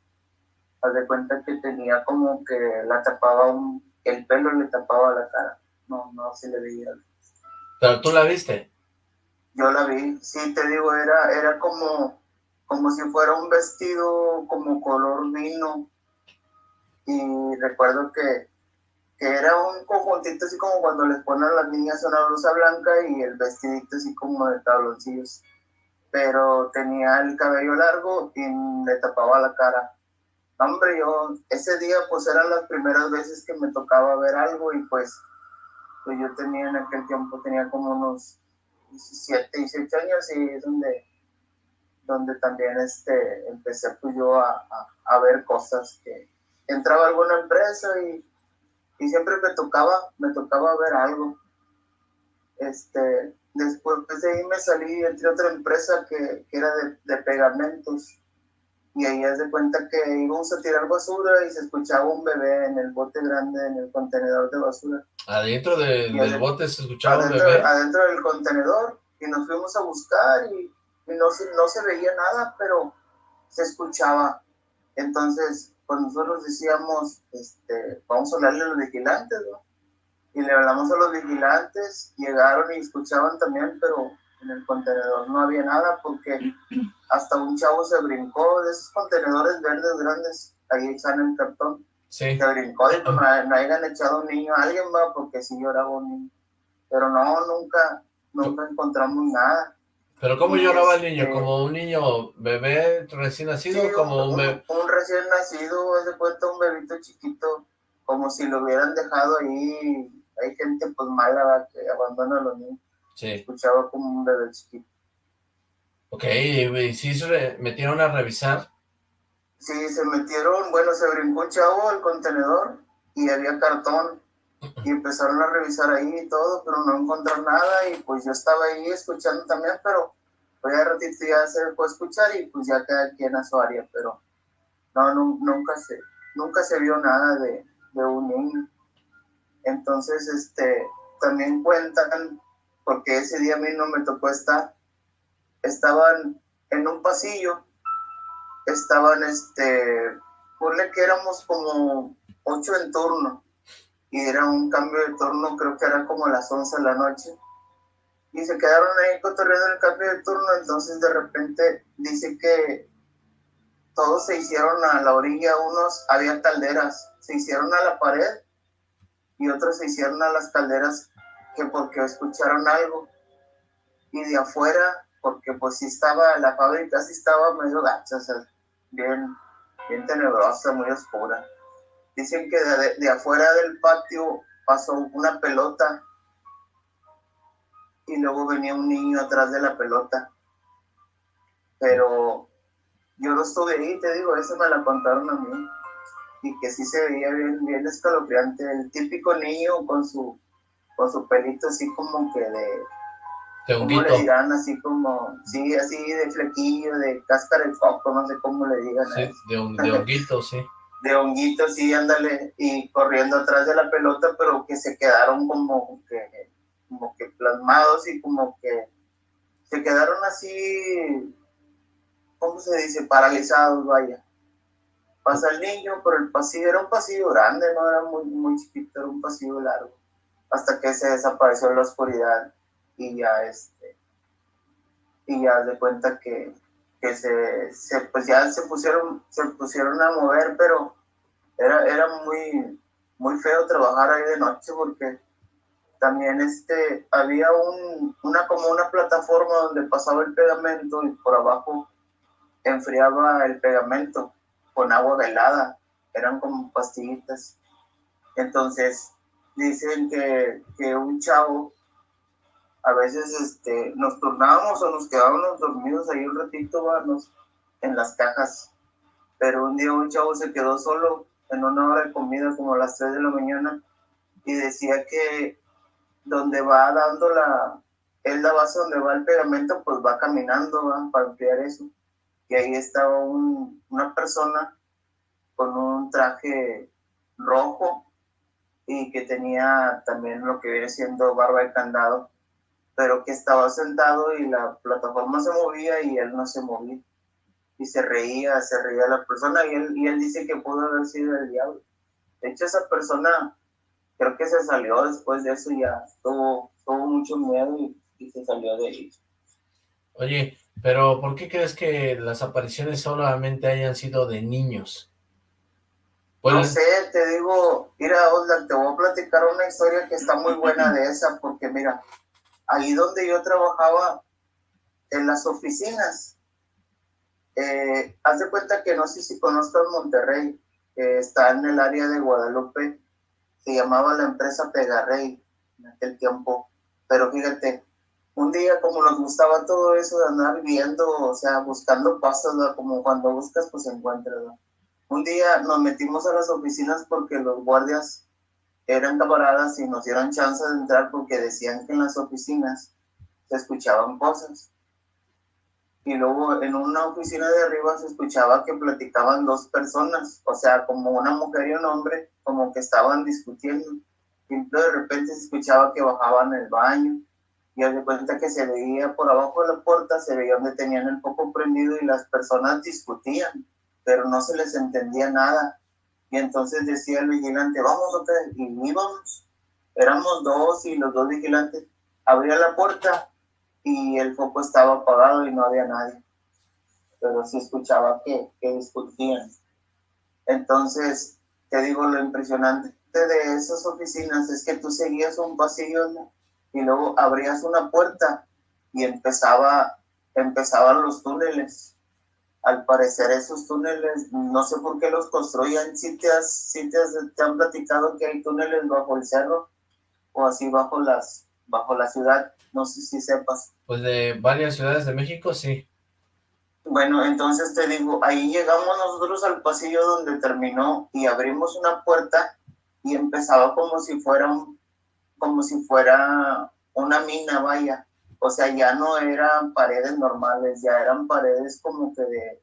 Haz de cuenta que tenía como que la tapaba un, que el pelo le tapaba la cara, no, no se le veía. Pero tú la viste. Yo la vi, sí, te digo, era, era como, como si fuera un vestido como color vino. Y recuerdo que, que era un conjuntito así como cuando les ponen a las niñas una blusa blanca y el vestidito así como de tabloncillos. Pero tenía el cabello largo y le tapaba la cara. Hombre, yo ese día pues eran las primeras veces que me tocaba ver algo y pues, pues yo tenía en aquel tiempo, tenía como unos 17, 18 años y es donde, donde también este, empecé pues yo a, a, a ver cosas que entraba a alguna empresa y, y siempre me tocaba, me tocaba ver algo. Este, después de ahí me salí, entré a otra empresa que, que era de, de pegamentos y ahí haz de cuenta que íbamos a tirar basura y se escuchaba un bebé en el bote grande, en el contenedor de basura. Adentro de- del adentro- bote se escuchaba un adentro, bebé. adentro del contenedor y nos fuimos a buscar y, y no, no se veía nada, pero se escuchaba. Entonces, pues nosotros decíamos, este, vamos a hablarle a los vigilantes, ¿no? Y le hablamos a los vigilantes, llegaron y escuchaban también, pero en el contenedor no había nada porque hasta un chavo se brincó de esos contenedores verdes grandes, ahí echan el cartón Sí. Se brincó que no, no hayan echado un niño a alguien, va, porque sí lloraba un niño. Pero no, nunca, nunca encontramos nada. ¿Pero cómo Y lloraba el niño? ¿Como un niño bebé recién nacido? Sí, como un un, bebé? un recién nacido, haz de cuenta un bebito chiquito, como si lo hubieran dejado ahí. Hay gente pues mala que abandona a los niños. Sí. Escuchaba como un bebé chiquito. Ok, y sí se metieron a revisar. Sí, se metieron, bueno, se brincó un chavo al contenedor y había cartón. Y empezaron a revisar ahí y todo, pero no encontraron nada. Y pues yo estaba ahí escuchando también, pero pues ya ratito ya se dejó escuchar y pues ya cada quien a su área. Pero no, nu- nunca se, nunca se vio nada de, de un niño. Entonces, este, también cuentan, porque ese día a mí no me tocó estar, estaban en un pasillo, estaban, este, ponle que éramos como ocho en turno, y era un cambio de turno, creo que era como las 11 de la noche, y se quedaron ahí cotorreando el cambio de turno, entonces de repente dice que todos se hicieron a la orilla, unos, había calderas, se hicieron a la pared, y otros se hicieron a las calderas que porque escucharon algo, y de afuera, porque pues sí estaba, la fábrica sí estaba medio gacha, o sea, bien, bien tenebrosa, muy oscura. Dicen que de, de afuera del patio pasó una pelota y luego venía un niño atrás de la pelota. Pero yo no estuve ahí, te digo, eso me la contaron a mí. Y que sí se veía bien, bien escalofriante. El típico niño con su, con su pelito así como que de, De ¿cómo honguito. le dirán? Así como, sí, así de flequillo, de cáscara de coco, no sé cómo le digan. Sí, de, hon- de honguito, sí. De honguito, sí, ándale, y corriendo atrás de la pelota, pero que se quedaron como que, como que plasmados y como que se quedaron así, ¿cómo se dice? Paralizados, vaya. Pasa el niño, pero el pasillo era un pasillo grande, no era muy, muy chiquito, era un pasillo largo, hasta que se desapareció en la oscuridad y ya este, y ya de cuenta que, que se, se, pues ya se pusieron, se pusieron a mover, pero era, era muy, muy feo trabajar ahí de noche porque también este, había un, una como una plataforma donde pasaba el pegamento y por abajo enfriaba el pegamento con agua helada, eran como pastillitas. Entonces dicen que, que un chavo a veces este, nos turnábamos o nos quedábamos dormidos ahí un ratito nos- en las cajas. Pero un día un chavo se quedó solo en una hora de comida como a las 3 de la mañana y decía que donde va dando la, es la base donde va el pegamento, pues va caminando para enfriar eso. Y ahí estaba un- una persona con un traje rojo y que tenía también lo que viene siendo barba de candado pero que estaba sentado y la plataforma se movía y él no se movía. Y se reía, se reía la persona y él, y él dice que pudo haber sido el diablo. De hecho, esa persona creo que se salió después de eso, ya tuvo, tuvo mucho miedo y, y se salió de ahí. Oye, pero ¿por qué crees que las apariciones solamente hayan sido de niños? No Bueno, sé, te digo, mira, Oslan, te voy a platicar una historia que está muy buena de esa, porque mira, ahí donde yo trabajaba, en las oficinas, eh, haz de cuenta que no sé si conozcas Monterrey, que está en el área de Guadalupe, se llamaba la empresa Pegarrey en aquel tiempo, pero fíjate, un día como nos gustaba todo eso de andar viendo, o sea, buscando pasos, como cuando buscas, pues encuentras, ¿verdad? Un día nos metimos a las oficinas porque los guardias eran camaradas y nos dieron chance de entrar porque decían que en las oficinas se escuchaban cosas. Y luego en una oficina de arriba se escuchaba que platicaban dos personas, o sea, como una mujer y un hombre, como que estaban discutiendo. Y de repente se escuchaba que bajaban el baño. Y de cuenta que se veía por abajo de la puerta, se veía donde tenían el foco prendido y las personas discutían, pero no se les entendía nada. Y entonces decía el vigilante, vamos otra vez. Y íbamos. Éramos dos y los dos vigilantes. Abría la puerta y el foco estaba apagado y no había nadie. Pero sí escuchaba que, que discutían. Entonces, te digo, lo impresionante de esas oficinas es que tú seguías un pasillo y luego abrías una puerta y empezaba, empezaban los túneles. Al parecer esos túneles, no sé por qué los construían, si te, si te, te han platicado que hay túneles bajo el cerro o así bajo las bajo la ciudad, no sé si sepas. Pues de varias ciudades de México, sí. Bueno, entonces te digo, ahí llegamos nosotros al pasillo donde terminó y abrimos una puerta y empezaba como si fuera como si fuera una mina, vaya. O sea, ya no eran paredes normales, ya eran paredes como que de,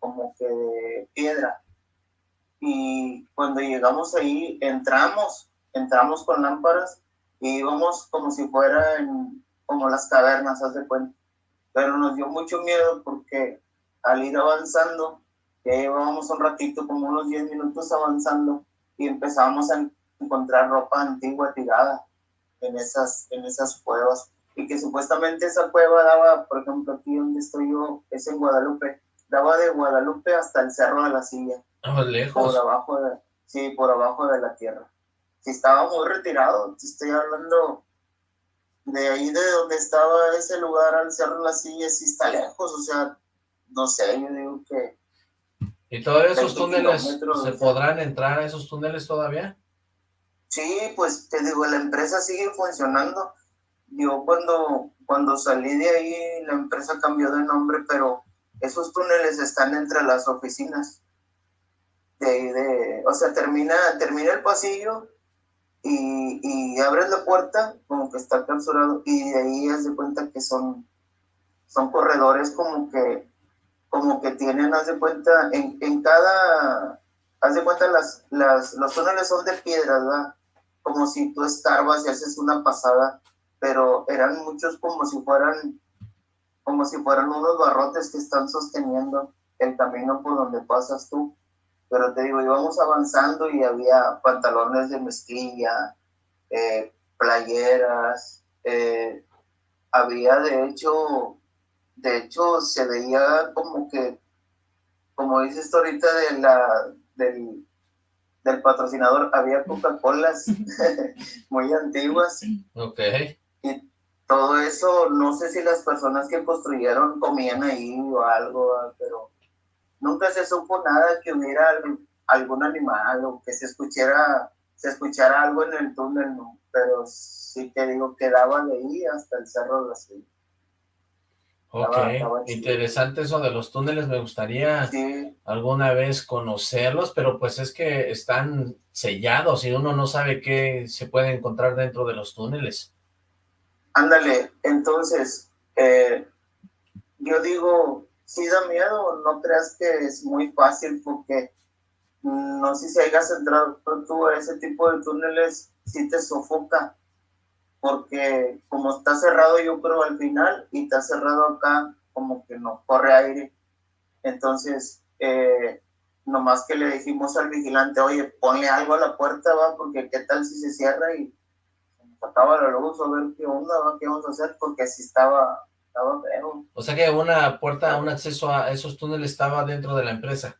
como que de piedra. Y cuando llegamos ahí, entramos, entramos con lámparas y íbamos como si fueran como las cavernas, haz de cuenta. Pero nos dio mucho miedo porque al ir avanzando, ya llevábamos un ratito, como unos 10 minutos avanzando, y empezamos a encontrar ropa antigua tirada en esas, en esas cuevas. Y que supuestamente esa cueva daba, por ejemplo, aquí donde estoy yo, es en Guadalupe, daba de Guadalupe hasta el Cerro de la Silla. Ah, lejos. Por abajo de, sí, por abajo de la tierra. Sí, estaba muy retirado, te estoy hablando de ahí de donde estaba ese lugar al Cerro de la Silla, sí está lejos, o sea, no sé, yo digo que ¿Y todavía esos túneles se podrán entrar a esos túneles todavía? Sí, pues te digo, la empresa sigue funcionando. Yo cuando, cuando salí de ahí, la empresa cambió de nombre, pero esos túneles están entre las oficinas. De, de, o sea, termina, termina el pasillo y, y abres la puerta, como que está clausurado, y de ahí haz de cuenta que son, son corredores como que como que tienen, haz de cuenta, en, en cada, haz de cuenta, las, las, los túneles son de piedra, ¿verdad? Como si tú escarbas y haces una pasada, pero eran muchos como si fueran, como si fueran unos barrotes que están sosteniendo el camino por donde pasas tú. Pero te digo, íbamos avanzando y había pantalones de mezclilla, eh, playeras, eh, había de hecho de hecho se veía como que, como dices ahorita de la, del, del patrocinador, había Coca-Colas (laughs) muy antiguas. Ok. Y todo eso, no sé si las personas que construyeron comían ahí o algo, pero nunca se supo nada que hubiera algún animal o que se escuchara, se escuchara algo en el túnel, pero sí que digo, quedaba de ahí hasta el Cerro de la Ciudad. Ok, interesante eso de los túneles, me gustaría alguna vez conocerlos, pero pues es que están sellados y uno no sabe qué se puede encontrar dentro de los túneles. Ándale, entonces, eh, yo digo, si da miedo, no creas que es muy fácil porque mm, no sé si hayas entrado tú a ese tipo de túneles, si te sofoca porque como está cerrado yo creo al final y está cerrado acá como que no corre aire. Entonces, eh, nomás que le dijimos al vigilante, oye, ponle algo a la puerta, va, porque qué tal si se cierra y acaba la luz, a ver qué onda, qué vamos a hacer, porque así estaba, estaba feo. O sea que una puerta, un acceso a esos túneles estaba dentro de la empresa.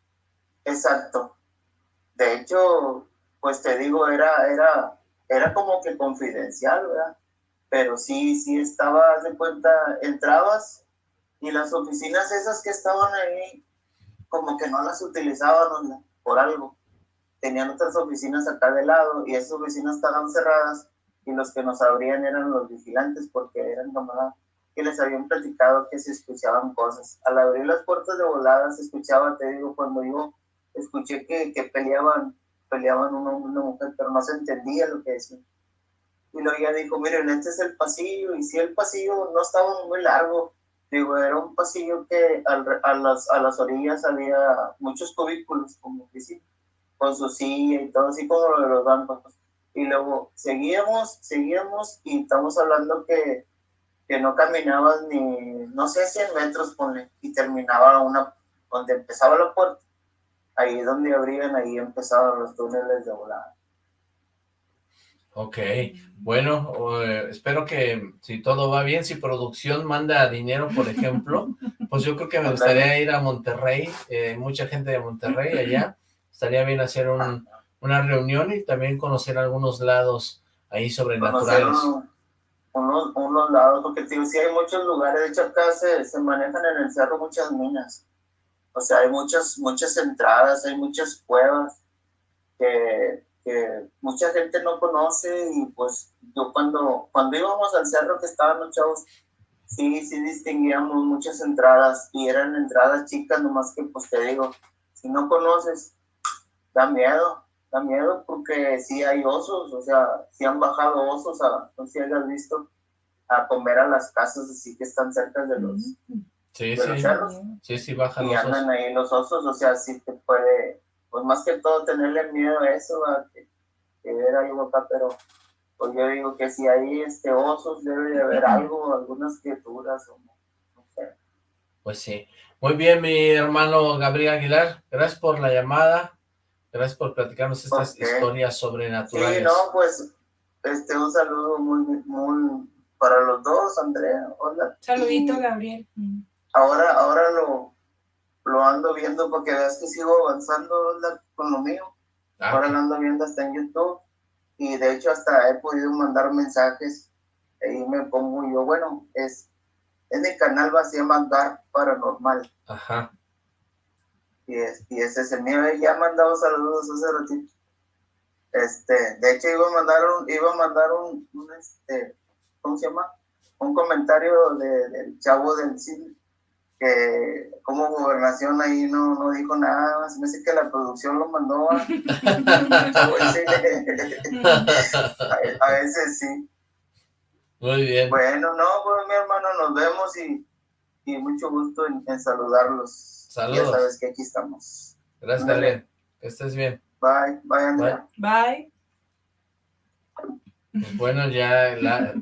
Exacto. De hecho, pues te digo, era, era era como que confidencial, ¿verdad? Pero sí, sí estaba, de cuenta, entrabas y las oficinas esas que estaban ahí, como que no las utilizaban por algo. Tenían otras oficinas acá de lado y esas oficinas estaban cerradas y los que nos abrían eran los vigilantes porque eran como que les habían platicado que se escuchaban cosas. Al abrir las puertas de volada se escuchaba, te digo, cuando yo escuché que, que peleaban peleaban uno una mujer, pero no se entendía lo que decían. Y luego ella dijo, miren, este es el pasillo, y si el pasillo no estaba muy largo, digo, era un pasillo que a, las, a las orillas había muchos cubículos, como que sí, con su silla y todo, así como lo de los bancos. Y luego seguíamos, seguíamos, y estamos hablando que, que no caminabas ni, no sé, 100 metros, ponle, y terminaba una, donde empezaba la puerta, ahí donde abrían, ahí empezaban los túneles de volada. Ok, bueno, eh, espero que si todo va bien, si producción manda dinero, por ejemplo, (laughs) pues yo creo que me gustaría ir a Monterrey, eh, mucha gente de Monterrey allá, estaría bien hacer un, una reunión y también conocer algunos lados ahí sobrenaturales. uno- unos, unos lados, porque tío, sí hay muchos lugares, de hecho acá se, se manejan en el cerro muchas minas, o sea, hay muchas, muchas entradas, hay muchas cuevas que, que mucha gente no conoce y pues yo cuando, cuando íbamos al cerro que estaban los chavos, sí, sí distinguíamos muchas entradas y eran entradas chicas, nomás que pues te digo, si no conoces, da miedo, da miedo porque sí hay osos, o sea, sí han bajado osos, a, no sé si hayas visto, a comer a las casas así que están cerca de los, Sí, de los sí, cerros sí, sí, bajan y los andan osos. ahí los osos, o sea, sí te puede, pues más que todo tenerle miedo a eso, a que, que ver algo acá, pero pues yo digo que si hay este osos debe de haber algo, algunas criaturas o no, no sé. Pues sí. Muy bien, mi hermano Gabriel Aguilar, gracias por la llamada, gracias por platicarnos estas historias Sí, sobrenaturales. no, pues este un saludo muy, muy para los dos, Andrea, hola. Saludito, Y Gabriel. Mm. Ahora, ahora lo, lo ando viendo porque veas que sigo avanzando hola, con lo mío. Ah, Ahora lo ando viendo hasta en YouTube y de hecho hasta he podido mandar mensajes. Ahí me pongo yo, bueno, es, es mi canal, va, se llama Dark Paranormal Ajá. Y es, y ese es el mío. eh, Ya he mandado saludos hace ratito. Este, de hecho iba a mandar un, iba a mandar un, un, este, ¿cómo se llama? Un comentario de- del chavo del cine que como gobernación ahí no, no dijo nada más, me dice que la producción lo mandó a, a, a veces sí. Muy bien. Bueno, no, pues mi hermano, nos vemos y, y mucho gusto en, en saludarlos. Saludos. Ya sabes que aquí estamos. Gracias. Gabriel. Que estés bien. Bye, bye, Andrea. Bye. Pues bueno, ya la,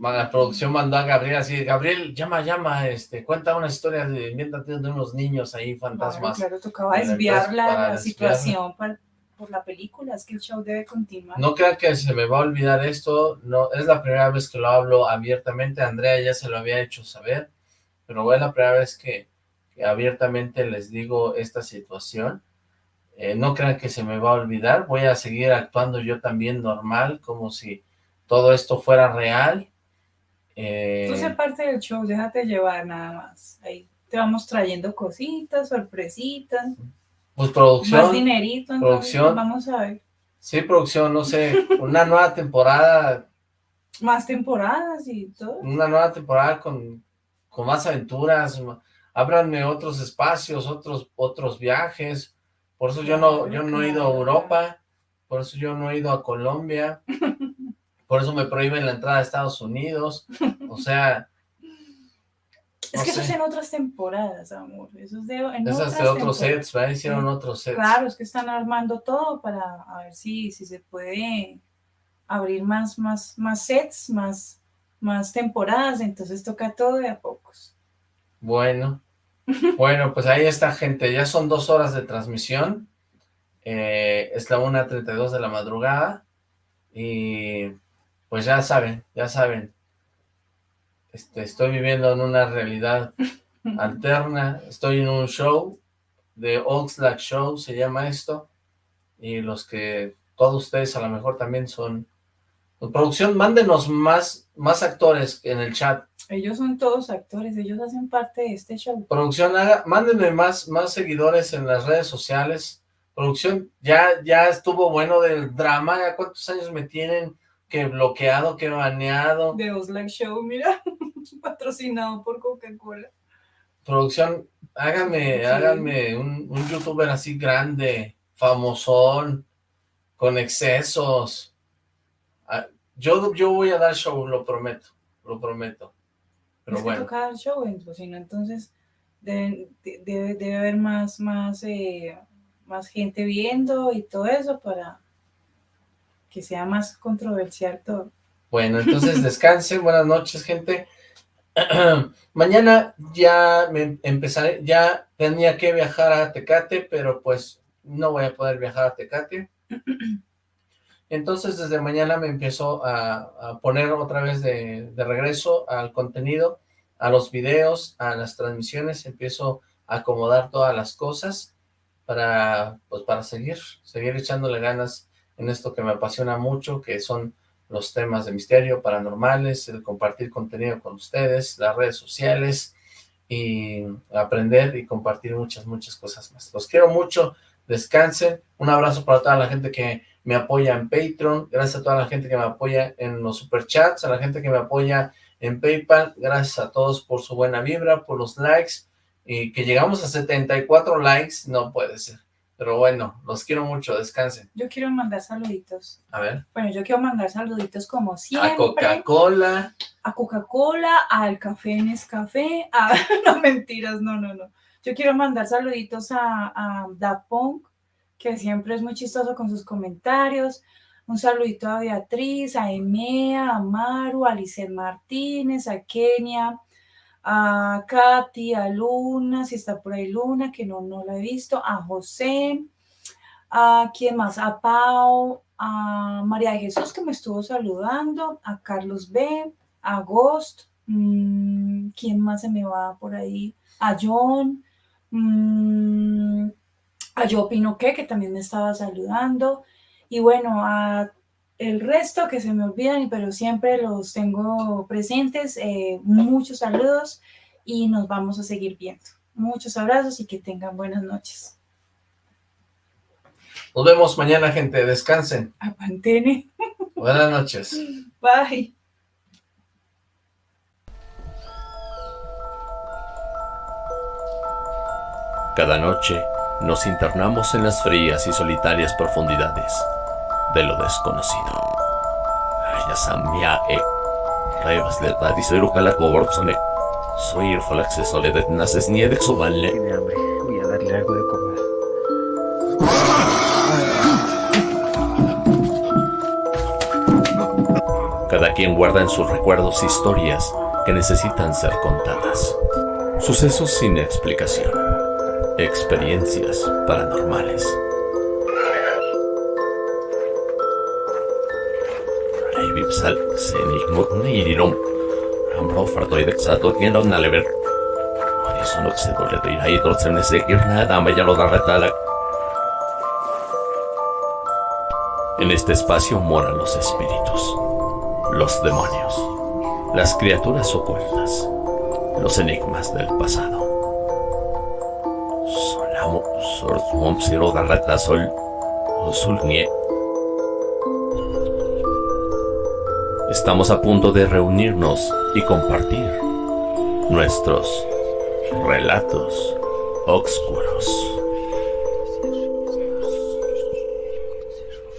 la producción mandó a Gabriel así, Gabriel, llama, llama, este, cuenta una historia de, invéntate de unos niños ahí, fantasmas. claro, tocaba desviar la, situación para- por la película, es que el show debe continuar. No crean que se me va a olvidar esto, no, es la primera vez que lo hablo abiertamente, Andrea ya se lo había hecho saber, pero es la primera vez que abiertamente les digo esta situación. Eh, no crean que se me va a olvidar, voy a seguir actuando yo también normal, como si todo esto fuera real. Eh, Tú sé parte del show, déjate llevar nada más. Ahí te vamos trayendo cositas, sorpresitas, pues más producción, dinerito. entonces, producción. Vamos a ver. sí, producción, no sé, una nueva temporada, Más temporadas y todo. una nueva temporada con, con más aventuras, ábranme otros espacios, otros, otros viajes, por eso yo no, yo no he ido a Europa, por eso yo no he ido a Colombia, (laughs) por eso me prohíben la entrada a Estados Unidos, o sea, (laughs) Es que eso es sé. en otras temporadas, amor. Eso es de, en esas otras de otros sets, ¿verdad? Hicieron otros sets. Claro, es que están armando todo para a ver si, si se puede abrir más, más, más sets, más, más temporadas. Entonces toca todo de a pocos. Bueno, (laughs) bueno, pues ahí está, gente. Ya son dos horas de transmisión. Eh, es la 1.32 de la madrugada. Y pues ya saben, ya saben. Este, estoy viviendo en una realidad (laughs) alterna. Estoy en un show de Oxlack Show, se llama esto. Y los que todos ustedes a lo mejor también son... pues, producción, mándenos más, más actores en el chat. Ellos son todos actores, ellos hacen parte de este show. Producción, haga, mándenme más, más seguidores en las redes sociales. Producción, ya, ya estuvo bueno del drama, ya cuántos años me tienen que bloqueado, que baneado. De Oslac Show, mira, (laughs) patrocinado por Coca-Cola. Producción, háganme, Sí. háganme un, un youtuber así grande, famosón, con excesos. Ah, Yo, yo voy a dar show, lo prometo, lo prometo. Pero es que bueno, toca dar show, entonces, si no, entonces deben- de- debe, debe haber más, más, eh, más gente viendo y todo eso para que sea más controversial todo. Bueno, entonces (laughs) descansen, buenas noches, gente. (clears throat) Mañana ya me empezaré, ya tenía que viajar a Tecate, pero pues no voy a poder viajar a Tecate. (clears throat) Entonces desde mañana me empiezo a, poner otra vez de, de regreso al contenido, a los videos, a las transmisiones, empiezo a acomodar todas las cosas para, pues para seguir, seguir echándole ganas en esto que me apasiona mucho, que son los temas de misterio, paranormales, el compartir contenido con ustedes, las redes sociales y aprender y compartir muchas, muchas cosas más. Los quiero mucho, descansen, un abrazo para toda la gente que me apoya en Patreon, gracias a toda la gente que me apoya en los superchats, a la gente que me apoya en Paypal, gracias a todos por su buena vibra, por los likes, y que llegamos a 74 likes, no puede ser. Pero bueno, los quiero mucho, descansen. Yo quiero mandar saluditos. A ver. Bueno, yo quiero mandar saluditos como siempre. A Coca-Cola. A Coca-Cola, al Café Nescafé. A... (laughs) no, mentiras, no, no, no. Yo quiero mandar saluditos a, a Da Punk, que siempre es muy chistoso con sus comentarios. Un saludito a Beatriz, a Emea, a Maru, a Lizeth Martínez, a Kenia, a Katy, a Luna, si está por ahí Luna, que no, no la he visto, a José, a quién más, a Pau, a María de Jesús que me estuvo saludando, a Carlos B, a Ghost, mmm, quién más se me va por ahí, a John, mmm, a Yo Pinoqué que también me estaba saludando, y bueno, a el resto que se me olvidan, pero siempre los tengo presentes. Eh, muchos saludos y nos vamos a seguir viendo. Muchos abrazos y que tengan buenas noches. Nos vemos mañana, gente. Descansen. Apantene. (laughs) Buenas noches. Bye. Cada noche nos internamos en las frías y solitarias profundidades de lo desconocido. Yasamia e Revas de Tadisero Calacoborzone. Soy el Falaxe de Naces Niede Soballe. Tiene hambre. Voy a darle algo de comer. Cada quien guarda en sus recuerdos historias que necesitan ser contadas. Sucesos sin explicación. Experiencias paranormales. Sal, Senig Mutnirum. Ambro fartoidek satokin on nalever. Horizon oxidoleto y ahí torcen ese nada me ya lo da retala. En este espacio moran los espíritus, los demonios, las criaturas ocultas, los enigmas del pasado. Estamos a punto de reunirnos y compartir nuestros relatos oscuros.